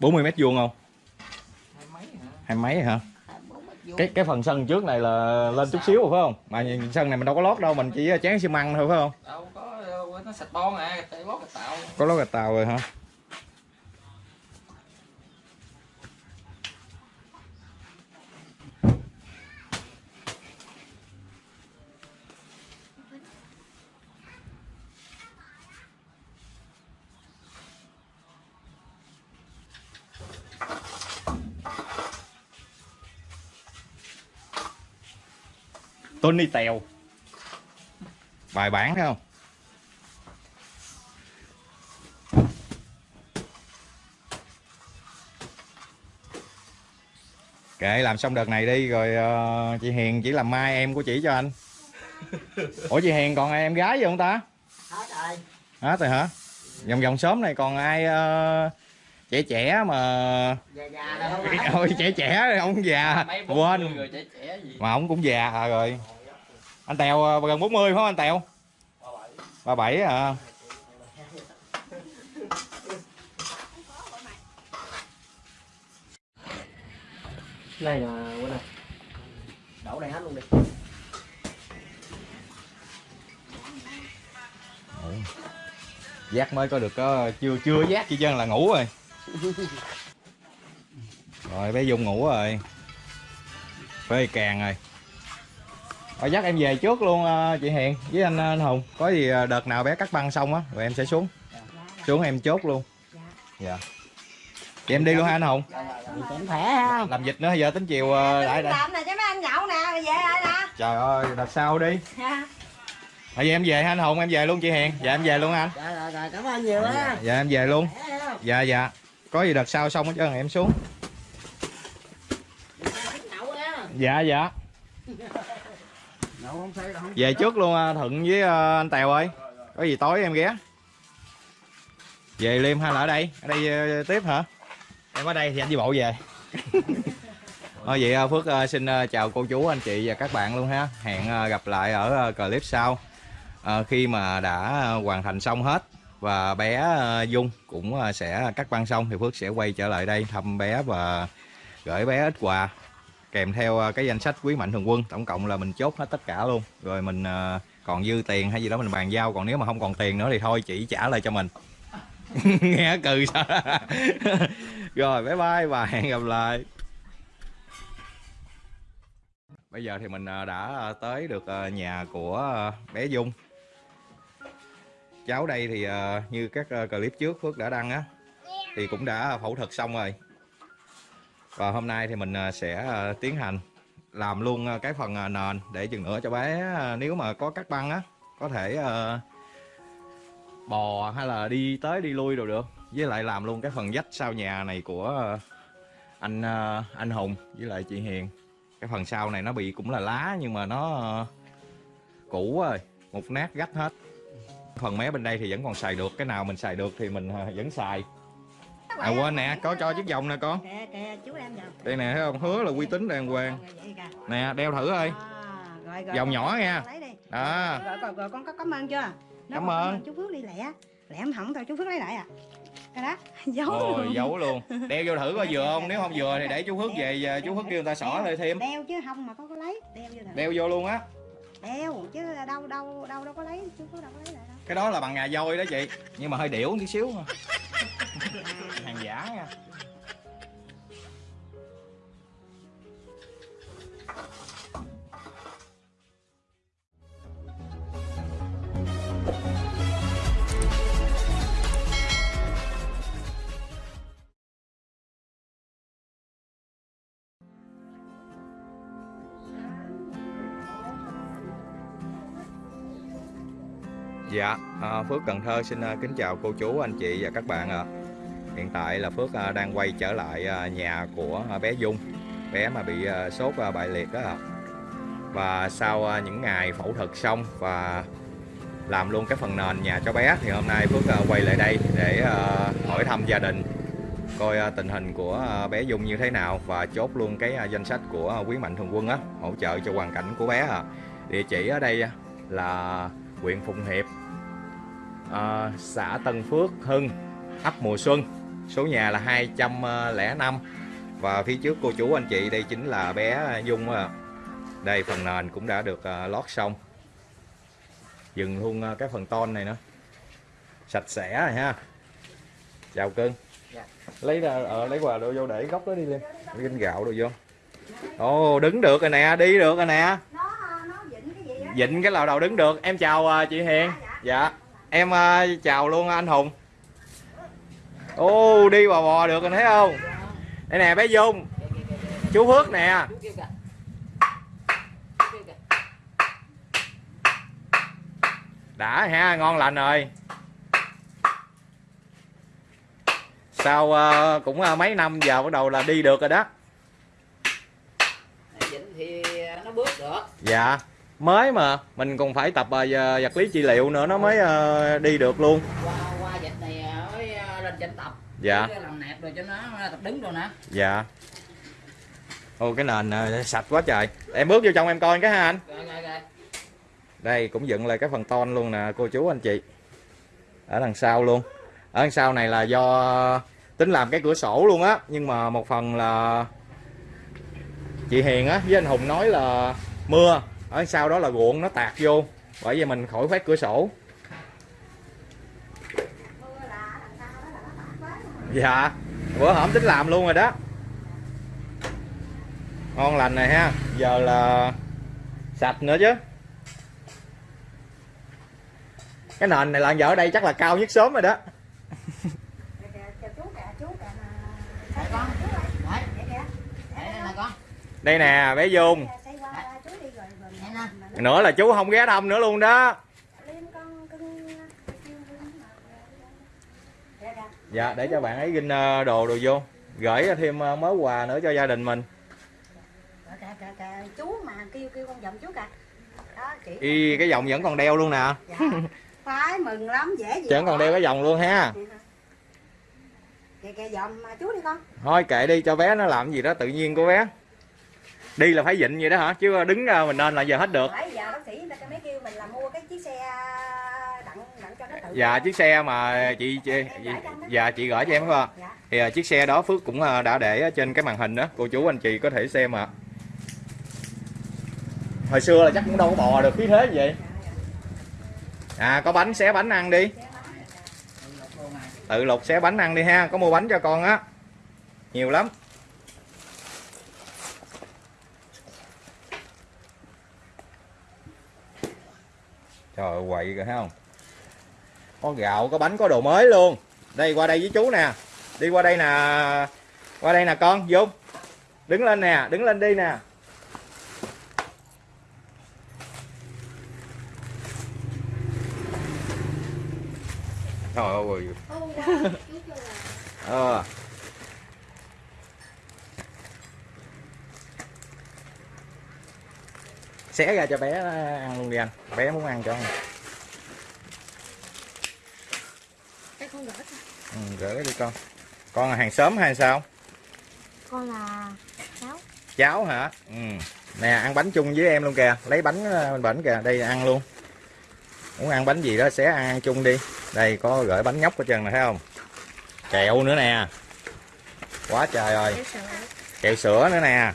[SPEAKER 2] Bốn mươi mét vuông không?
[SPEAKER 4] Hai mấy hả?
[SPEAKER 2] Hai mấy hả?
[SPEAKER 4] Hai bốn mét vuông.
[SPEAKER 2] Cái cái phần sân trước này là lên chút xíu rồi phải không? Mà nhìn sân này mình đâu có lót đâu mình chỉ chán xi măng thôi phải không?
[SPEAKER 4] Đâu có nó sạch bon à
[SPEAKER 2] có lót gạch tàu rồi hả Tony Tèo. Bài bản thấy không? Kệ làm xong đợt này đi rồi ờ, chị Hiền chỉ làm mai em của chị cho anh. Ủa chị Hiền còn ai em gái gì không ta?
[SPEAKER 6] Hết rồi.
[SPEAKER 2] Hết rồi hả? Vòng vòng xóm này còn ai ờ, trẻ trẻ mà
[SPEAKER 6] già già phải [laughs]
[SPEAKER 2] ôi trẻ trẻ rồi ông già. Quên.
[SPEAKER 4] người trẻ trẻ gì?
[SPEAKER 2] Mà ông cũng già à rồi anh Tèo ờ, gần 40 phải không anh Tèo? 37 à
[SPEAKER 6] này là quên này. Đổ đây hết luôn đi.
[SPEAKER 2] Giác mới có được có chưa chưa giác chỉ chân là ngủ rồi. Rồi bé dung ngủ rồi. Phê càng rồi rồi dắt em về trước luôn ờ, chị Hiền với anh, anh Hùng. Có gì ờ, đợt nào bé cắt băng xong á rồi em sẽ xuống. Xuống em chốt luôn. Dạ. Chị em đi luôn ha anh Hùng.
[SPEAKER 6] Cũng khỏe ha.
[SPEAKER 2] Làm dịch nữa giờ tính chiều ờ, lại đây.
[SPEAKER 1] làm nè cho mấy anh nhậu nè về lại nè.
[SPEAKER 2] Trời ơi đợt sau đi. Bây giờ em về ha anh Hùng em về luôn chị Hiền. Dạ em về luôn anh.
[SPEAKER 6] Rồi rồi rồi cảm ơn nhiều á
[SPEAKER 2] dạ em về luôn. Dạ dạ. Có gì đợt sau xong hết trơn em xuống.
[SPEAKER 6] Á
[SPEAKER 2] dạ dạ [laughs]
[SPEAKER 6] nhậu không say đâu
[SPEAKER 2] về trước luôn à, thuận với à, anh tèo ơi. Có gì tối em ghé. Về liêm hay là ở đây. Ở đây à, tiếp hả? Em ở đây thì anh đi bộ về. [laughs] Thôi vậy Phước xin chào cô chú anh chị và các bạn luôn ha. Hẹn gặp lại ở clip sau. Khi mà đã hoàn thành xong hết và bé Dung cũng sẽ cắt băng xong thì Phước sẽ quay trở lại đây thăm bé và gửi bé ít quà kèm theo à, cái danh sách quý mạnh thường quân, tổng cộng là mình chốt hết tất cả luôn. Rồi mình à, còn dư tiền hay gì đó mình bàn giao, còn nếu mà không còn tiền nữa thì thôi, chỉ trả lại cho mình. [laughs] Nghe cừ sao? [laughs] Rồi, bye bye, và hẹn gặp lại. Bây giờ thì mình à, đã tới được nhà của bé Dung. Cháu đây thì như các clip trước Phước đã đăng á, thì cũng đã phẫu thuật xong rồi và hôm nay thì mình à, sẽ à, tiến hành làm luôn à, cái phần nền để chừng nữa cho bé nếu mà có cắt băng á, có thể bò hay là đi tới đi lui đều được. Với lại làm luôn cái phần vách sau nhà này của anh anh Hùng với lại chị Hiền. Cái phần sau này nó bị cũng là lá nhưng mà nó cũ rồi, một nát gách hết. Phần mé bên đây thì vẫn còn xài được, cái nào mình xài được thì mình vẫn xài à quên nè có cho chiếc vòng nè con.
[SPEAKER 1] Kìa kìa chú em vào.
[SPEAKER 2] Đây nè thấy không? Hứa là uy tín đàng hoàng. Nè đeo thử ơi.
[SPEAKER 1] À, rồi, rồi,
[SPEAKER 2] Vòng nhỏ nha. đó.
[SPEAKER 1] Rồi, rồi, rồi con có cảm ơn chưa?
[SPEAKER 2] Cảm ơn.
[SPEAKER 1] chú Phước đi lẹ. Lẹ em hỏng thôi chú Phước lấy lại à. Cái đó [laughs] giấu
[SPEAKER 2] rồi
[SPEAKER 1] luôn.
[SPEAKER 2] giấu luôn. Đeo vô thử coi vừa không? Nếu không vừa thì để chú Hước về chú Hước kêu người ta xỏ lại thêm.
[SPEAKER 1] đeo chứ không mà có có lấy. Đeo vô thử.
[SPEAKER 2] Đeo vô luôn á.
[SPEAKER 1] Đeo chứ đâu đâu đâu đâu có lấy. Chú Phước đâu có lấy lại đâu.
[SPEAKER 2] Cái đó là bằng ngà voi đó chị. Nhưng mà hơi điểu tí xíu. Hàng [laughs] [laughs] giả nha Dạ, à, Phước Cần Thơ xin à, kính chào cô chú, anh chị và các bạn ạ. Hiện tại là Phước à, đang quay trở lại à, nhà của à, bé Dung, bé mà bị sốt bại liệt đó ạ. Và sau những ngày phẫu thuật xong và làm luôn cái phần nền nhà cho bé thì hôm nay Phước quay lại đây để hỏi thăm gia đình coi tình hình của bé Dung như thế nào và chốt luôn cái danh sách của quý mạnh thường quân á hỗ trợ cho hoàn cảnh của bé à. Địa chỉ ở đây là huyện Phụng Hiệp, à, xã Tân Phước, Hưng, ấp Mùa Xuân, số nhà là 205 và phía trước cô chú anh chị đây chính là bé Dung à. Đây phần nền cũng đã được à, lót xong. Dừng luôn à, cái phần ton này nữa. Sạch sẽ rồi ha. Chào cưng.
[SPEAKER 6] Dạ.
[SPEAKER 2] Lấy ra ờ, lấy quà đồ vô để góc đó đi lên. Ginh gạo đồ vô. Ồ, đứng được rồi nè, đi được rồi nè.
[SPEAKER 1] nó nó dịnh cái
[SPEAKER 2] lò đầu đứng được. Em chào à, chị Hiền. Dạ. Em à, chào luôn anh Hùng. Ô, đi bò bò được rồi thấy không? Đây nè bé Dung, chú Phước nè. Đã ha ngon lành rồi. Sau ờ, cũng ờ, mấy năm giờ bắt đầu là đi được rồi đó.
[SPEAKER 4] Thì nó bước được.
[SPEAKER 2] Dạ. Mới mà mình còn phải tập giờ- vật lý trị liệu nữa nó mới ờ, đi được luôn.
[SPEAKER 4] Qua qua vịnh này mới ờ, lên trên tập
[SPEAKER 2] dạ.
[SPEAKER 4] Làm nẹp rồi cho nó tập đứng rồi nè.
[SPEAKER 2] Dạ. Ô cái nền ờ, sạch quá trời. Em bước vô trong em coi cái ha anh.
[SPEAKER 4] Rồi rồi rồi
[SPEAKER 2] đây cũng dựng lại cái phần ton luôn nè cô chú anh chị. Ở đằng sau luôn. Ở đằng sau này là do tính làm cái cửa sổ luôn á nhưng mà một phần là chị Hiền á với anh Hùng nói là mưa. Ở sau đó là ruộng nó tạt vô bởi vì mình khỏi khoét cửa sổ dạ bữa hổm tính làm luôn rồi đó ngon lành này ha giờ là sạch nữa chứ cái nền này là giờ ở đây chắc là cao nhất sớm rồi đó đây nè bé Dung nữa là chú không ghé thăm nữa luôn đó
[SPEAKER 1] liêm con cưng
[SPEAKER 2] dạ để cho bạn ấy ginh ờ, đồ đồ vô. Gửi thêm ờ, mớ quà nữa cho gia đình mình.
[SPEAKER 1] Kìa kìa kìa chú mà kêu kêu con giọng chú kìa. Đó chị
[SPEAKER 2] y cái vòng vẫn còn đeo luôn nè.
[SPEAKER 1] Dạ khoái mừng lắm dễ gì
[SPEAKER 2] vẫn còn đeo cái vòng luôn ha.
[SPEAKER 1] Kìa kìa giọng mà chú đi con.
[SPEAKER 2] Thôi kệ đi cho bé nó làm gì đó tự nhiên của bé. Đi là phải dịnh vậy đó hả? Chứ đứng mình nên là giờ hết được.
[SPEAKER 1] Bởi giờ bác sĩ người ta mới kêu mình là mua
[SPEAKER 2] dạ chiếc xe mà chị, chị, chị dạ chị gửi cho em phải không?
[SPEAKER 1] Dạ.
[SPEAKER 2] Thì à, chiếc xe đó Phước cũng à, đã để trên cái màn hình đó. Cô chú anh chị có thể xem ạ. Hồi xưa là chắc cũng đâu có bò được khí thế như vậy. À có bánh xé bánh ăn đi. Tự lục xé bánh ăn đi ha có mua bánh cho con á. Nhiều lắm. Trời quậy rồi thấy không có gạo, có bánh, có đồ mới luôn. Đây, qua đây với chú nè. Đi qua đây nè. Qua đây nè, con dung đứng lên nè, đứng lên đi nè. Trời ơi ờ. Xé ra cho bé ờ, ăn luôn đi anh. Bé muốn ăn cho anh
[SPEAKER 1] cái con gỡ
[SPEAKER 2] ừ, gửi đi con. Con là hàng xóm hay sao?
[SPEAKER 1] Con là cháu.
[SPEAKER 2] Cháu hả? Ừ. Nè ăn bánh chung với em luôn kìa. Lấy bánh ờ, bển kìa. Đây ăn luôn. Muốn ăn bánh gì đó sẽ ăn, ăn chung đi. Đây có gửi bánh nhóc ở chân này thấy không? Kẹo nữa nè. Quá trời rồi kẹo sữa. Nữa nè.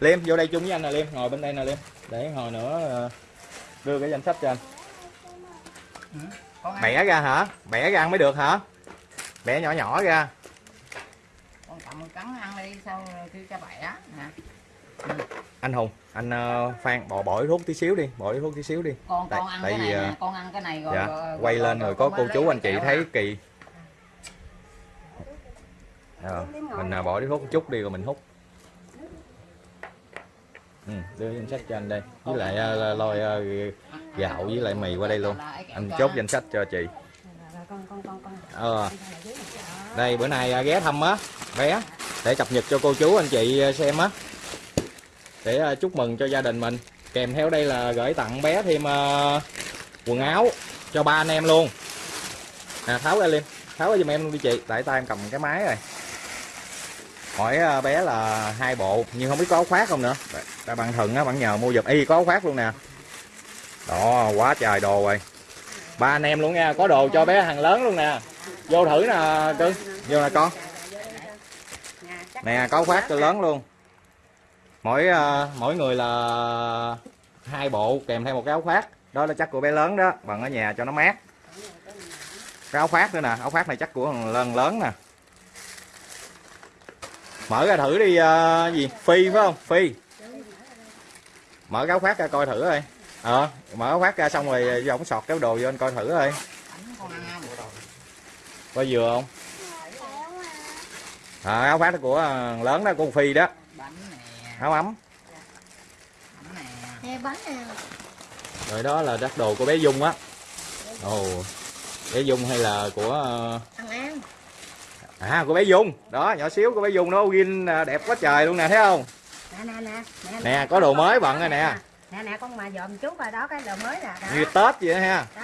[SPEAKER 2] Liêm vô đây chung với anh nè liêm. Ngồi bên đây nè liêm. Để hồi nữa ờ, đưa cái danh sách cho anh bẻ ra hả? Bẻ ra ăn mới được hả? Bẻ nhỏ nhỏ ra.
[SPEAKER 4] Con cầm cắn ăn đi rồi kêu cho bẻ. Nè.
[SPEAKER 2] Anh hùng anh ờ, phan bỏ bỏ thuốc tí xíu đi bỏ thuốc tí xíu đi.
[SPEAKER 4] Con
[SPEAKER 2] Tại-
[SPEAKER 4] con ăn
[SPEAKER 2] tại
[SPEAKER 4] cái
[SPEAKER 2] vì,
[SPEAKER 4] này
[SPEAKER 2] à,
[SPEAKER 4] nè con ăn cái này rồi,
[SPEAKER 2] dạ
[SPEAKER 4] rồi-
[SPEAKER 2] quay lên rồi có
[SPEAKER 4] con
[SPEAKER 2] cô chú anh chị thấy
[SPEAKER 4] ha.
[SPEAKER 2] kỳ. Ờ, mình à, bỏ đi thuốc một chút đi rồi mình hút ừ, đưa danh sách cho anh đây. Với lại uh, lôi uh, gạo với lại mì qua đây luôn. Anh chốt danh sách cho chị. Ờ. Đây bữa nay uh, ghé thăm á bé để cập nhật cho cô chú anh chị ờ, xem á. Để uh, chúc mừng cho gia đình mình. Kèm theo đây là gửi tặng bé thêm uh, quần áo cho ba anh em luôn. À, tháo ra liền tháo ra giùm em luôn đi chị. Tại tay em cầm cái máy rồi hỏi ờ, bé là hai bộ nhưng không biết có áo khoác không nữa. Tại bạn thần á bạn nhờ mua giùm. Y có áo khoác luôn nè. Đó quá trời đồ rồi. Ba anh em luôn nha có đồ cho bé hàng lớn luôn nè. Vô thử nè cưng vô nè con. Nè có áo khoác cho lớn luôn. Mỗi ờ, mỗi người là hai bộ kèm theo một cái áo khoác. Đó là chắc của bé lớn đó bằng ở nhà cho nó mát. Cái áo khoác nữa nè áo khoác này chắc của thằng lớn lớn nè mở ra thử đi ờ, gì? Phi phải không? Phi. Mở cái áo khoác ra coi thử thôi ờ mở áo khoác ra xong rồi vô ống sọt cái đồ vô anh coi thử thôi có vừa không? À, áo khoác của lớn đó của con phi đó. Áo ấm. Rồi đó là đắt đồ của bé Dung á. Ồ bé Dung hay là của ờ, à của bé Dung. Đó nhỏ xíu của bé Dung nó gin đẹp quá trời luôn nè thấy không?
[SPEAKER 1] Nè nè nè
[SPEAKER 2] nè có đồ mới bận rồi nè.
[SPEAKER 1] Nè nè con mà dòm chút rồi đó cái đồ mới nè đó,
[SPEAKER 2] như Tết vậy đó ha.
[SPEAKER 1] Đó.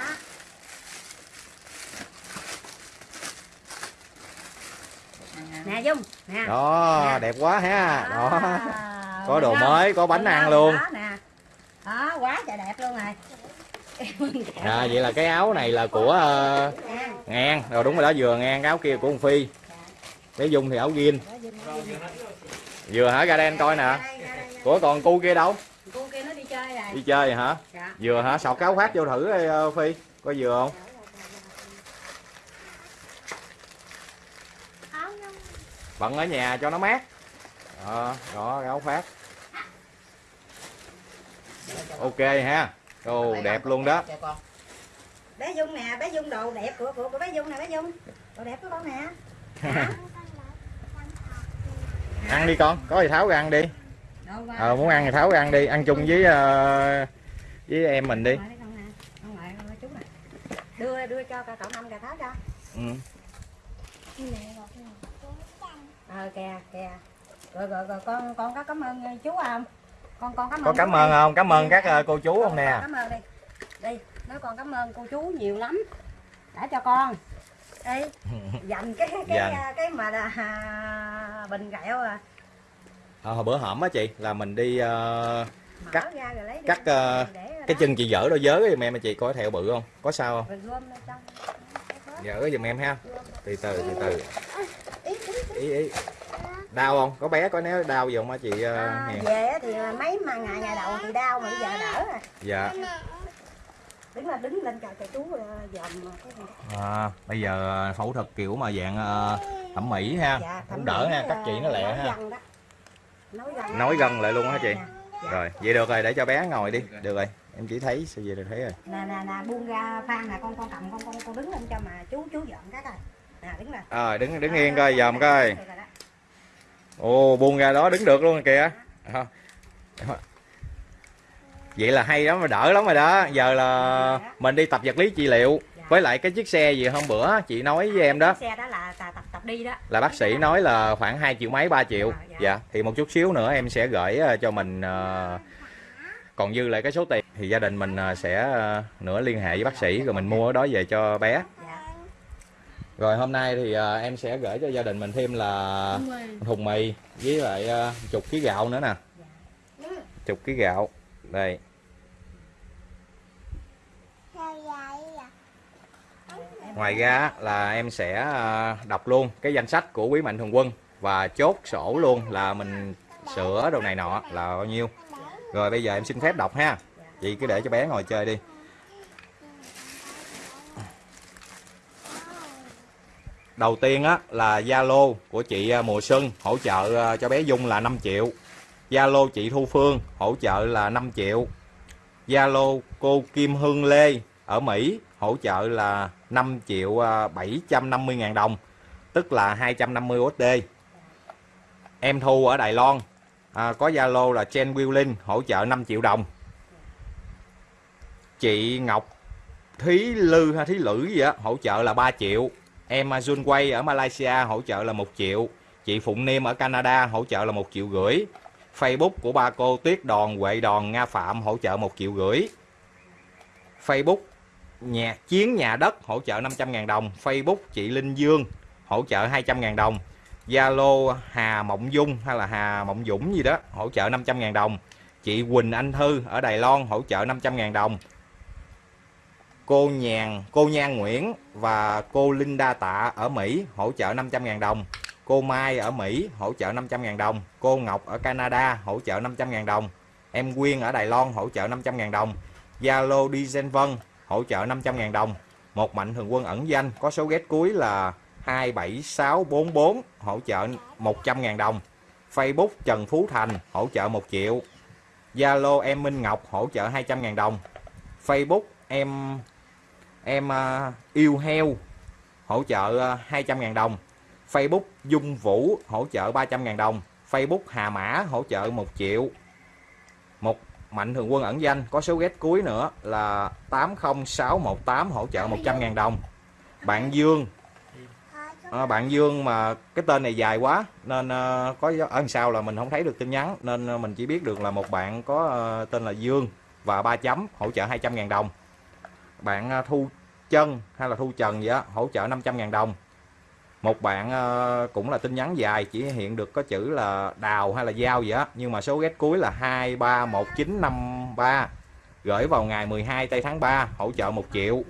[SPEAKER 1] nè dung nè.
[SPEAKER 2] Đó đẹp quá ha. Đó.
[SPEAKER 1] À,
[SPEAKER 2] có đồ mới có bánh
[SPEAKER 1] Thấy
[SPEAKER 2] ăn luôn.
[SPEAKER 1] đó nè. Đó quá trời đẹp luôn rồi [laughs]
[SPEAKER 2] à vậy là cái áo này là của
[SPEAKER 1] Nè,
[SPEAKER 2] ngang. Rồi đúng rồi đó vừa ngang cái áo kia của con Phi. Bé Dung thì áo gin vừa hả ra đây anh coi nè. Của còn cu kia đâu?
[SPEAKER 1] Kia nó đi chơi rồi
[SPEAKER 2] đi chơi hả?
[SPEAKER 1] Dạ.
[SPEAKER 2] Vừa hả sọt cái áo khoác vô thử đi ờ, Phi. Có vừa không? Bận ở nhà cho nó mát. Đó, đó cái áo khoác. Ok ha ồ đẹp luôn đó.
[SPEAKER 4] con.
[SPEAKER 1] Bé dung nè bé dung đồ đẹp của của, của bé dung nè bé dung. Đồ đẹp của con nè. [laughs]
[SPEAKER 2] Ăn đi con có gì tháo ra ăn đi. Ờ muốn ăn thì tháo ra ăn đi ăn chung với ờ, với em mình đi.
[SPEAKER 1] Đưa đưa cho cậu năm cà tháo cho.
[SPEAKER 2] Ừ.
[SPEAKER 1] ờ kìa kìa. Rồi rồi rồi con con có cảm ơn chú không con con cảm ơn
[SPEAKER 2] có cảm ơn không? Cảm ơn các ờ, cô chú không nè.
[SPEAKER 1] cảm ơn đi. Đi nói con cảm ơn cô chú nhiều lắm. Đã cho con. Đi [laughs] dành cái cái
[SPEAKER 2] Dành.
[SPEAKER 1] cái, cái mà là, à, bình gạo à.
[SPEAKER 2] Ờ, hồi bữa hổm á chị là mình đi ờ,
[SPEAKER 1] mở
[SPEAKER 2] Cắt-
[SPEAKER 1] ra rồi lấy đi.
[SPEAKER 2] cắt ờ,
[SPEAKER 1] ở
[SPEAKER 2] cái chân chị dở đôi giới giùm em chị coi thẹo bự không? Có sao không? Dở giùm em ha. Từ từ từ từ. Ý ý đau không? Có bé có nếu đau gì không á chị ờ,
[SPEAKER 1] à,
[SPEAKER 2] Hiền?
[SPEAKER 1] về thì mấy mà ngày ngày đầu thì đau mà bây giờ đỡ rồi.
[SPEAKER 2] Dạ.
[SPEAKER 1] Đứng là đứng lên cho cho chú ờ, dòm
[SPEAKER 2] à, bây giờ phẫu thuật kiểu mà dạng ờ, thẩm mỹ ha.
[SPEAKER 1] Dạ,
[SPEAKER 2] cũng đỡ ha cắt chị nó lẹ ha.
[SPEAKER 1] nói gân.
[SPEAKER 2] Lại luôn hả chị?
[SPEAKER 1] Dạ.
[SPEAKER 2] rồi vậy được rồi để cho bé ngồi đi. Được rồi em chỉ thấy sao về được thấy rồi?
[SPEAKER 1] Nè nè nè buông ra phan nè con con cầm con con con đứng lên cho mà chú chú dọn cái coi. Nè đứng lên.
[SPEAKER 2] Rồi đứng đứng
[SPEAKER 1] Đó,
[SPEAKER 2] yên coi dòm coi.
[SPEAKER 1] rồi.
[SPEAKER 2] Ồ buông ra đó đứng được luôn kìa. À. vậy là hay lắm mà đỡ lắm rồi đó. Giờ là mình đi tập vật lý trị liệu với lại cái chiếc xe gì hôm bữa chị nói với em đó.
[SPEAKER 1] Xe đó là tập tập, đi đó.
[SPEAKER 2] Là bác sĩ nói là khoảng 2 triệu mấy 3 triệu.
[SPEAKER 1] Dạ, dạ.
[SPEAKER 2] dạ thì một chút xíu nữa em sẽ gửi ờ, cho mình ờ, còn dư lại cái số tiền. Thì gia đình mình ờ, sẽ nữa liên hệ với bác sĩ rồi mình mua ở đó về cho bé.
[SPEAKER 1] dạ
[SPEAKER 2] rồi hôm nay thì ờ, em sẽ gửi cho gia đình mình thêm là thùng mì. với lại ờ, chục ký gạo nữa nè. Chục ký gạo. Đây. Ngoài ra là em sẽ ờ, đọc luôn cái danh sách của quý mạnh thường quân và chốt sổ luôn là mình sửa đồ này nọ là bao nhiêu. Rồi bây giờ em xin phép đọc ha. Chị cứ để cho bé ngồi chơi đi đầu tiên á là Zalo của chị à, Mùa Xuân hỗ trợ à, cho bé Dung là 5 triệu. Zalo chị Thu Phương hỗ trợ là 5 triệu. Zalo cô Kim Hương Lê ở Mỹ hỗ trợ là 5 triệu à, 750 ngàn đồng tức là 250 USD em Thu ở Đài Loan à, có Zalo là Chen Willing hỗ trợ 5 triệu đồng. Chị Ngọc Thí Lư hay Thí Lữ gì á hỗ trợ là 3 triệu em à, Junway ở Malaysia hỗ trợ là 1 triệu. Chị Phụng Niêm ở Canada hỗ trợ là 1 triệu rưỡi Facebook của ba cô Tuyết Đòn, Huệ Đòn, Nga Phạm hỗ trợ 1 triệu rưỡi Facebook nhà, chiến nhà đất hỗ trợ 500.000 đồng. Facebook chị Linh Dương hỗ trợ 200.000 đồng. Zalo Hà Mộng Dung hay là Hà Mộng Dũng gì đó hỗ trợ 500.000 đồng. Chị Quỳnh Anh Thư ở Đài Loan hỗ trợ 500.000 đồng cô Nhàn, cô Nhan Nguyễn và cô Linda Tạ ở Mỹ hỗ trợ 500.000 đồng. Cô Mai ở Mỹ hỗ trợ 500.000 đồng. Cô Ngọc ở Canada hỗ trợ 500.000 đồng. Em Quyên ở Đài Loan hỗ trợ 500.000 đồng. Zalo đi Vân hỗ trợ 500.000 đồng. Một mạnh thường quân ẩn danh, có số ghét cuối là 27644 hỗ trợ 100.000 đồng. Facebook Trần Phú Thành hỗ trợ 1 triệu. Zalo em Minh Ngọc hỗ trợ 200.000 đồng. Facebook em em uh, yêu heo hỗ trợ à, uh, 200.000 đồng. Facebook Dung Vũ hỗ trợ 300.000 đồng. Facebook Hà Mã hỗ trợ 1 triệu. Một mạnh thường quân ẩn danh. Có số ghét cuối nữa là 80618 hỗ trợ 100.000 đồng. Bạn Dương. À, bạn Dương mà cái tên này dài quá nên uh, có ở sau là mình không thấy được tin nhắn nên mình chỉ biết được là một bạn có uh, tên là Dương và ba chấm hỗ trợ 200.000 đồng. Bạn Thu Chân hay là Thu Trần gì đó, hỗ trợ 500.000 đồng. Một bạn ờ, cũng là tin nhắn dài chỉ hiện được có chữ là đào hay là giao gì đó nhưng mà số ghét cuối là 231953 gửi vào ngày 12 tây tháng 3 hỗ trợ 1 triệu.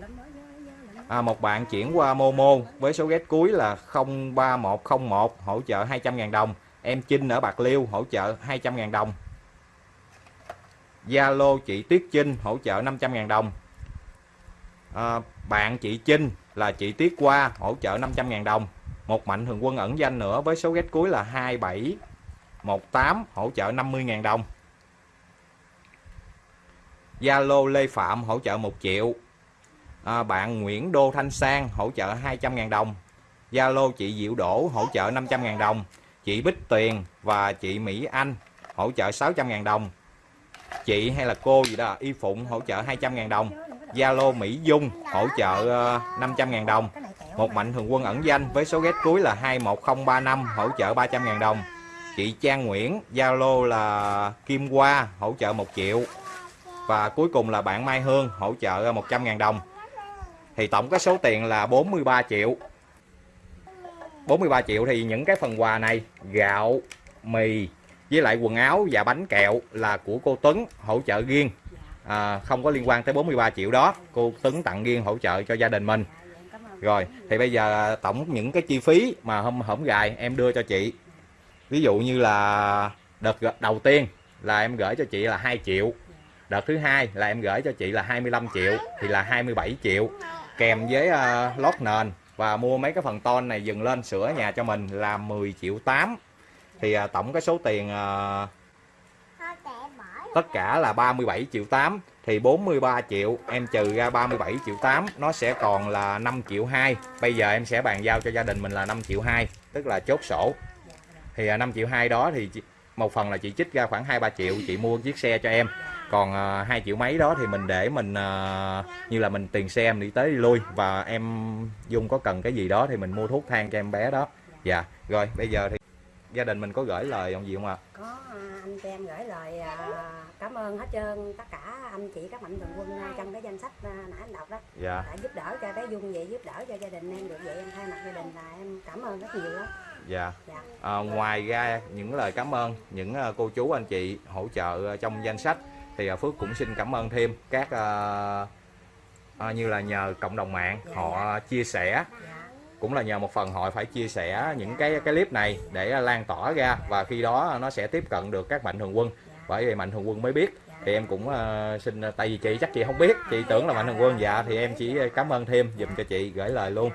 [SPEAKER 2] À, một bạn chuyển qua Momo với số ghét cuối là 03101 hỗ trợ 200.000 đồng. Em Trinh ở Bạc Liêu hỗ trợ 200.000 đồng. Zalo chị Tuyết Trinh hỗ trợ 500.000 đồng à, bạn chị Trinh là chị Tiết Qua hỗ trợ 500.000 đồng. Một mạnh thường quân ẩn danh nữa với số ghét cuối là 2718 hỗ trợ 50.000 đồng. Zalo Lê Phạm hỗ trợ 1 triệu. À, bạn Nguyễn Đô Thanh Sang hỗ trợ 200.000 đồng. Zalo chị Diệu Đỗ hỗ trợ 500.000 đồng. Chị Bích Tuyền và chị Mỹ Anh hỗ trợ 600.000 đồng. Chị hay là cô gì đó Y Phụng hỗ trợ 200.000 đồng. Zalo Mỹ Dung hỗ trợ ờ, 500.000 đồng. Một mạnh thường quân ẩn danh với số ghét cuối là 21035 hỗ trợ 300.000 đồng. Chị Trang Nguyễn, Zalo là Kim Hoa, hỗ trợ 1 triệu. Và cuối cùng là bạn Mai Hương, hỗ trợ 100.000 đồng. Thì tổng cái số tiền là 43 triệu. 43 triệu thì những cái phần quà này, gạo, mì với lại quần áo và bánh kẹo là của cô Tuấn, hỗ trợ riêng à, không có liên quan tới 43 triệu đó. Cô Tuấn tặng riêng hỗ trợ cho gia đình mình. Rồi thì bây giờ tổng những cái chi phí mà hôm hổng gài em đưa cho chị. Ví dụ như là đợt đầu tiên là em gửi cho chị là 2 triệu. Đợt thứ hai là em gửi cho chị là 25 triệu thì là 27 triệu. Kèm với uh, lót nền và mua mấy cái phần ton này dừng lên sửa nhà cho mình là 10 triệu 8 thì uh, tổng cái số tiền uh, tất cả là 37 triệu 8 thì 43 triệu em trừ ra 37 triệu 8 nó sẽ còn là 5 triệu 2 bây giờ em sẽ bàn giao cho gia đình mình là 5 triệu 2 tức là chốt sổ. Thì à, 5 triệu 2 đó thì một phần là chị chích ra khoảng 2-3 triệu chị mua chiếc xe cho em. Còn à, uh, 2 triệu mấy đó thì mình để mình à, như là mình tiền xe em đi tới đi lui. Và em Dung có cần cái gì đó thì mình mua thuốc thang cho em bé đó. Dạ rồi bây giờ thì gia đình mình có gửi lời ông gì không ạ?
[SPEAKER 1] À? có anh cho em gửi lời à, cảm ơn hết trơn tất cả anh chị các mạnh thường quân à, trong cái danh sách à, nãy anh đọc đó.
[SPEAKER 2] Dạ.
[SPEAKER 1] Đã giúp đỡ cho bé Dung vậy giúp đỡ cho gia đình em được vậy em thay mặt gia đình là em cảm ơn rất nhiều đó
[SPEAKER 2] dạ.
[SPEAKER 1] Dạ.
[SPEAKER 2] À, ngoài ra những lời cảm ơn những uh, cô chú anh chị hỗ trợ trong danh sách thì Phước cũng xin cảm ơn thêm các uh, uh, như là nhờ cộng đồng mạng
[SPEAKER 1] Dạ,
[SPEAKER 2] họ chia sẻ.
[SPEAKER 1] Dạ.
[SPEAKER 2] Cũng là nhờ một phần họ phải chia sẻ những cái cái clip này để lan tỏa ra và khi đó nó sẽ tiếp cận được các mạnh thường quân bởi vì mạnh thường quân mới biết. Thì em cũng uh, xin tại vì chị chắc chị không biết. Chị tưởng là mạnh thường quân dạ thì em chỉ cảm ơn thêm dùm cho chị gửi lời luôn.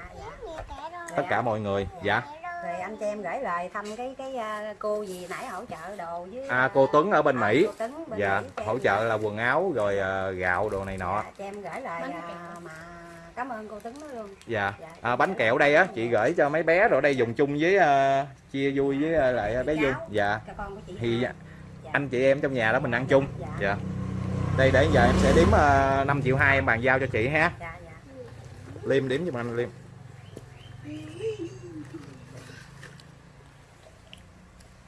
[SPEAKER 2] Tất cả mọi người dạ.
[SPEAKER 1] Rồi anh cho em gửi lời thăm cái cái à, cô gì nãy hỗ trợ đồ với
[SPEAKER 2] à cô Tuấn ở bên
[SPEAKER 1] à,
[SPEAKER 2] Mỹ.
[SPEAKER 1] Tuấn bên
[SPEAKER 2] dạ
[SPEAKER 1] Mỹ
[SPEAKER 2] hỗ trợ là quần áo rồi ờ, gạo đồ này nọ.
[SPEAKER 1] Dạ, cho em gửi lời à, mà cảm ơn cô Tuấn luôn.
[SPEAKER 2] Dạ.
[SPEAKER 1] Dạ.
[SPEAKER 2] à, bánh kẹo đây á chị gửi cho mấy bé rồi đây dùng chung với ờ, chia vui với ờ, lại bé Dung. Dạ.
[SPEAKER 1] Cho con của chị
[SPEAKER 2] thì. Anh chị em trong nhà đó mình ăn chung.
[SPEAKER 1] Dạ.
[SPEAKER 2] dạ đây để giờ em sẽ đếm uh, 5 triệu hai em bàn giao cho chị ha.
[SPEAKER 1] Dạ dạ.
[SPEAKER 2] Liêm đếm giùm anh liêm.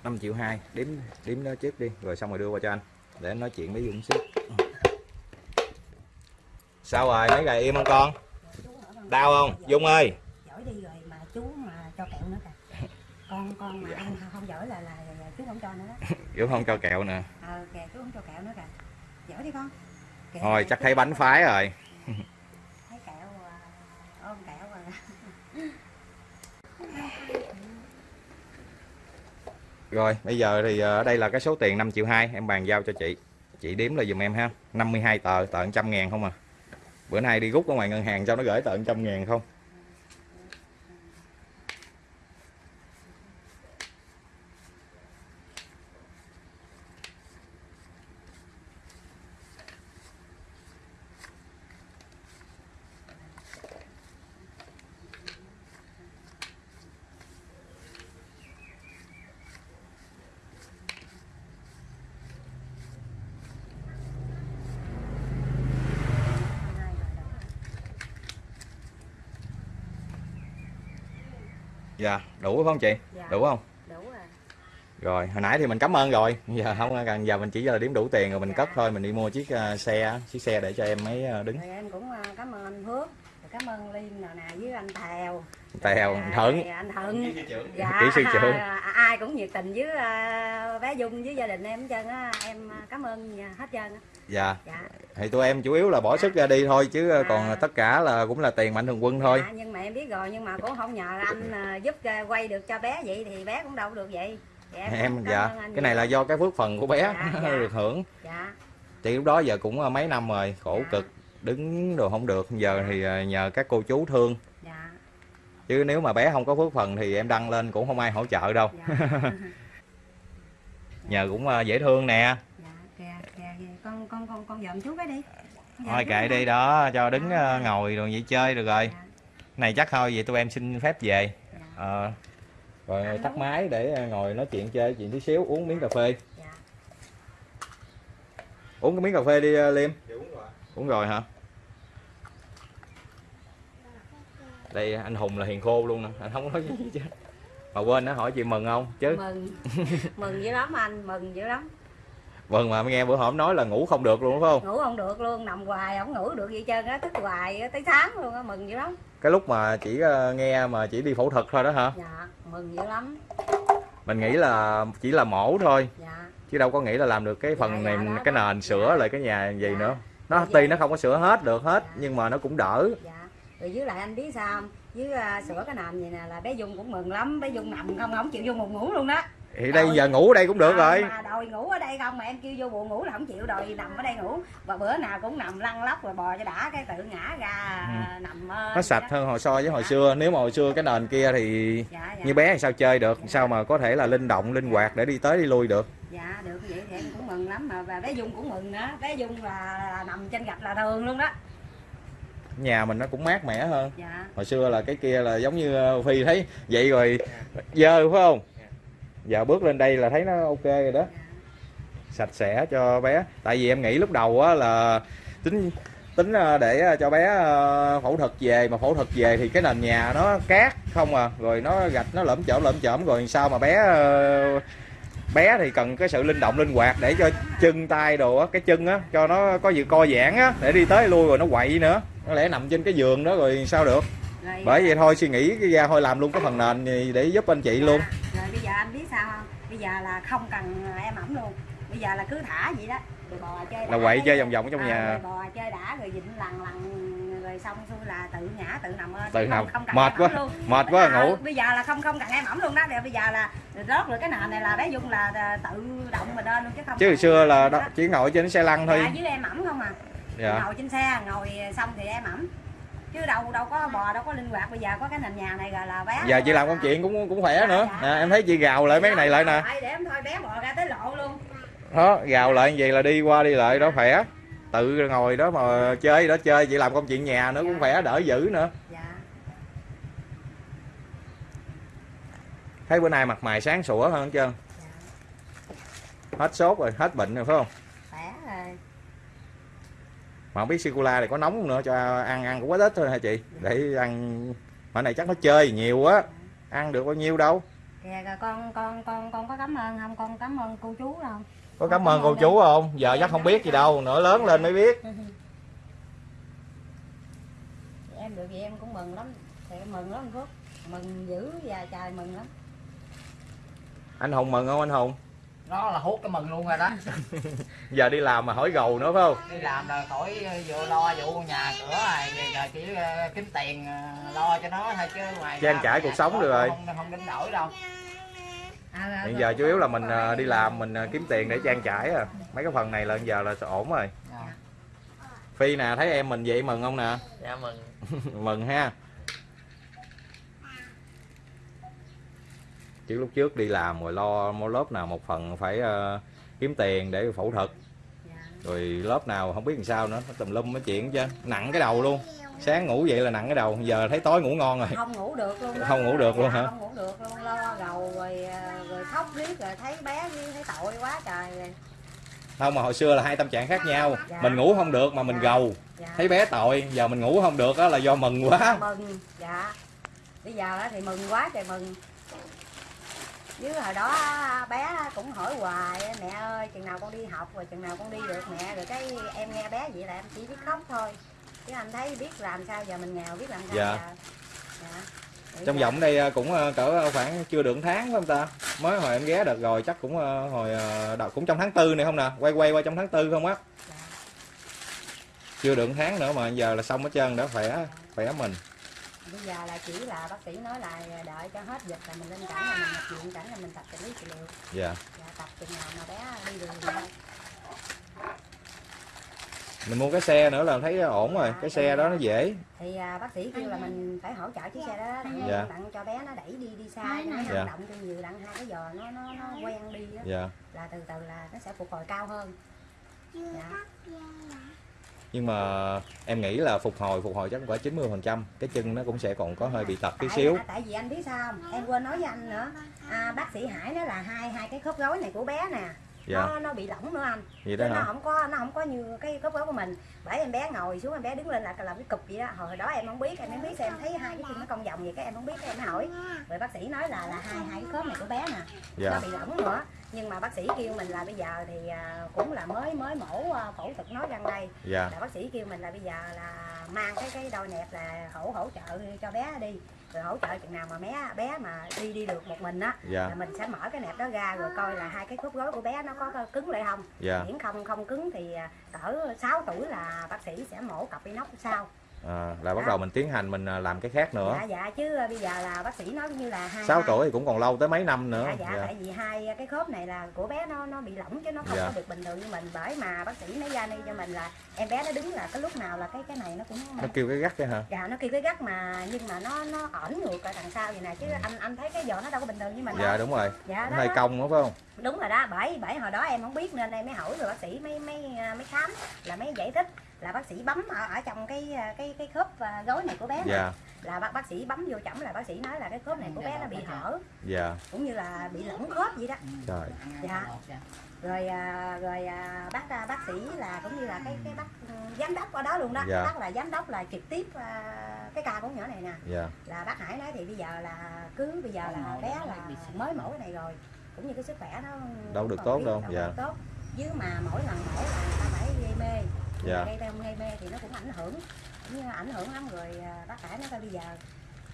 [SPEAKER 2] Năm triệu hai đếm đếm nó trước đi rồi xong rồi đưa qua cho anh. Để anh nói chuyện với Dung xíu. Sao rồi? Mấy gầy im không con? Đau không? Dung ơi.
[SPEAKER 1] Giỏi đi rồi mà chú mà cho kẹo nữa kìa. Con con mà ăn không giỏi là là, là chú không cho nữa đó [laughs]
[SPEAKER 2] Dung không cho kẹo nè.
[SPEAKER 1] Ờ kìa chú không cho kẹo nữa kìa. Giỏi đi con. Kẹo
[SPEAKER 2] thôi chắc thấy bánh phái rồi.
[SPEAKER 1] Thấy kẹo à, ôm kẹo rồi. [laughs]
[SPEAKER 2] Rồi bây giờ thì ờ, ở đây là cái số tiền 5 triệu 2 em bàn giao cho chị. Chị đếm là giùm em ha. 52 tờ tờ 100 ngàn không à. Bữa nay đi rút ở ngoài ngân hàng cho nó gửi tờ 100 ngàn không dạ đủ không chị?
[SPEAKER 1] Dạ.
[SPEAKER 2] đủ không?
[SPEAKER 1] Đủ rồi
[SPEAKER 2] rồi hồi nãy thì mình cảm ơn rồi. Giờ không cần giờ mình chỉ là đếm đủ tiền rồi mình cất thôi mình đi mua chiếc ờ, xe chiếc xe để cho em mấy ờ, đứng.
[SPEAKER 1] Rồi em cũng à, cảm ơn anh rồi cảm ơn Liêm nào nè với anh Thèo
[SPEAKER 2] tèo
[SPEAKER 1] À,
[SPEAKER 2] thuận.
[SPEAKER 1] Rồi anh Thuận. Dạ
[SPEAKER 2] Kỹ sư trưởng.
[SPEAKER 1] à, ai cũng nhiệt tình với à, bé Dung với gia đình em hết trơn á. Em à, cảm ơn hết trơn á.
[SPEAKER 2] Dạ.
[SPEAKER 1] Dạ.
[SPEAKER 2] Thì tụi em chủ yếu là bỏ sức ra đi thôi chứ
[SPEAKER 1] À.
[SPEAKER 2] còn tất cả là cũng là tiền mạnh thường quân thôi.
[SPEAKER 1] Dạ, nhưng mà em biết rồi nhưng mà cũng không nhờ anh à, giúp à, quay được cho bé vậy thì bé cũng đâu được vậy. Dạ,
[SPEAKER 2] em dạ.
[SPEAKER 1] ơn anh
[SPEAKER 2] cái này là do cái phước phần của bé
[SPEAKER 1] Dạ, dạ. [laughs]
[SPEAKER 2] được hưởng.
[SPEAKER 1] Dạ.
[SPEAKER 2] Chị lúc đó giờ cũng mấy năm rồi khổ
[SPEAKER 1] Dạ.
[SPEAKER 2] cực đứng đồ không được giờ thì ờ, nhờ các cô chú thương.
[SPEAKER 1] Dạ.
[SPEAKER 2] Chứ nếu mà bé không có phước phần thì em đăng lên cũng không ai hỗ trợ đâu.
[SPEAKER 1] Dạ. [laughs]
[SPEAKER 2] Nhờ cũng ờ, dễ thương nè.
[SPEAKER 1] Dạ kìa kìa kìa. Con con con con dòm chú cái đi.
[SPEAKER 2] Thôi kệ đi đó cho đứng
[SPEAKER 1] Dạ.
[SPEAKER 2] ngồi rồi vậy chơi được rồi.
[SPEAKER 1] Dạ.
[SPEAKER 2] Này chắc thôi vậy tụi em xin phép về.
[SPEAKER 1] Dạ.
[SPEAKER 2] Ờ, rồi tắt máy để ngồi nói chuyện chơi chuyện tí xíu uống miếng cà phê.
[SPEAKER 1] Dạ.
[SPEAKER 2] Uống cái miếng cà phê đi liêm. Uống rồi hả? Đây anh hùng là hiền khô luôn nè. Anh không có nói gì chứ mà quên nó hỏi chị mừng không? Chứ?
[SPEAKER 1] Mừng. Mừng dữ lắm anh mừng dữ lắm.
[SPEAKER 2] Mừng mà mới nghe bữa hổm nói là ngủ không được luôn phải không?
[SPEAKER 1] Ngủ không được luôn nằm hoài không ngủ được gì trơn á thức hoài tới sáng luôn á mừng dữ lắm.
[SPEAKER 2] Cái lúc mà chỉ ờ, nghe mà chỉ đi phẫu thuật thôi đó hả?
[SPEAKER 1] Dạ mừng dữ lắm.
[SPEAKER 2] Mình nghĩ là chỉ là mổ thôi.
[SPEAKER 1] Dạ.
[SPEAKER 2] Chứ đâu có nghĩ là làm được cái phần
[SPEAKER 1] Dạ,
[SPEAKER 2] này
[SPEAKER 1] dạ, đó,
[SPEAKER 2] cái
[SPEAKER 1] đó.
[SPEAKER 2] nền sửa
[SPEAKER 1] Dạ.
[SPEAKER 2] lại cái nhà gì
[SPEAKER 1] Dạ.
[SPEAKER 2] nữa nó
[SPEAKER 1] Dạ.
[SPEAKER 2] tuy nó không có sửa hết được hết
[SPEAKER 1] Dạ.
[SPEAKER 2] nhưng mà nó cũng đỡ.
[SPEAKER 1] Dạ. Rồi với lại anh biết sao không? Với à, sửa cái nền gì nè là bé dung cũng mừng lắm bé dung nằm không không chịu vô buồn ngủ luôn đó.
[SPEAKER 2] Thì đây giờ ngủ ở đây cũng được
[SPEAKER 1] À,
[SPEAKER 2] rồi.
[SPEAKER 1] mà đòi ngủ ở đây không mà em kêu vô buồn ngủ là không chịu đòi nằm ở đây ngủ. Và bữa nào cũng nằm lăn lóc rồi bò cho đã cái tự ngã ra à, nằm
[SPEAKER 2] Ừ. nó
[SPEAKER 1] vậy
[SPEAKER 2] sạch
[SPEAKER 1] đó.
[SPEAKER 2] hơn hồi so với hồi
[SPEAKER 1] Dạ.
[SPEAKER 2] xưa. Nếu mà hồi xưa cái nền kia thì
[SPEAKER 1] dạ dạ.
[SPEAKER 2] như bé thì sao chơi được? Sao mà có thể là linh động linh hoạt để đi tới đi lui được
[SPEAKER 1] dạ được vậy thì em cũng mừng lắm mà và bé dung cũng mừng nữa. Bé dung là, là nằm trên gạch là thường luôn đó.
[SPEAKER 2] Nhà mình nó cũng mát mẻ hơn.
[SPEAKER 1] Dạ.
[SPEAKER 2] Hồi xưa là cái kia là giống như ờ, phi thấy. Vậy rồi dơ phải không? Giờ bước lên đây là thấy nó ok rồi đó.
[SPEAKER 1] Dạ.
[SPEAKER 2] Sạch sẽ cho bé. Tại vì em nghĩ lúc đầu á là tính tính ờ, để ờ, cho bé phẫu thuật về. Mà phẫu thuật về thì cái nền nhà nó cát không à. Rồi nó gạch nó lởm chởm lởm chởm rồi sao mà bé bé thì cần cái sự linh động linh hoạt để cho chân tay đồ á cái chân á cho nó có sự co giãn á để đi tới lui rồi nó quậy nữa. Nó lẽ nằm trên cái giường đó rồi sao được?
[SPEAKER 1] Rồi,
[SPEAKER 2] bởi vậy thôi suy nghĩ cái ra thôi làm luôn cái phần nền gì để giúp anh chị luôn.
[SPEAKER 1] Rồi bây giờ anh biết sao không? Bây giờ là không cần em ẩm luôn. Bây giờ là cứ thả vậy đó. Rồi bò chơi
[SPEAKER 2] là quậy chơi vòng vòng ở trong
[SPEAKER 1] à,
[SPEAKER 2] nhà.
[SPEAKER 1] rồi bò chơi đã rồi dịnh lằn lằn rồi xong xuôi là tự ngã tự nằm
[SPEAKER 2] Tự
[SPEAKER 1] Không-
[SPEAKER 2] nằm.
[SPEAKER 1] không cần
[SPEAKER 2] Mệt quá,
[SPEAKER 1] luôn.
[SPEAKER 2] mệt quá,
[SPEAKER 1] À,
[SPEAKER 2] ngủ.
[SPEAKER 1] bây giờ là không không cần em ẩm luôn đó. Bây giờ là rớt rồi cái nền này là bé dung là à, tự động mình lên luôn chứ không
[SPEAKER 2] chứ hồi xưa là đó, chỉ ngồi trên xe lăn thôi.
[SPEAKER 1] Dạ, với em ẩm không à.
[SPEAKER 2] Dạ.
[SPEAKER 1] Ngồi trên xe ngồi xong thì em ẩm chứ đâu đâu có bò đâu có linh hoạt. Bây giờ có cái nền nhà này rồi là bé
[SPEAKER 2] giờ chị làm công chuyện cũng cũng khỏe nữa. nè em thấy chị gào lại mấy cái này lại nè.
[SPEAKER 1] để em thôi bé bò ra tới lộ luôn.
[SPEAKER 2] Đó gào lại như vậy là đi qua đi lại đó khỏe tự ngồi đó mà chơi đó chơi chị làm công chuyện nhà nữa cũng khỏe đỡ dữ nữa.
[SPEAKER 1] Dạ.
[SPEAKER 2] Thấy bữa nay mặt mày sáng sủa hơn hết trơn. Hết sốt rồi hết bệnh rồi phải không?
[SPEAKER 1] Khỏe rồi.
[SPEAKER 2] Mà không biết sicula này có nóng không nữa cho ăn ăn cũng quá ít thôi hả chị? Để ăn mà này chắc nó chơi nhiều quá ăn được bao nhiêu đâu?
[SPEAKER 1] Kìa rồi con con con con có cảm ơn không? Con cảm ơn cô chú không
[SPEAKER 2] có cảm ơn cô chú không? Giờ chắc không biết gì đâu nữa lớn lên mới biết.
[SPEAKER 1] Được vậy em cũng mừng lắm. Thì em mừng lắm anh Phước. Mừng dữ và trời mừng lắm.
[SPEAKER 2] Anh hùng mừng không anh hùng?
[SPEAKER 4] Nó là hút cái mừng luôn rồi đó. [laughs]
[SPEAKER 2] Giờ đi làm mà hỏi gầu nữa phải không?
[SPEAKER 4] Đi làm là khỏi vừa lo vụ nhà cửa rồi giờ chỉ ờ, kiếm tiền ờ, lo cho nó thôi chứ ngoài
[SPEAKER 2] Trang
[SPEAKER 4] ra
[SPEAKER 2] trải cuộc sống được rồi.
[SPEAKER 4] không không đánh đổi đâu
[SPEAKER 2] hiện giờ chủ yếu là mình à, đi làm mình à, kiếm tiền để trang trải à. Mấy cái phần này là giờ là ổn rồi.
[SPEAKER 4] Dạ.
[SPEAKER 2] phi nè thấy em mình vậy mừng không nè?
[SPEAKER 5] Dạ mừng. [laughs]
[SPEAKER 2] Mừng ha. Chứ lúc trước đi làm rồi lo mua lớp nào một phần phải kiếm tiền để phẫu thuật.
[SPEAKER 1] Dạ.
[SPEAKER 2] rồi lớp nào không biết làm sao nữa nó tùm lum mấy chuyện chứ. Nặng cái đầu luôn sáng ngủ vậy là nặng cái đầu giờ thấy tối ngủ ngon rồi.
[SPEAKER 1] Không ngủ được luôn đó.
[SPEAKER 2] Không ngủ được luôn
[SPEAKER 1] Dạ,
[SPEAKER 2] hả?
[SPEAKER 1] không ngủ được luôn lo gầu rồi à, rồi khóc riết rồi thấy bé với thấy tội quá trời rồi.
[SPEAKER 2] Không mà hồi xưa là hai tâm trạng khác nhau.
[SPEAKER 1] Dạ.
[SPEAKER 2] mình ngủ không được mà mình gầu.
[SPEAKER 1] Dạ.
[SPEAKER 2] thấy bé tội giờ mình ngủ không được đó là do mừng quá.
[SPEAKER 1] Mừng dạ. Bây giờ á thì mừng quá trời mừng. Chứ hồi đó bé cũng hỏi hoài mẹ ơi chừng nào con đi học rồi chừng nào con đi được mẹ? Rồi cái em nghe bé vậy là em chỉ biết khóc thôi chứ anh thấy biết làm sao giờ mình nghèo biết làm sao
[SPEAKER 2] Dạ.
[SPEAKER 1] giờ. Dạ.
[SPEAKER 2] Trong vòng đây à, cũng à, cỡ khoảng chưa được tháng phải không ta? Mới hồi em ghé được rồi chắc cũng à, hồi đầu cũng trong tháng tư này không nè? Quay quay qua trong tháng tư không á?
[SPEAKER 1] Dạ.
[SPEAKER 2] chưa được tháng nữa mà giờ là xong hết trơn đã khỏe khỏe mình.
[SPEAKER 1] Bây giờ là chỉ là bác sĩ nói là đợi cho hết dịch là mình lên cảnh là mình nhập viện cảnh là mình tập trị lý trị liệu.
[SPEAKER 2] Dạ.
[SPEAKER 1] Dạ, tập chừng nào mà bé đi đường thôi
[SPEAKER 2] mình mua cái xe nữa là thấy ổn rồi cái xe đó nó dễ.
[SPEAKER 1] Thì à, bác sĩ kêu là mình phải hỗ trợ chiếc xe đó đặng,
[SPEAKER 2] Dạ.
[SPEAKER 1] đặng cho bé nó đẩy đi đi xa cho nó
[SPEAKER 2] Dạ.
[SPEAKER 1] vận động cho nhiều đặng hai cái giò nó nó nó quen đi á.
[SPEAKER 2] Dạ.
[SPEAKER 1] Là từ từ là nó sẽ phục hồi cao hơn. Dạ.
[SPEAKER 2] nhưng mà em nghĩ là phục hồi phục hồi chắc cũng phải 90 phần trăm. Cái chân nó cũng sẽ còn có hơi bị tật tí xíu.
[SPEAKER 1] à, tại vì anh biết sao không? Em quên nói với anh nữa. À, bác sĩ Hải đó là hai hai cái khớp gối này của bé nè
[SPEAKER 2] dạ.
[SPEAKER 1] Nó nó bị lỏng nữa anh.
[SPEAKER 2] Vậy đó
[SPEAKER 1] nó không có nó không có như cái khớp gối của mình. Bởi em bé ngồi xuống em bé đứng lên là làm cái cục vậy đó. Hồi đó em không biết em không biết em thấy hai cái chân nó cong vòng vậy cái em không biết em mới hỏi. Rồi bác sĩ nói là là hai hai cái khớp này của bé nè.
[SPEAKER 2] Dạ.
[SPEAKER 1] Nó bị lỏng nữa. Nhưng mà bác sĩ kêu mình là bây giờ thì à, cũng là mới mới mổ à, phẫu thuật nói răng đây.
[SPEAKER 2] Dạ.
[SPEAKER 1] Là bác sĩ kêu mình là bây giờ là mang cái cái đôi nẹp là hỗ hỗ trợ cho bé đi rồi hỗ trợ chừng nào mà bé bé mà đi đi được một mình á
[SPEAKER 2] dạ.
[SPEAKER 1] là mình sẽ mở cái nẹp đó ra rồi coi là hai cái khớp gối của bé nó có cứng lại không.
[SPEAKER 2] Dạ.
[SPEAKER 1] Miễn không không cứng thì à, cỡ 6 tuổi là bác sĩ sẽ mổ cặp inox sau
[SPEAKER 2] à, là bắt đầu mình tiến hành mình à, làm cái khác nữa.
[SPEAKER 1] Dạ dạ chứ à, bây giờ là bác sĩ nói như là hai
[SPEAKER 2] 6
[SPEAKER 1] hai-
[SPEAKER 2] tuổi thì cũng còn lâu tới mấy năm nữa.
[SPEAKER 1] Dạ, dạ,
[SPEAKER 2] dạ.
[SPEAKER 1] tại vì hai cái khớp này là của bé nó nó bị lỏng chứ nó không
[SPEAKER 2] Dạ.
[SPEAKER 1] có được bình thường như mình. Bởi mà bác sĩ nói ra đi cho mình là em bé nó đứng là cái lúc nào là cái cái này nó cũng
[SPEAKER 2] nó kêu cái gắt cái hả?
[SPEAKER 1] Dạ nó kêu cái gắt mà nhưng mà nó nó ẩn ngược ở đằng sau vậy nè chứ anh anh thấy cái giò nó đâu có bình thường như mình
[SPEAKER 2] Ừ. dạ
[SPEAKER 1] đâu.
[SPEAKER 2] đúng rồi.
[SPEAKER 1] Dạ
[SPEAKER 2] nó hơi cong phải không?
[SPEAKER 1] Đúng rồi đó bởi bởi hồi đó em không biết nên em mới hỏi rồi bác sĩ mới mới mới khám là mới giải thích là bác sĩ bấm ở, ở trong cái cái cái khớp à, gối này của bé này.
[SPEAKER 2] dạ.
[SPEAKER 1] Là bác bác sĩ bấm vô chẩm là bác sĩ nói là cái khớp này của bé nó bị hở.
[SPEAKER 2] Dạ.
[SPEAKER 1] Cũng như là bị lỏng khớp vậy đó.
[SPEAKER 2] Trời.
[SPEAKER 1] Dạ. Rồi à, rồi bác bác sĩ là cũng như là cái cái bác ừ, giám đốc ở đó luôn đó.
[SPEAKER 2] Dạ.
[SPEAKER 1] bác là giám đốc là trực tiếp cái ca của nhỏ này nè.
[SPEAKER 2] Dạ.
[SPEAKER 1] Là bác Hải nói thì bây giờ là cứ bây giờ là bé là mới mổ cái này rồi. Cũng như cái sức khỏe nó
[SPEAKER 2] Đâu được tốt đâu, dạ.
[SPEAKER 1] tốt. Chứ mà mỗi lần mổ là ta phải gây mê
[SPEAKER 2] Dạ.
[SPEAKER 1] gây teo gây mê thì nó cũng ảnh hưởng cũng như ảnh hưởng lắm. Rồi à, bác Hải nói thôi bây giờ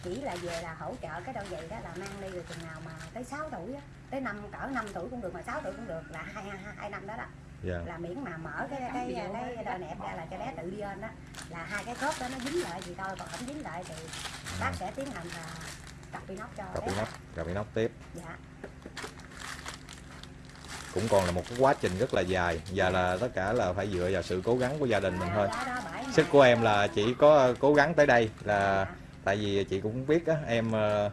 [SPEAKER 1] chỉ là về là hỗ trợ cái đôi giày đó là mang đi rồi chừng nào mà tới 6 tuổi á tới năm cỡ 5 tuổi cũng được mà 6 tuổi cũng được là hai hai, năm đó đó.
[SPEAKER 2] Dạ.
[SPEAKER 1] Là miễn mà mở cái cái cái đôi nẹp ra là cho bé tự đi lên đó. Là hai cái khớp đó nó dính lại thì thôi còn không dính lại thì bác sẽ tiến hành là tập inox cho
[SPEAKER 2] cặp
[SPEAKER 1] bé.
[SPEAKER 2] inox cặp inox tiếp.
[SPEAKER 1] Dạ
[SPEAKER 2] cũng còn là một cái quá trình rất là dài và là tất cả là phải dựa vào sự cố gắng của gia đình mình thôi sức của em là chỉ có cố gắng tới đây là
[SPEAKER 1] Dạ.
[SPEAKER 2] tại vì chị cũng biết á em ờ,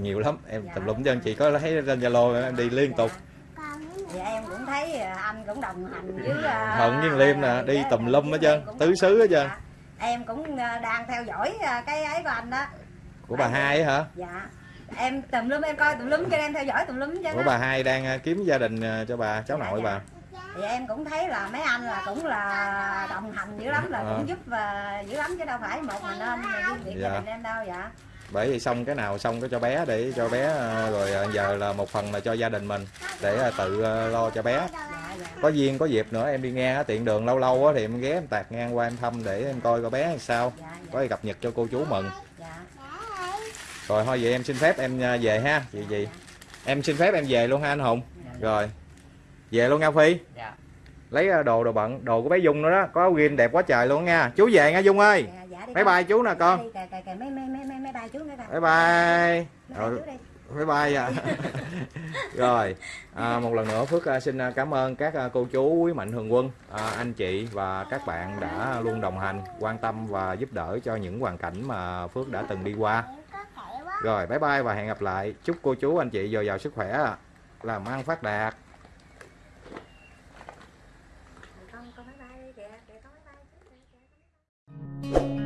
[SPEAKER 2] nhiều lắm em
[SPEAKER 1] Dạ.
[SPEAKER 2] tùm lum chân chị có thấy trên zalo em đi liên tục
[SPEAKER 1] Dạ. Thì em cũng thấy à, anh cũng đồng hành với
[SPEAKER 2] Hận với Liêm nè, đi
[SPEAKER 1] dạ,
[SPEAKER 2] tùm
[SPEAKER 1] dạ,
[SPEAKER 2] lum hết trơn, tứ xứ hết trơn.
[SPEAKER 1] Dạ. Em cũng đang theo dõi cái ấy của anh đó.
[SPEAKER 2] của bà hai á hả
[SPEAKER 1] Dạ. Em tùm lum em coi tùm lum cho em theo dõi tùm lum chứ.
[SPEAKER 2] của bà hai đang ờ, kiếm gia đình ờ, cho bà cháu
[SPEAKER 1] Dạ,
[SPEAKER 2] nội
[SPEAKER 1] dạ.
[SPEAKER 2] bà
[SPEAKER 1] Thì em cũng thấy là mấy anh là cũng là đồng hành dữ lắm là
[SPEAKER 2] Ờ.
[SPEAKER 1] cũng giúp và dữ lắm chứ đâu phải một mình mà riêng việc
[SPEAKER 2] Dạ.
[SPEAKER 1] gia đình em đâu dạ.
[SPEAKER 2] bởi vì xong cái nào xong cái cho bé để cho bé ờ, rồi giờ là một phần là cho gia đình mình để tự lo cho bé có duyên có dịp nữa em đi á, tiện đường lâu lâu thì em ghé em tạt ngang qua em thăm để em coi coi bé làm sao
[SPEAKER 1] dạ
[SPEAKER 2] có gì cập nhật cho cô chú mừng
[SPEAKER 1] dạ
[SPEAKER 2] rồi thôi vậy em xin phép em ờ, về ha. Chị gì em xin phép em về luôn ha anh hùng. Rồi. Về luôn nha phi.
[SPEAKER 4] Dạ.
[SPEAKER 2] Lấy ờ, đồ đồ bận đồ của bé dung nữa đó. Có áo ghim đẹp quá trời luôn nha. Chú về nha dung ơi.
[SPEAKER 1] Dạ, dạ
[SPEAKER 2] bye
[SPEAKER 1] con.
[SPEAKER 2] bye chú nè con.
[SPEAKER 1] Đi, kìa, kìa, kìa, mấy mấy mấy mấy mấy ba chú nữa kìa.
[SPEAKER 2] bye bye. Rồi bye bye à. [laughs] rồi. À, một lần nữa phước à, xin à, cảm ơn các à, cô chú quý mạnh thường quân à, anh chị và các bạn đã luôn đồng hành quan tâm và giúp đỡ cho những hoàn cảnh mà phước đã từng đi qua rồi, bye bye và hẹn gặp lại. Chúc cô chú, anh chị dồi dào sức khỏe. Làm ăn phát đạt.
[SPEAKER 1] Con con bye bye bye bye.